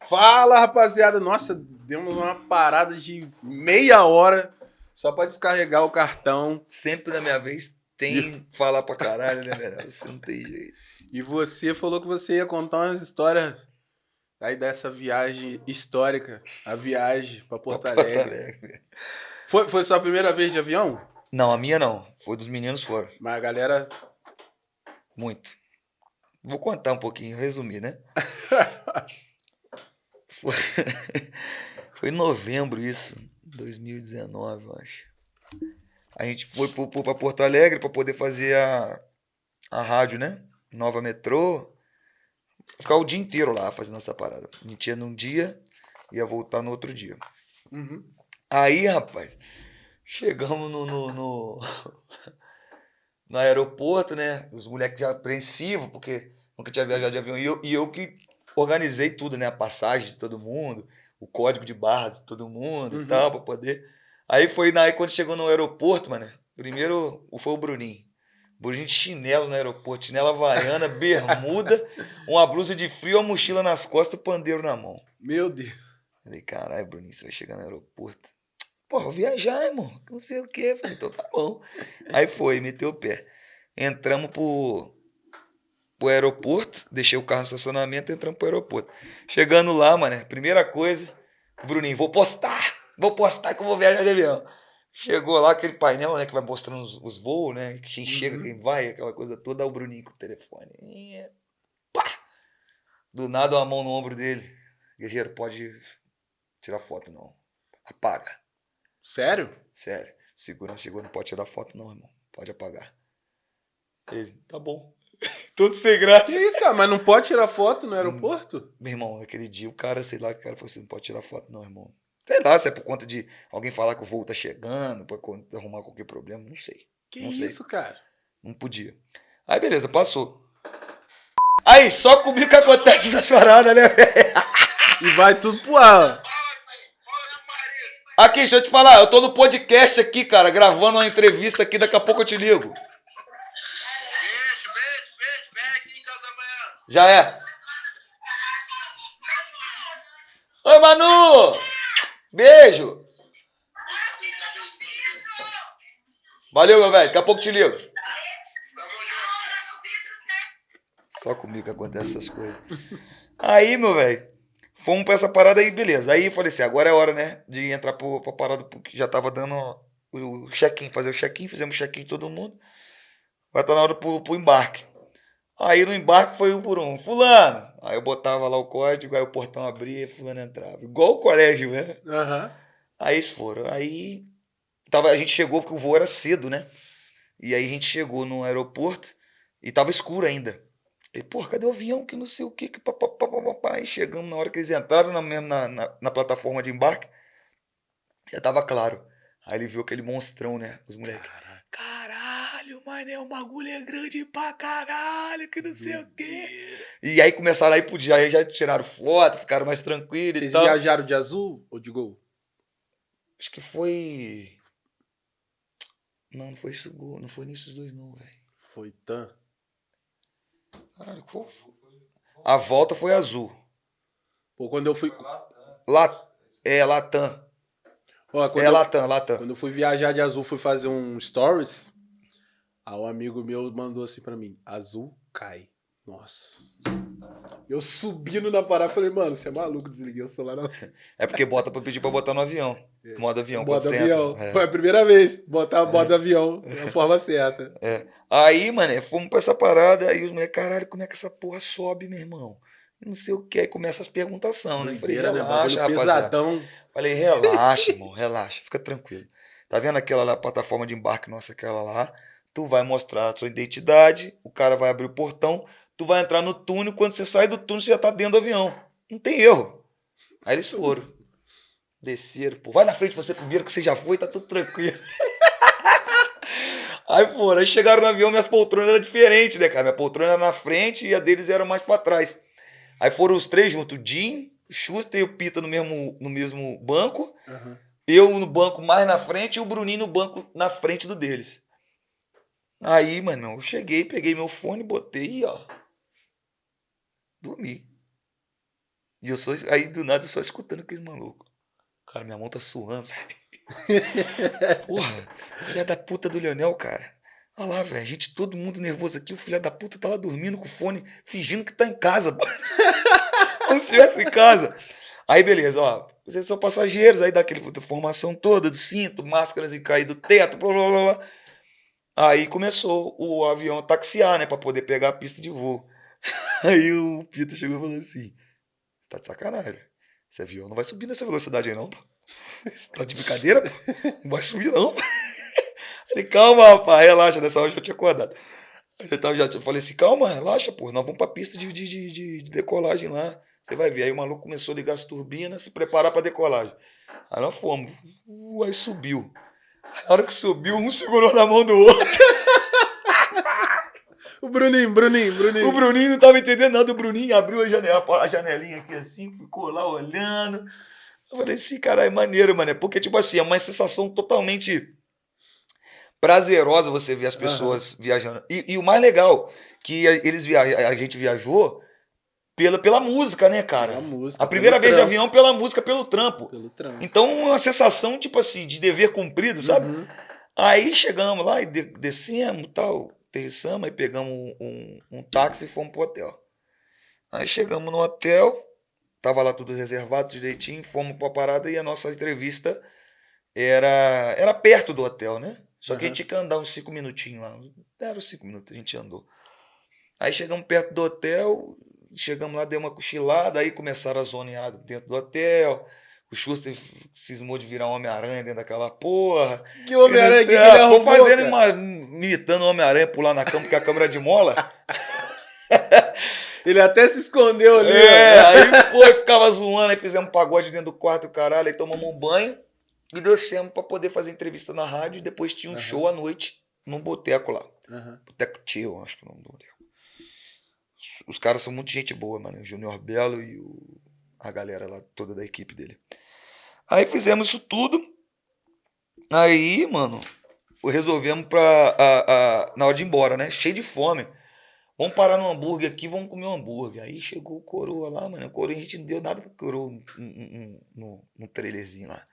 Fala, rapaziada. Nossa, demos uma parada de meia hora só pra descarregar o cartão. Sempre na minha vez tem falar pra caralho, né, velho? Você não tem jeito. E você falou que você ia contar umas histórias aí dessa viagem histórica, a viagem pra Porto Porto Alegre. Alegre. Foi, foi sua primeira vez de avião? Não, a minha não. Foi dos meninos foram. Mas a galera. Muito. Vou contar um pouquinho, resumir, né? Foi, foi em novembro isso, 2019, eu acho. A gente foi pra Porto Alegre para poder fazer a, a rádio, né? Nova Metrô. Ficar o dia inteiro lá fazendo essa parada. A gente ia num dia, ia voltar no outro dia. Uhum. Aí, rapaz, chegamos no, no, no, no aeroporto, né? Os moleques já apreensivos, porque nunca tinha viajado de avião. E eu, e eu que organizei tudo, né? A passagem de todo mundo, o código de barra de todo mundo Uhum. e tal, pra poder. Aí foi na- aí quando chegou no aeroporto, mano. Primeiro foi o Bruninho. Bruninho de chinelo no aeroporto, chinela havaiana, bermuda, uma blusa de frio, uma mochila nas costas o pandeiro na mão. Meu Deus. Falei, caralho, Bruninho, você vai chegar no aeroporto. Pô, vou viajar, irmão. Não sei o quê. Falei, então tá bom. Aí foi, meteu o pé. Entramos pro, pro aeroporto, deixei o carro no estacionamento e entramos pro aeroporto. Chegando lá, mano, primeira coisa, Bruninho, vou postar! Vou postar que eu vou viajar de avião. Chegou lá aquele painel, né, que vai mostrando os, os voos, né, quem chega, Uhum. quem vai, aquela coisa toda, o Bruninho com o telefone. E, pá! Do nada, uma mão no ombro dele. Guerreiro, pode tirar foto, não. Apaga. Sério? Sério. Segurança chegou, não pode tirar foto, não, irmão. Pode apagar. Ele, tá bom. Tudo sem Que graça. isso, cara? Mas não pode tirar foto no aeroporto? Meu irmão, naquele dia, o cara, sei lá, o cara falou assim: não pode tirar foto, não, irmão. Sei lá, se é por conta de alguém falar que o voo tá chegando, pra arrumar qualquer problema, não sei. Que Não sei. isso, cara? Não podia. Aí, beleza, passou. Aí, só comigo que acontece essas paradas, né, velho? E vai tudo pro ar. Aqui, deixa eu te falar, eu tô no podcast aqui, cara, gravando uma entrevista aqui, daqui a pouco eu te ligo. Beijo, beijo, beijo. Vem aqui em casa amanhã. Já é. Oi, Manu! Beijo! Valeu, meu velho. Daqui a pouco te ligo. Só comigo que acontece essas coisas. Aí, meu velho, fomos pra essa parada aí, beleza. Aí falei assim, agora é hora, né, de entrar pro, pra parada, porque já tava dando o check-in, fazer o check-in, fizemos check-in todo mundo. Vai estar na hora pro, pro embarque. Aí no embarque foi um por um. Fulano. Aí eu botava lá o código, aí o portão abria e fulano entrava. Igual o colégio, né? Aham. Aí eles foram. Aí tava, a gente chegou porque o voo era cedo, né? E aí a gente chegou no aeroporto e tava escuro ainda. E, pô, cadê o avião? Que não sei o que, que papapá, papapá. Aí chegamos na hora que eles entraram na, mesmo na, na, na plataforma de embarque. Já tava claro. Aí ele viu aquele monstrão, né? Os moleques. Caralho, mané, o bagulho é grande pra caralho, que não sei o quê. E aí começaram a ir pro dia, aí já tiraram foto, ficaram mais tranquilos Vocês e tal. viajaram de azul ou de gol? Acho que foi. Não, não foi isso, não foi nesses dois, não, velho. Foi tan. Caralho, qual foi? A volta foi azul. Pô, quando eu fui. La... É, Latam. Ó, É eu, Latam, Latam. quando eu fui viajar de azul, fui fazer um stories. Aí um amigo meu mandou assim pra mim: Azul cai. Nossa. Eu subindo na parada, falei, mano, você é maluco, desliguei o celular na É porque bota pra pedir pra botar no avião. Modo avião, modo avião. É. Foi a primeira vez, botar modo avião da forma certa. Aí, mano, fomos pra essa parada, aí os moleques, caralho, como é que essa porra sobe, meu irmão? Não sei o que, aí começa as perguntação, né? Eu Falei, né? relaxa, rapaziada. pesadão. Falei, relaxa, irmão, relaxa, fica tranquilo. Tá vendo aquela lá, plataforma de embarque nossa, aquela lá? Tu vai mostrar a sua identidade, o cara vai abrir o portão, tu vai entrar no túnel, quando você sai do túnel, você já tá dentro do avião. Não tem erro. Aí eles foram. Desceram, pô, vai na frente você primeiro, que você já foi, tá tudo tranquilo. Aí foram, aí chegaram no avião, minhas poltronas eram diferentes, né, cara? Minha poltrona era na frente e a deles era mais pra trás. Aí foram os três juntos, o Jim, o Schuster e o Pita no mesmo, no mesmo banco. Aham. Eu no banco mais na frente e o Bruninho no banco na frente do deles. Aí, mano, eu cheguei, peguei meu fone, botei e ó. Dormi. E eu só. Aí do nada eu só escutando aqueles malucos. Cara, minha mão tá suando, velho. Porra, filha da puta do Leonel, cara. Olha lá, velho. A gente, todo mundo nervoso aqui. O filho da puta tá lá dormindo com o fone, fingindo que tá em casa. Como se estivesse em casa. Aí, beleza, ó. Vocês são passageiros, aí dá aquela formação toda do cinto, máscaras e cair do teto, blá blá blá. blá. Aí começou o avião a taxiar, né, pra poder pegar a pista de voo. Aí o Pita chegou e falou assim: Você tá de sacanagem. Esse avião não vai subir nessa velocidade aí, não. Você tá de brincadeira, pô? Não vai subir, não. pô." Falei, calma, rapaz, relaxa. Nessa hora eu já tinha acordado. Eu tava, já, eu falei assim, calma, relaxa, pô. Nós vamos pra pista de, de, de, de- de decolagem lá. Você vai ver. Aí o maluco começou a ligar as turbinas, se preparar pra decolagem. Aí nós fomos. Aí subiu. Na hora que subiu, um segurou na mão do outro. O Bruninho, Bruninho, Bruninho. O Bruninho não tava entendendo nada. O Bruninho abriu a, janela, a janelinha aqui assim, ficou lá olhando. Eu falei assim, caralho, maneiro, mano. Porque, tipo assim, é uma sensação totalmente prazerosa você ver as pessoas viajando. E, e o mais legal, que eles via a gente viajou pela, pela música, né, cara? Pela música, a primeira vez de trampo. avião pela música, pelo trampo. Pelo trampo. Então, uma sensação, tipo assim, de dever cumprido, sabe? Uhum. Aí chegamos lá e de- descemos tal, aterrissamos, aí pegamos um, um, um táxi e fomos pro hotel. Aí chegamos no hotel, tava lá tudo reservado direitinho, fomos pra parada e a nossa entrevista era, era perto do hotel, né? Só que a gente tinha que andar uns cinco minutinhos lá. Deram uns cinco minutos, a gente andou. Aí chegamos perto do hotel, chegamos lá, deu uma cochilada, aí começaram a zonear dentro do hotel. O Schuster cismou de virar um Homem-Aranha dentro daquela porra. Que Homem-Aranha que ele Ah, ficou arrumou, fazendo cara? uma. imitando Homem-Aranha pular na cama, porque a câmera é de mola. Ele até se escondeu ali. É, ó. aí foi, ficava zoando, aí fizemos um pagode dentro do quarto, caralho, aí tomamos um banho e descemos pra poder fazer entrevista na rádio e depois tinha um Aham. show à noite num boteco lá. Aham. Boteco Tio, acho que é o nome do boteco. Os- caras são muito gente boa, mano. O Júnior Belo e o- a galera lá toda da equipe dele. Aí fizemos isso tudo. Aí, mano, resolvemos pra. a- a- na hora de ir embora, né? Cheio de fome. Vamos parar no hambúrguer aqui, vamos comer um hambúrguer. Aí chegou o coroa lá, mano. O coroa a gente não deu nada pro coroa no, no, no trailerzinho lá.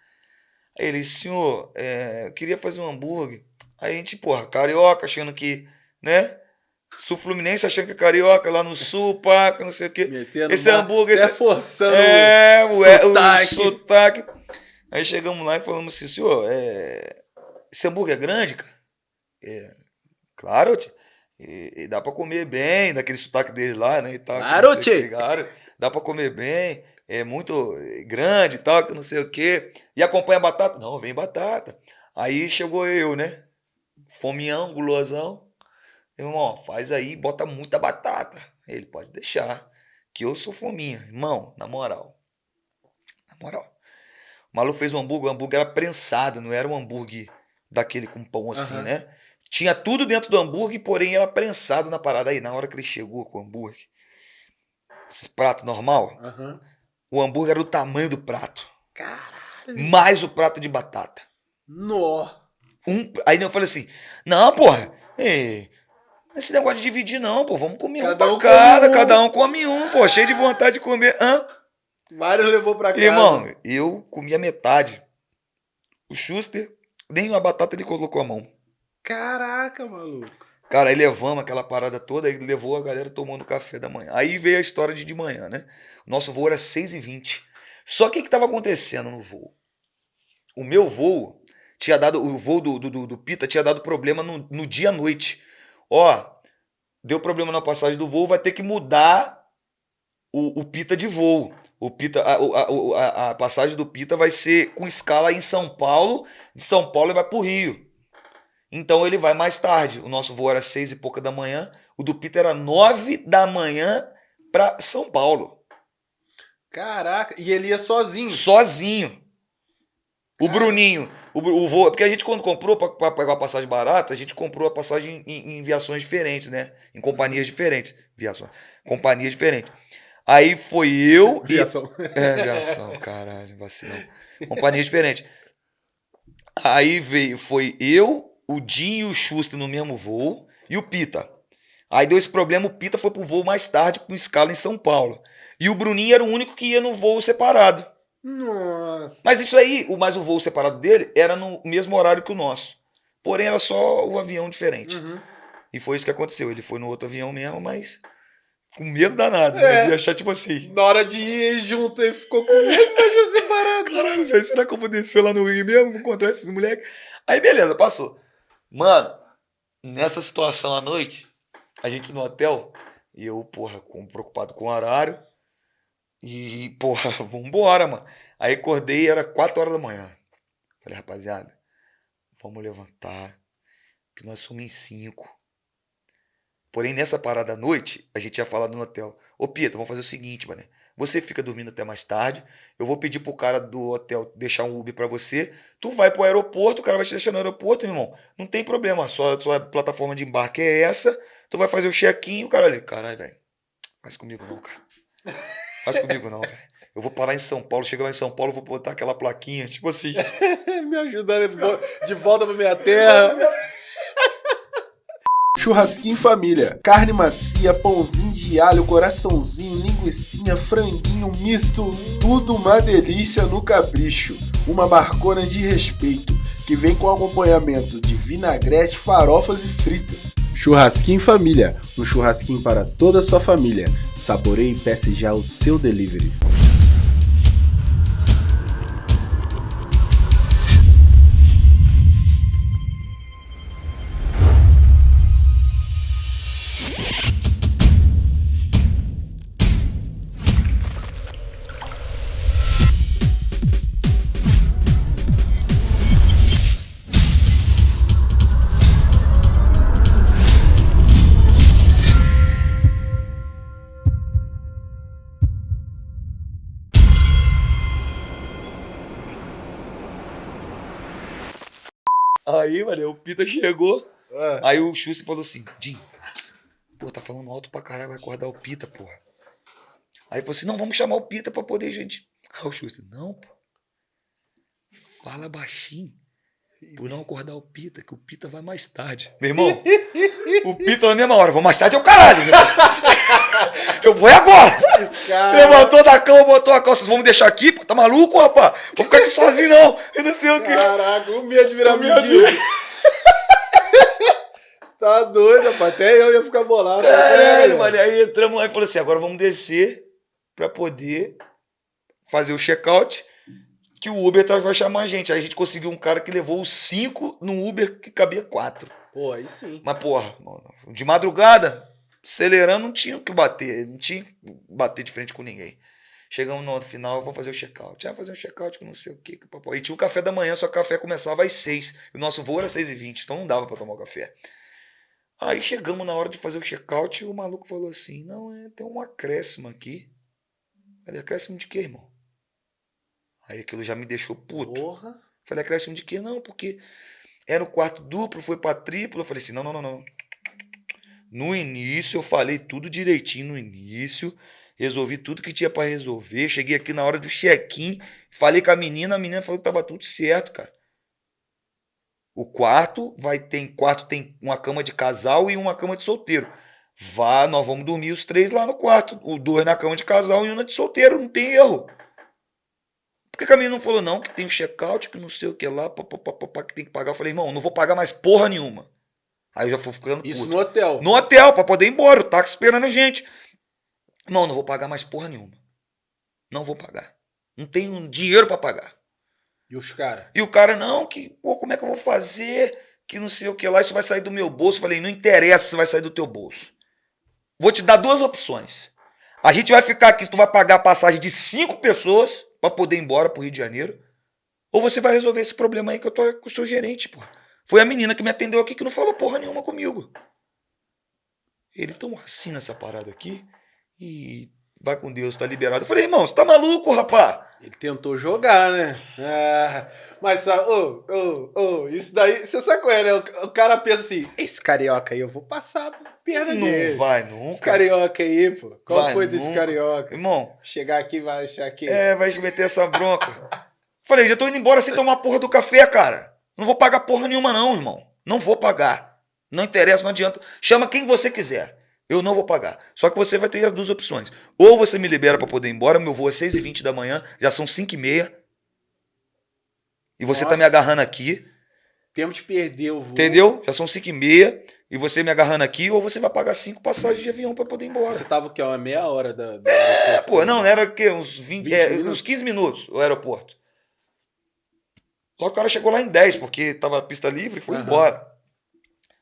Aí ele, senhor, é, eu queria fazer um hambúrguer. Aí a gente, porra, carioca, achando que, né? Sul Fluminense achando que é carioca, lá no sul, paca, não sei o quê. Metendo Esse hambúrguer, esse- forçando. É, o, é, o sotaque. sotaque. Aí chegamos lá e falamos assim, senhor, é, esse hambúrguer é grande, cara? É, claro, tio. E, e dá pra comer bem, daquele sotaque dele lá, né? E tal, Claro, tio. dá pra comer bem, é muito grande e tal, que não sei o quê. E acompanha batata? Não, vem batata. Aí chegou eu, né? Fomião, gulosão. Irmão, faz aí, bota muita batata. Ele pode deixar, que eu sou fominha. Irmão, na moral. Na moral. O maluco fez um hambúrguer, o hambúrguer era prensado, não era um hambúrguer daquele com pão assim, Aham. né? Tinha tudo dentro do hambúrguer, porém era prensado na parada. Aí, na hora que ele chegou com o hambúrguer, esses pratos normal, Aham. o hambúrguer era o tamanho do prato. Caralho. Mais o prato de batata. Nó. Um, aí eu falei assim, não, porra, ei, esse negócio de dividir não, pô, vamos comer Cada um um pra cada, come um. cada um come um, pô, cheio de vontade de comer. Hã? Mário levou pra casa. Irmão, eu comi a metade. O Schuster, nem a batata ele colocou a mão. Caraca, maluco. Cara, aí levamos aquela parada toda, aí levou a galera tomando café da manhã. Aí veio a história de de manhã, né? Nosso voo era 6h20. Só que o que estava acontecendo no voo? O meu voo tinha dado, o voo do, do, do Pita tinha dado problema no, no dia à noite. Ó, deu problema na passagem do voo, vai ter que mudar o, o Pita de voo. O Pita, a, a, a, a passagem do Pita vai ser com escala em São Paulo, de São Paulo ele vai para o Rio. Então ele vai mais tarde. O nosso voo era seis e pouca da manhã, o do Pita era nove da manhã para São Paulo. Caraca, e ele ia sozinho. Sozinho. O Bruninho, o, o voo, porque a gente quando comprou para pegar a passagem barata, a gente comprou a passagem em, em viações diferentes, né? Em companhias diferentes, viações, companhias diferentes. Aí foi eu Viação. e é viação, caralho, vacilão. Companhias diferentes. Aí veio, foi eu, o Dinho e o Schuster no mesmo voo e o Pita. Aí deu esse problema, o Pita foi pro voo mais tarde com escala em São Paulo. E o Bruninho era o único que ia no voo separado. Nossa. Mas isso aí, o mais o voo separado dele era no mesmo horário que o nosso. Porém, era só o avião diferente. Uhum. E foi isso que aconteceu. Ele foi no outro avião mesmo, mas com medo danado. É. Né? De achar tipo assim. Na hora de ir junto, ele ficou com medo, mas já separado. Caralho, velho, será que eu vou descer lá no Rio mesmo? Vou encontrar esses moleques? Aí, beleza, passou. Mano, nessa situação à noite, a gente no hotel, e eu, porra, com, preocupado com o horário. E, porra, vambora, mano. Aí acordei, era 4 horas da manhã. Falei, rapaziada, vamos levantar, que nós somos em 5. Porém, nessa parada à noite, a gente tinha falado no hotel. Ô, Pita, vamos fazer o seguinte, mano. Você fica dormindo até mais tarde. Eu vou pedir pro cara do hotel deixar um Uber pra você. Tu vai pro aeroporto, o cara vai te deixar no aeroporto, meu irmão. Não tem problema, só sua plataforma de embarque é essa. Tu vai fazer o check-in o cara ali. Caralho, velho. Faz comigo não, cara. Faz comigo não, velho. Eu vou parar em São Paulo, chegar lá em São Paulo, vou botar aquela plaquinha, tipo assim. Me ajudando de volta pra minha terra. Churrasquinho em família. Carne macia, pãozinho de alho, coraçãozinho, linguiçinha, franguinho misto. Tudo uma delícia no capricho. Uma barcona de respeito. Que vem com acompanhamento de vinagrete, farofas e fritas. Churrasquinho família. Um churrasquinho para toda a sua família. Saboreie e peça já o seu delivery. Aí, mano, o Pita chegou. Ah, Aí o Xuxa falou assim: Jim, pô, tá falando alto pra caralho, vai acordar o Pita, porra. Aí falou assim: não, vamos chamar o Pita pra poder, gente. Aí o Xuxa, não, pô. Fala baixinho. Por não acordar o Pita, que o Pita vai mais tarde. Meu irmão, o Pita na mesma hora, vou mais tarde é o caralho. Eu vou é agora. cara. Levantou da cama, botou a calça. Vocês vão me deixar aqui? Tá maluco, rapaz? Vou ficar aqui sozinho, não. Eu não sei o quê. Caraca, o medo de virar mendigo. Você tá doido, rapaz. Até eu ia ficar bolado. Caralho, mano. Aí entramos lá e falou assim: agora vamos descer pra poder fazer o check-out. Que o Uber tá- vai chamar a gente. Aí a gente conseguiu um cara que levou os cinco num Uber que cabia quatro. Pô, aí sim. Mas, porra, de madrugada, acelerando, não tinha o que bater. Não tinha que bater de frente com ninguém. Chegamos no final, vamos fazer o check-out. Ah, fazer um check-out que não sei o que. que papai. E tinha o café da manhã, só que o café começava às seis. E o nosso voo era seis e vinte, então não dava pra tomar o café. Aí chegamos na hora de fazer o check-out e o maluco falou assim: Não, é, tem um acréscimo aqui. Falei, acréscimo de quê, irmão? Aí aquilo já me deixou puto. Porra. Falei, acréscimo de quê? Não, porque era o quarto duplo, foi pra triplo. Eu falei assim: não, não, não, não. No início, eu falei tudo direitinho no início. Resolvi tudo que tinha pra resolver. Cheguei aqui na hora do check-in. Falei com a menina, a menina falou que tava tudo certo, cara. O quarto vai ter quarto tem uma cama de casal e uma cama de solteiro. Vá, nós vamos dormir os três lá no quarto. O dois na cama de casal e uma de solteiro, não tem erro. Por que a menina não falou, não, que tem um check-out, que não sei o que lá, pá, pá, pá, pá, pá, que tem que pagar? Eu falei, irmão, não vou pagar mais porra nenhuma. Aí eu já fui ficando Isso puto. no hotel. No hotel, pra poder ir embora. O táxi esperando a gente. Irmão, não vou pagar mais porra nenhuma. Não vou pagar. Não tenho dinheiro pra pagar. E os caras? E o cara, não, que, pô, como é que eu vou fazer? Que não sei o que lá, isso vai sair do meu bolso. Eu falei, não interessa se vai sair do teu bolso. Vou te dar duas opções. A gente vai ficar aqui, tu vai pagar a passagem de cinco pessoas pra poder ir embora pro Rio de Janeiro. Ou você vai resolver esse problema aí que eu tô com o seu gerente, pô. Foi a menina que me atendeu aqui que não falou porra nenhuma comigo. Ele tão assim nessa parada aqui e vai com Deus, tá liberado. Eu falei, irmão, você tá maluco, rapá? Ele tentou jogar, né? Ah, mas, sabe, ô, ô, ô, isso daí, você sabe qual é, né? O, o cara pensa assim, esse carioca aí, eu vou passar a perna dele. Não vai Esse nunca. carioca aí, pô. Qual Vai foi desse nunca. carioca? Irmão, Chegar aqui vai achar que... é, vai meter essa bronca. Falei, já tô indo embora sem tomar porra do café, cara. Não vou pagar porra nenhuma, não, irmão. Não vou pagar. Não interessa, não adianta. Chama quem você quiser. Eu não vou pagar. Só que você vai ter as duas opções. Ou você me libera pra poder ir embora, meu voo é 6h20 da manhã, já são 5h30. E você tá me Nossa. agarrando aqui, Temos de perder o voo. entendeu? Já são 5h30 e você me agarrando aqui, ou você vai pagar cinco passagens de avião pra poder ir embora. Você tava o quê? Uma meia hora da... da É, pô, não, era o quê? Uns, 20, 20 é, uns 15 minutos o aeroporto. Só que o cara chegou lá em 10, porque tava a pista livre e foi Aham. embora.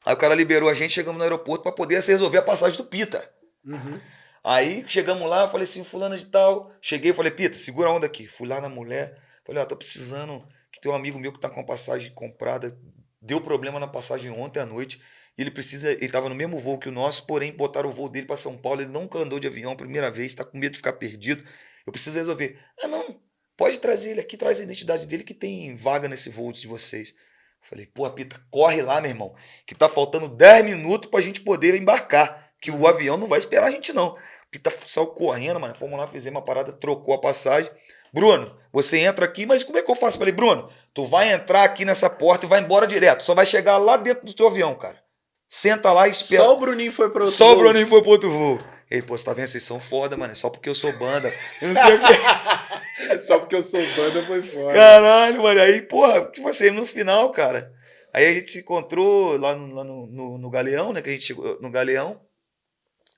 Aí o cara liberou a gente, chegamos no aeroporto pra poder se resolver a passagem do Pita. Uhum. Aí chegamos lá, falei assim, fulano de tal. Cheguei, falei, Pita, segura a onda aqui. Fui lá na mulher, falei, ó, tô precisando, que tem um amigo meu que tá com a passagem comprada, deu problema na passagem ontem à noite. E ele precisa, ele tava no mesmo voo que o nosso, porém botaram o voo dele pra São Paulo, ele nunca andou de avião, primeira vez, tá com medo de ficar perdido. Eu preciso resolver. Ah, não, pode trazer ele aqui, traz a identidade dele que tem vaga nesse voo de vocês. Falei, pô, Pita, corre lá, meu irmão, que tá faltando 10 minutos pra gente poder embarcar, que o avião não vai esperar a gente não. Pita saiu correndo, mano, fomos lá, fizemos uma parada, trocou a passagem. Bruno, você entra aqui, mas como é que eu faço? Falei, Bruno, tu vai entrar aqui nessa porta e vai embora direto, só vai chegar lá dentro do teu avião, cara. Senta lá e espera. Só o Bruninho foi pro outro Só o voo. Bruninho foi pro outro voo. Ele, pô, você tá vendo? Vocês são foda, mano. É só porque eu sou banda. Eu não sei o quê. Só porque eu sou banda foi fora. Caralho, mano. Aí, porra, tipo assim, no final, cara. Aí a gente se encontrou lá no, lá no, no, no Galeão, né? Que a gente chegou no Galeão.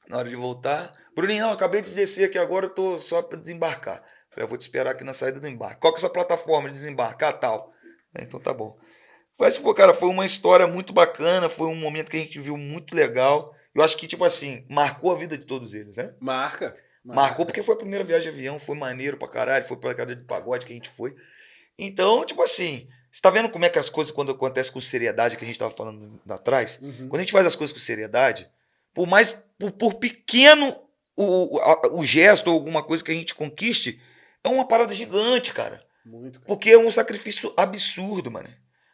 Na hora de voltar. Bruninho, não, acabei de descer aqui agora, eu tô só pra desembarcar. Falei, eu vou te esperar aqui na saída do embarque. Qual que é a sua plataforma de desembarque? Ah, tal. É, então tá bom. Mas, pô, cara, foi uma história muito bacana, foi um momento que a gente viu muito legal. Eu acho que, tipo assim, marcou a vida de todos eles, né? Marca. Marcou porque foi a primeira viagem de avião, foi maneiro pra caralho, foi pela cara de pagode que a gente foi. Então, tipo assim, você tá vendo como é que as coisas, quando acontecem com seriedade, que a gente tava falando lá atrás, Uhum. quando a gente faz as coisas com seriedade, por mais, por, por pequeno o, o, o gesto ou alguma coisa que a gente conquiste, é uma parada gigante, cara. Muito, cara. Porque é um sacrifício absurdo, mano.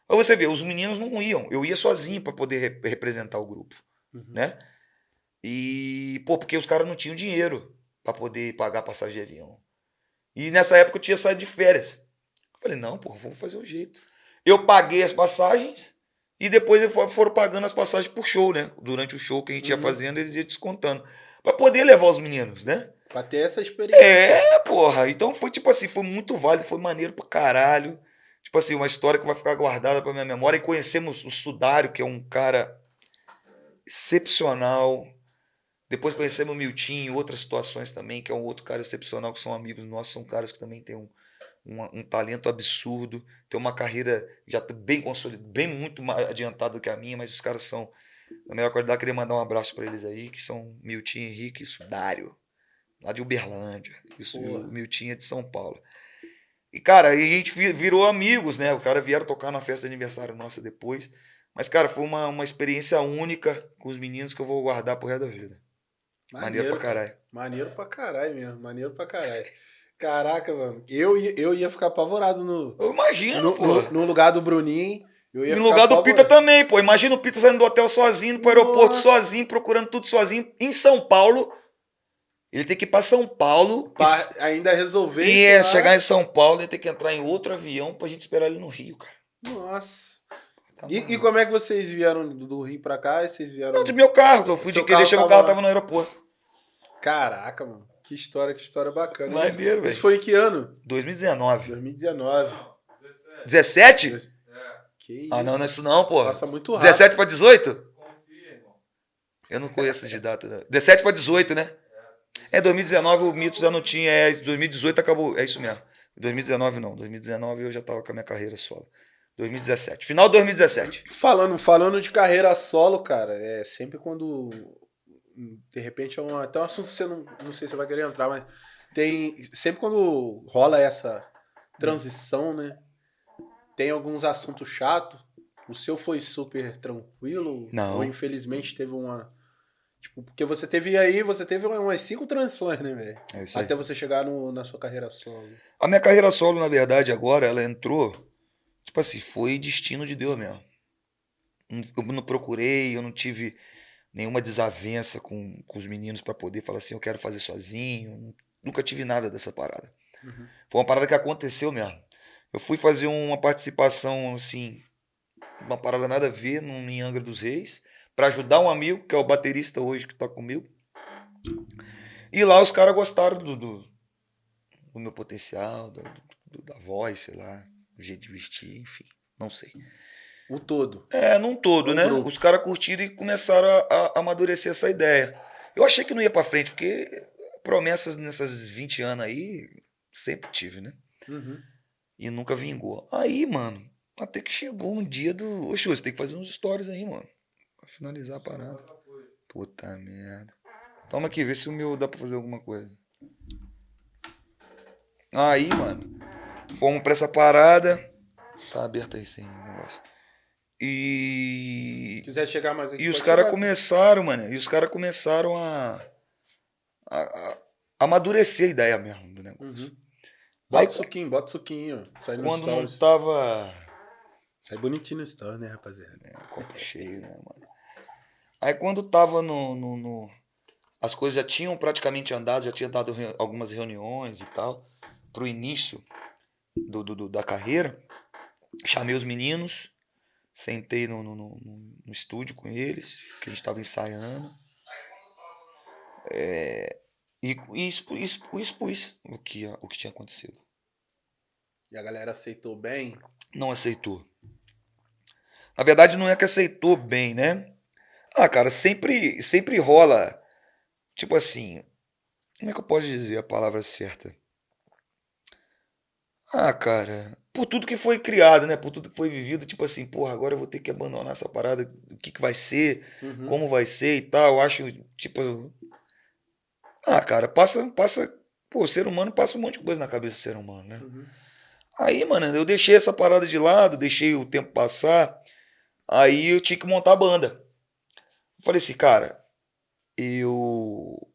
Pra você ver, os meninos não iam. Eu ia sozinho pra poder re- representar o grupo, Uhum. né? E, pô, porque os caras não tinham dinheiro pra poder pagar passagem de avião. E nessa época eu tinha saído de férias. Eu falei, não, pô, vamos fazer um jeito. Eu paguei as passagens e depois eles fo- foram pagando as passagens por show, né? Durante o show que a gente ia Uhum. fazendo, eles iam descontando. Pra poder levar os meninos, né? Pra ter essa experiência. É, porra. Então foi tipo assim, foi muito válido, foi maneiro pra caralho. Tipo assim, uma história que vai ficar guardada pra minha memória. E conhecemos o Sudário, que é um cara excepcional. Depois conhecemos o Milton em outras situações também, que é um outro cara excepcional, que são amigos nossos, são caras que também têm um, um, um talento absurdo, tem uma carreira já bem consolidada, bem muito mais adiantada do que a minha, mas os caras são da melhor qualidade. Queria mandar um abraço pra eles aí, que são Milton Henrique e Sudário lá de Uberlândia. Isso, o Miltinho é de São Paulo. E, cara, aí a gente vi- virou amigos, né? O cara vieram tocar na festa de aniversário nossa depois. Mas, cara, foi uma, uma experiência única com os meninos que eu vou guardar pro resto da vida. Maneiro, pra caralho. Maneiro pra caralho mesmo. Maneiro pra caralho. Caraca, mano. Eu ia, eu ia ficar apavorado no, Eu imagino, no, pô. no, no lugar do Bruninho. Eu ia No lugar do Pita apavorado. também, pô. Imagina o Pita saindo do hotel sozinho, indo pro aeroporto Nossa. sozinho, procurando tudo sozinho, em São Paulo. Ele tem que ir pra São Paulo. e Pra ainda resolver E é, chegar em São Paulo e ter que entrar em outro avião pra gente esperar ele no Rio, cara. Nossa. Tá E, e como é que vocês vieram do Rio pra cá? E vocês vieram. Não, do meu carro, que eu fui Seu de que deixei o carro, tava no aeroporto. Caraca, mano. Que história, que história bacana. Maneiro, isso, velho. isso foi em que ano? 2019. 2019. 17? Que isso. Ah, não, não é isso não, pô. Passa muito rápido. 17 pra 18? Eu não conheço de data. não. 17 para 18, né? É, 2019 o Mitos já não tinha. É, 2018 acabou. É isso mesmo. 2019 não. 2019 eu já tava com a minha carreira solo. 2017. Final de 2017. Falando, falando de carreira solo, cara, é sempre quando. De repente é um, até um assunto que você não, não sei se você vai querer entrar, mas tem. Sempre quando rola essa transição, né? Tem alguns assuntos chatos. O seu foi super tranquilo? Não. Ou infelizmente teve uma. Tipo, porque você teve aí, você teve umas cinco transições, né, velho? É isso aí. Até você chegar no, na sua carreira solo. A minha carreira solo, na verdade, agora, ela entrou. Tipo assim, foi destino de Deus mesmo. Eu não procurei, eu não tive nenhuma desavença com, com os meninos pra poder falar assim, eu quero fazer sozinho. Nunca tive nada dessa parada. Uhum. Foi uma parada que aconteceu mesmo. Eu fui fazer uma participação, assim, uma parada nada a ver num, em Angra dos Reis, pra ajudar um amigo, que é o baterista hoje que toca comigo. E lá os caras gostaram do, do, do meu potencial, do- do- da voz, sei lá, do jeito de vestir, enfim, não sei. O todo. É, num todo, Um né? grupo. Os caras curtiram e começaram a, a amadurecer essa ideia. Eu achei que não ia pra frente, porque promessas nessas 20 anos aí, sempre tive, né? Uhum. E nunca vingou. Aí, mano, até que chegou um dia do. Ô, você tem que fazer uns stories aí, mano. Pra finalizar a parada. Puta merda. Toma aqui, vê se o meu dá pra fazer alguma coisa. Aí, mano, fomos pra essa parada. Tá aberto aí sim o negócio. E. quiser chegar mais aqui. E os caras começaram, mano. E os caras começaram a, a, a amadurecer a ideia mesmo do negócio. Uhum. Bota Aí, suquinho, bota o suquinho. Sai no quando não stories. tava. Sai bonitinho no story, né, rapaziada? Copo cheio, né, mano? Aí quando tava no, no, no- As coisas já tinham praticamente andado, já tinha dado reu- algumas reuniões e tal, pro início do, do- da carreira. Chamei os meninos, sentei no, no, no- no- estúdio com eles, que a gente tava ensaiando. É, e e expu- expu- expus o que, o que tinha acontecido. E a galera aceitou bem. não aceitou. Na verdade, não é que aceitou bem, né? Ah, cara, sempre, sempre rola. Tipo assim. Como é que eu posso dizer a palavra certa? Ah, cara. Por tudo que foi criado, né? Por tudo que foi vivido, tipo assim, porra, agora eu vou ter que abandonar essa parada. O que, que vai ser? Uhum. como vai ser e tal. Eu acho, tipo. Ah, cara, passa, passa. Pô, o ser humano passa um monte de coisa na cabeça do ser humano, né? Uhum. Aí, mano, eu deixei essa parada de lado, deixei o tempo passar. Aí eu tinha que montar a banda. Eu falei assim, cara, eu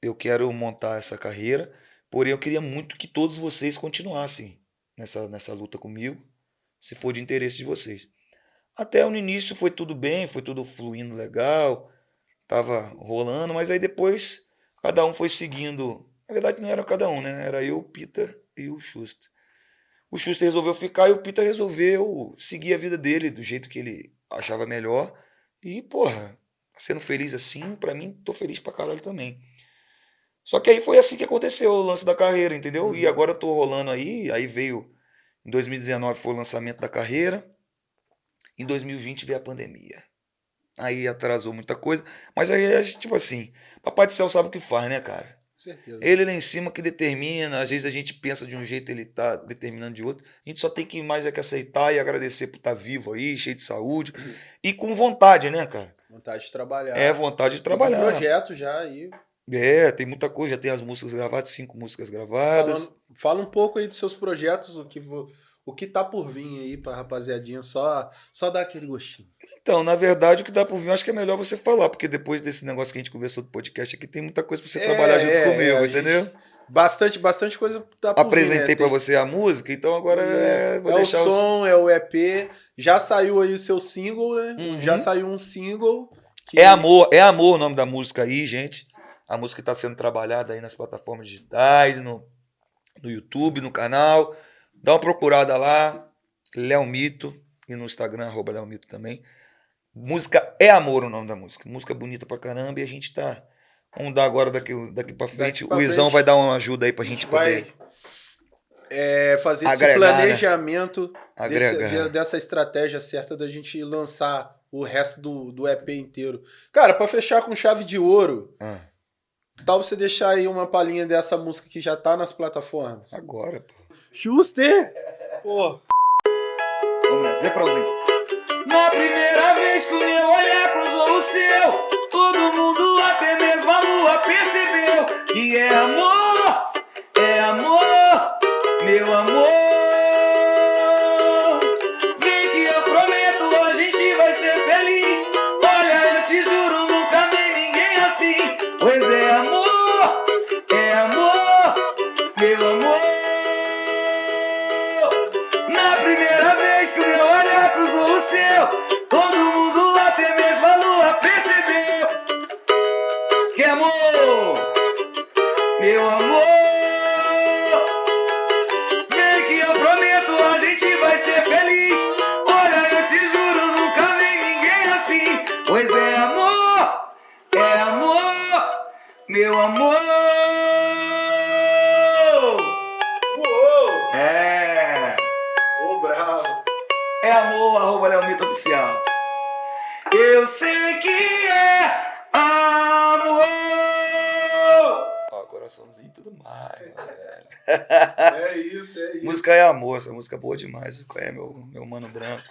eu quero montar essa carreira, porém eu queria muito que todos vocês continuassem nessa, nessa luta comigo, se for de interesse de vocês. Até no início foi tudo bem, foi tudo fluindo legal, tava rolando, mas aí depois cada um foi seguindo. Na verdade não era cada um, né? Era eu, o Pita e o Schuster. O Schuster resolveu ficar e o Pita resolveu seguir a vida dele do jeito que ele achava melhor. E, porra, sendo feliz assim, pra mim, tô feliz pra caralho também. Só que aí foi assim que aconteceu o lance da carreira, entendeu? E agora eu tô rolando aí, aí veio. Em 2019 foi o lançamento da carreira. Em 2020 veio a pandemia. Aí atrasou muita coisa. Mas aí, a gente, tipo assim, Papai do Céu sabe o que faz, né, cara? Certeza. Ele lá em cima que determina, às vezes a gente pensa de um jeito, ele tá determinando de outro. A gente só tem que mais é que aceitar e agradecer por estar vivo aí, cheio de saúde e com vontade, né, cara? Vontade de trabalhar. É vontade de Tem um trabalhar. projeto já aí. É, tem muita coisa, já tem as músicas gravadas, cinco músicas gravadas. Falando- fala um pouco aí dos seus projetos, o que, o que tá por vir aí pra rapaziadinha, só, só dar aquele gostinho. Então, na verdade, o que dá por vir, acho que é melhor você falar, porque depois desse negócio que a gente conversou do podcast aqui, tem muita coisa pra você É, trabalhar junto é, comigo, é, a gente entendeu? Bastante, bastante coisa tá por Apresentei vir, né? pra Tem- você a música, então agora é, vou é deixar o os- som, é o EP. Já saiu aí o seu single, né? Uhum. Já saiu um single. que- É amor, é amor o nome da música aí, gente. A música está sendo trabalhada aí nas plataformas digitais, no, no YouTube, no canal. Dá uma procurada lá, Léo Mito, e no Instagram, arroba Léo Mito também. Música é amor o nome da música. Música bonita pra caramba e a gente tá. Vamos dar agora daqui, daqui pra frente. pra o Izão frente. vai dar uma ajuda aí pra gente vai poder é, fazer Agregar, esse né? planejamento desse- agregar. de- dessa estratégia certa da gente lançar o resto do, do EP inteiro. Cara, pra fechar com chave de ouro, Ah, tal você deixar aí uma palhinha dessa música que já tá nas plataformas? agora, pô. Schuster! Pô, Vamos nessa, refrãozinho. Na primeira vez que o meu olhar cruzou o seu, todo mundo, até mesmo a lua, percebeu que é amor, é amor, meu amor. Meu amor. uou! É. Ô, bravo! É amor, arroba Leomito Oficial. Eu sei que é amor. Ó, coraçãozinho e tudo mais, velho. É isso, é isso. Música é amor, essa música é boa demais. Qual é meu, meu mano branco?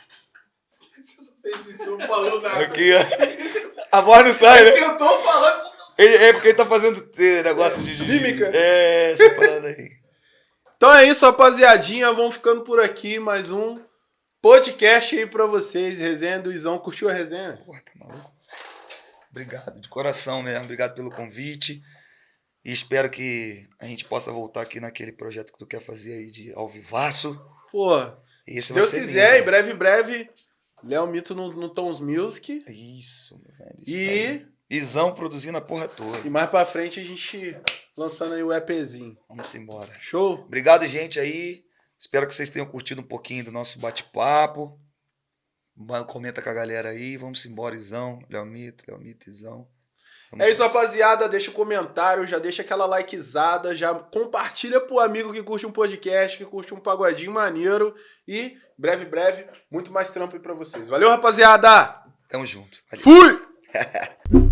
Você só fez isso, não falou nada. Aqui, ó. A voz não sai, né? Eu tô falando. Ele- é porque ele tá fazendo eh, negócio de, de. Mímica. É, essa parada aí. Então é isso, rapaziadinha. Vamos ficando por aqui. Mais um podcast aí pra vocês. Resenha do Izão. Curtiu a resenha? Porra, tá maluco? Obrigado, de coração mesmo. Obrigado pelo convite. E espero que a gente possa voltar aqui naquele projeto que tu quer fazer aí de ao vivaço. Pô, se Deus ser quiser, lindo. em breve, em breve, Léo Mito no, no Tons Music. Isso, meu velho. Isso E, aí. Isão produzindo a porra toda. e mais pra frente a gente lançando aí o EPzinho. Vamos embora. Show? Obrigado, gente, aí. Espero que vocês tenham curtido um pouquinho do nosso bate-papo. Comenta com a galera aí. Vamos embora, Izão. Leomito, Leomito, Izão. Vamos É isso, rapaziada. Deixa o comentário, já deixa aquela likezada, já compartilha pro amigo que curte um podcast, que curte um pagodinho maneiro. E, breve, breve, muito mais trampo aí pra vocês. Valeu, rapaziada! Tamo junto. Valeu. Fui!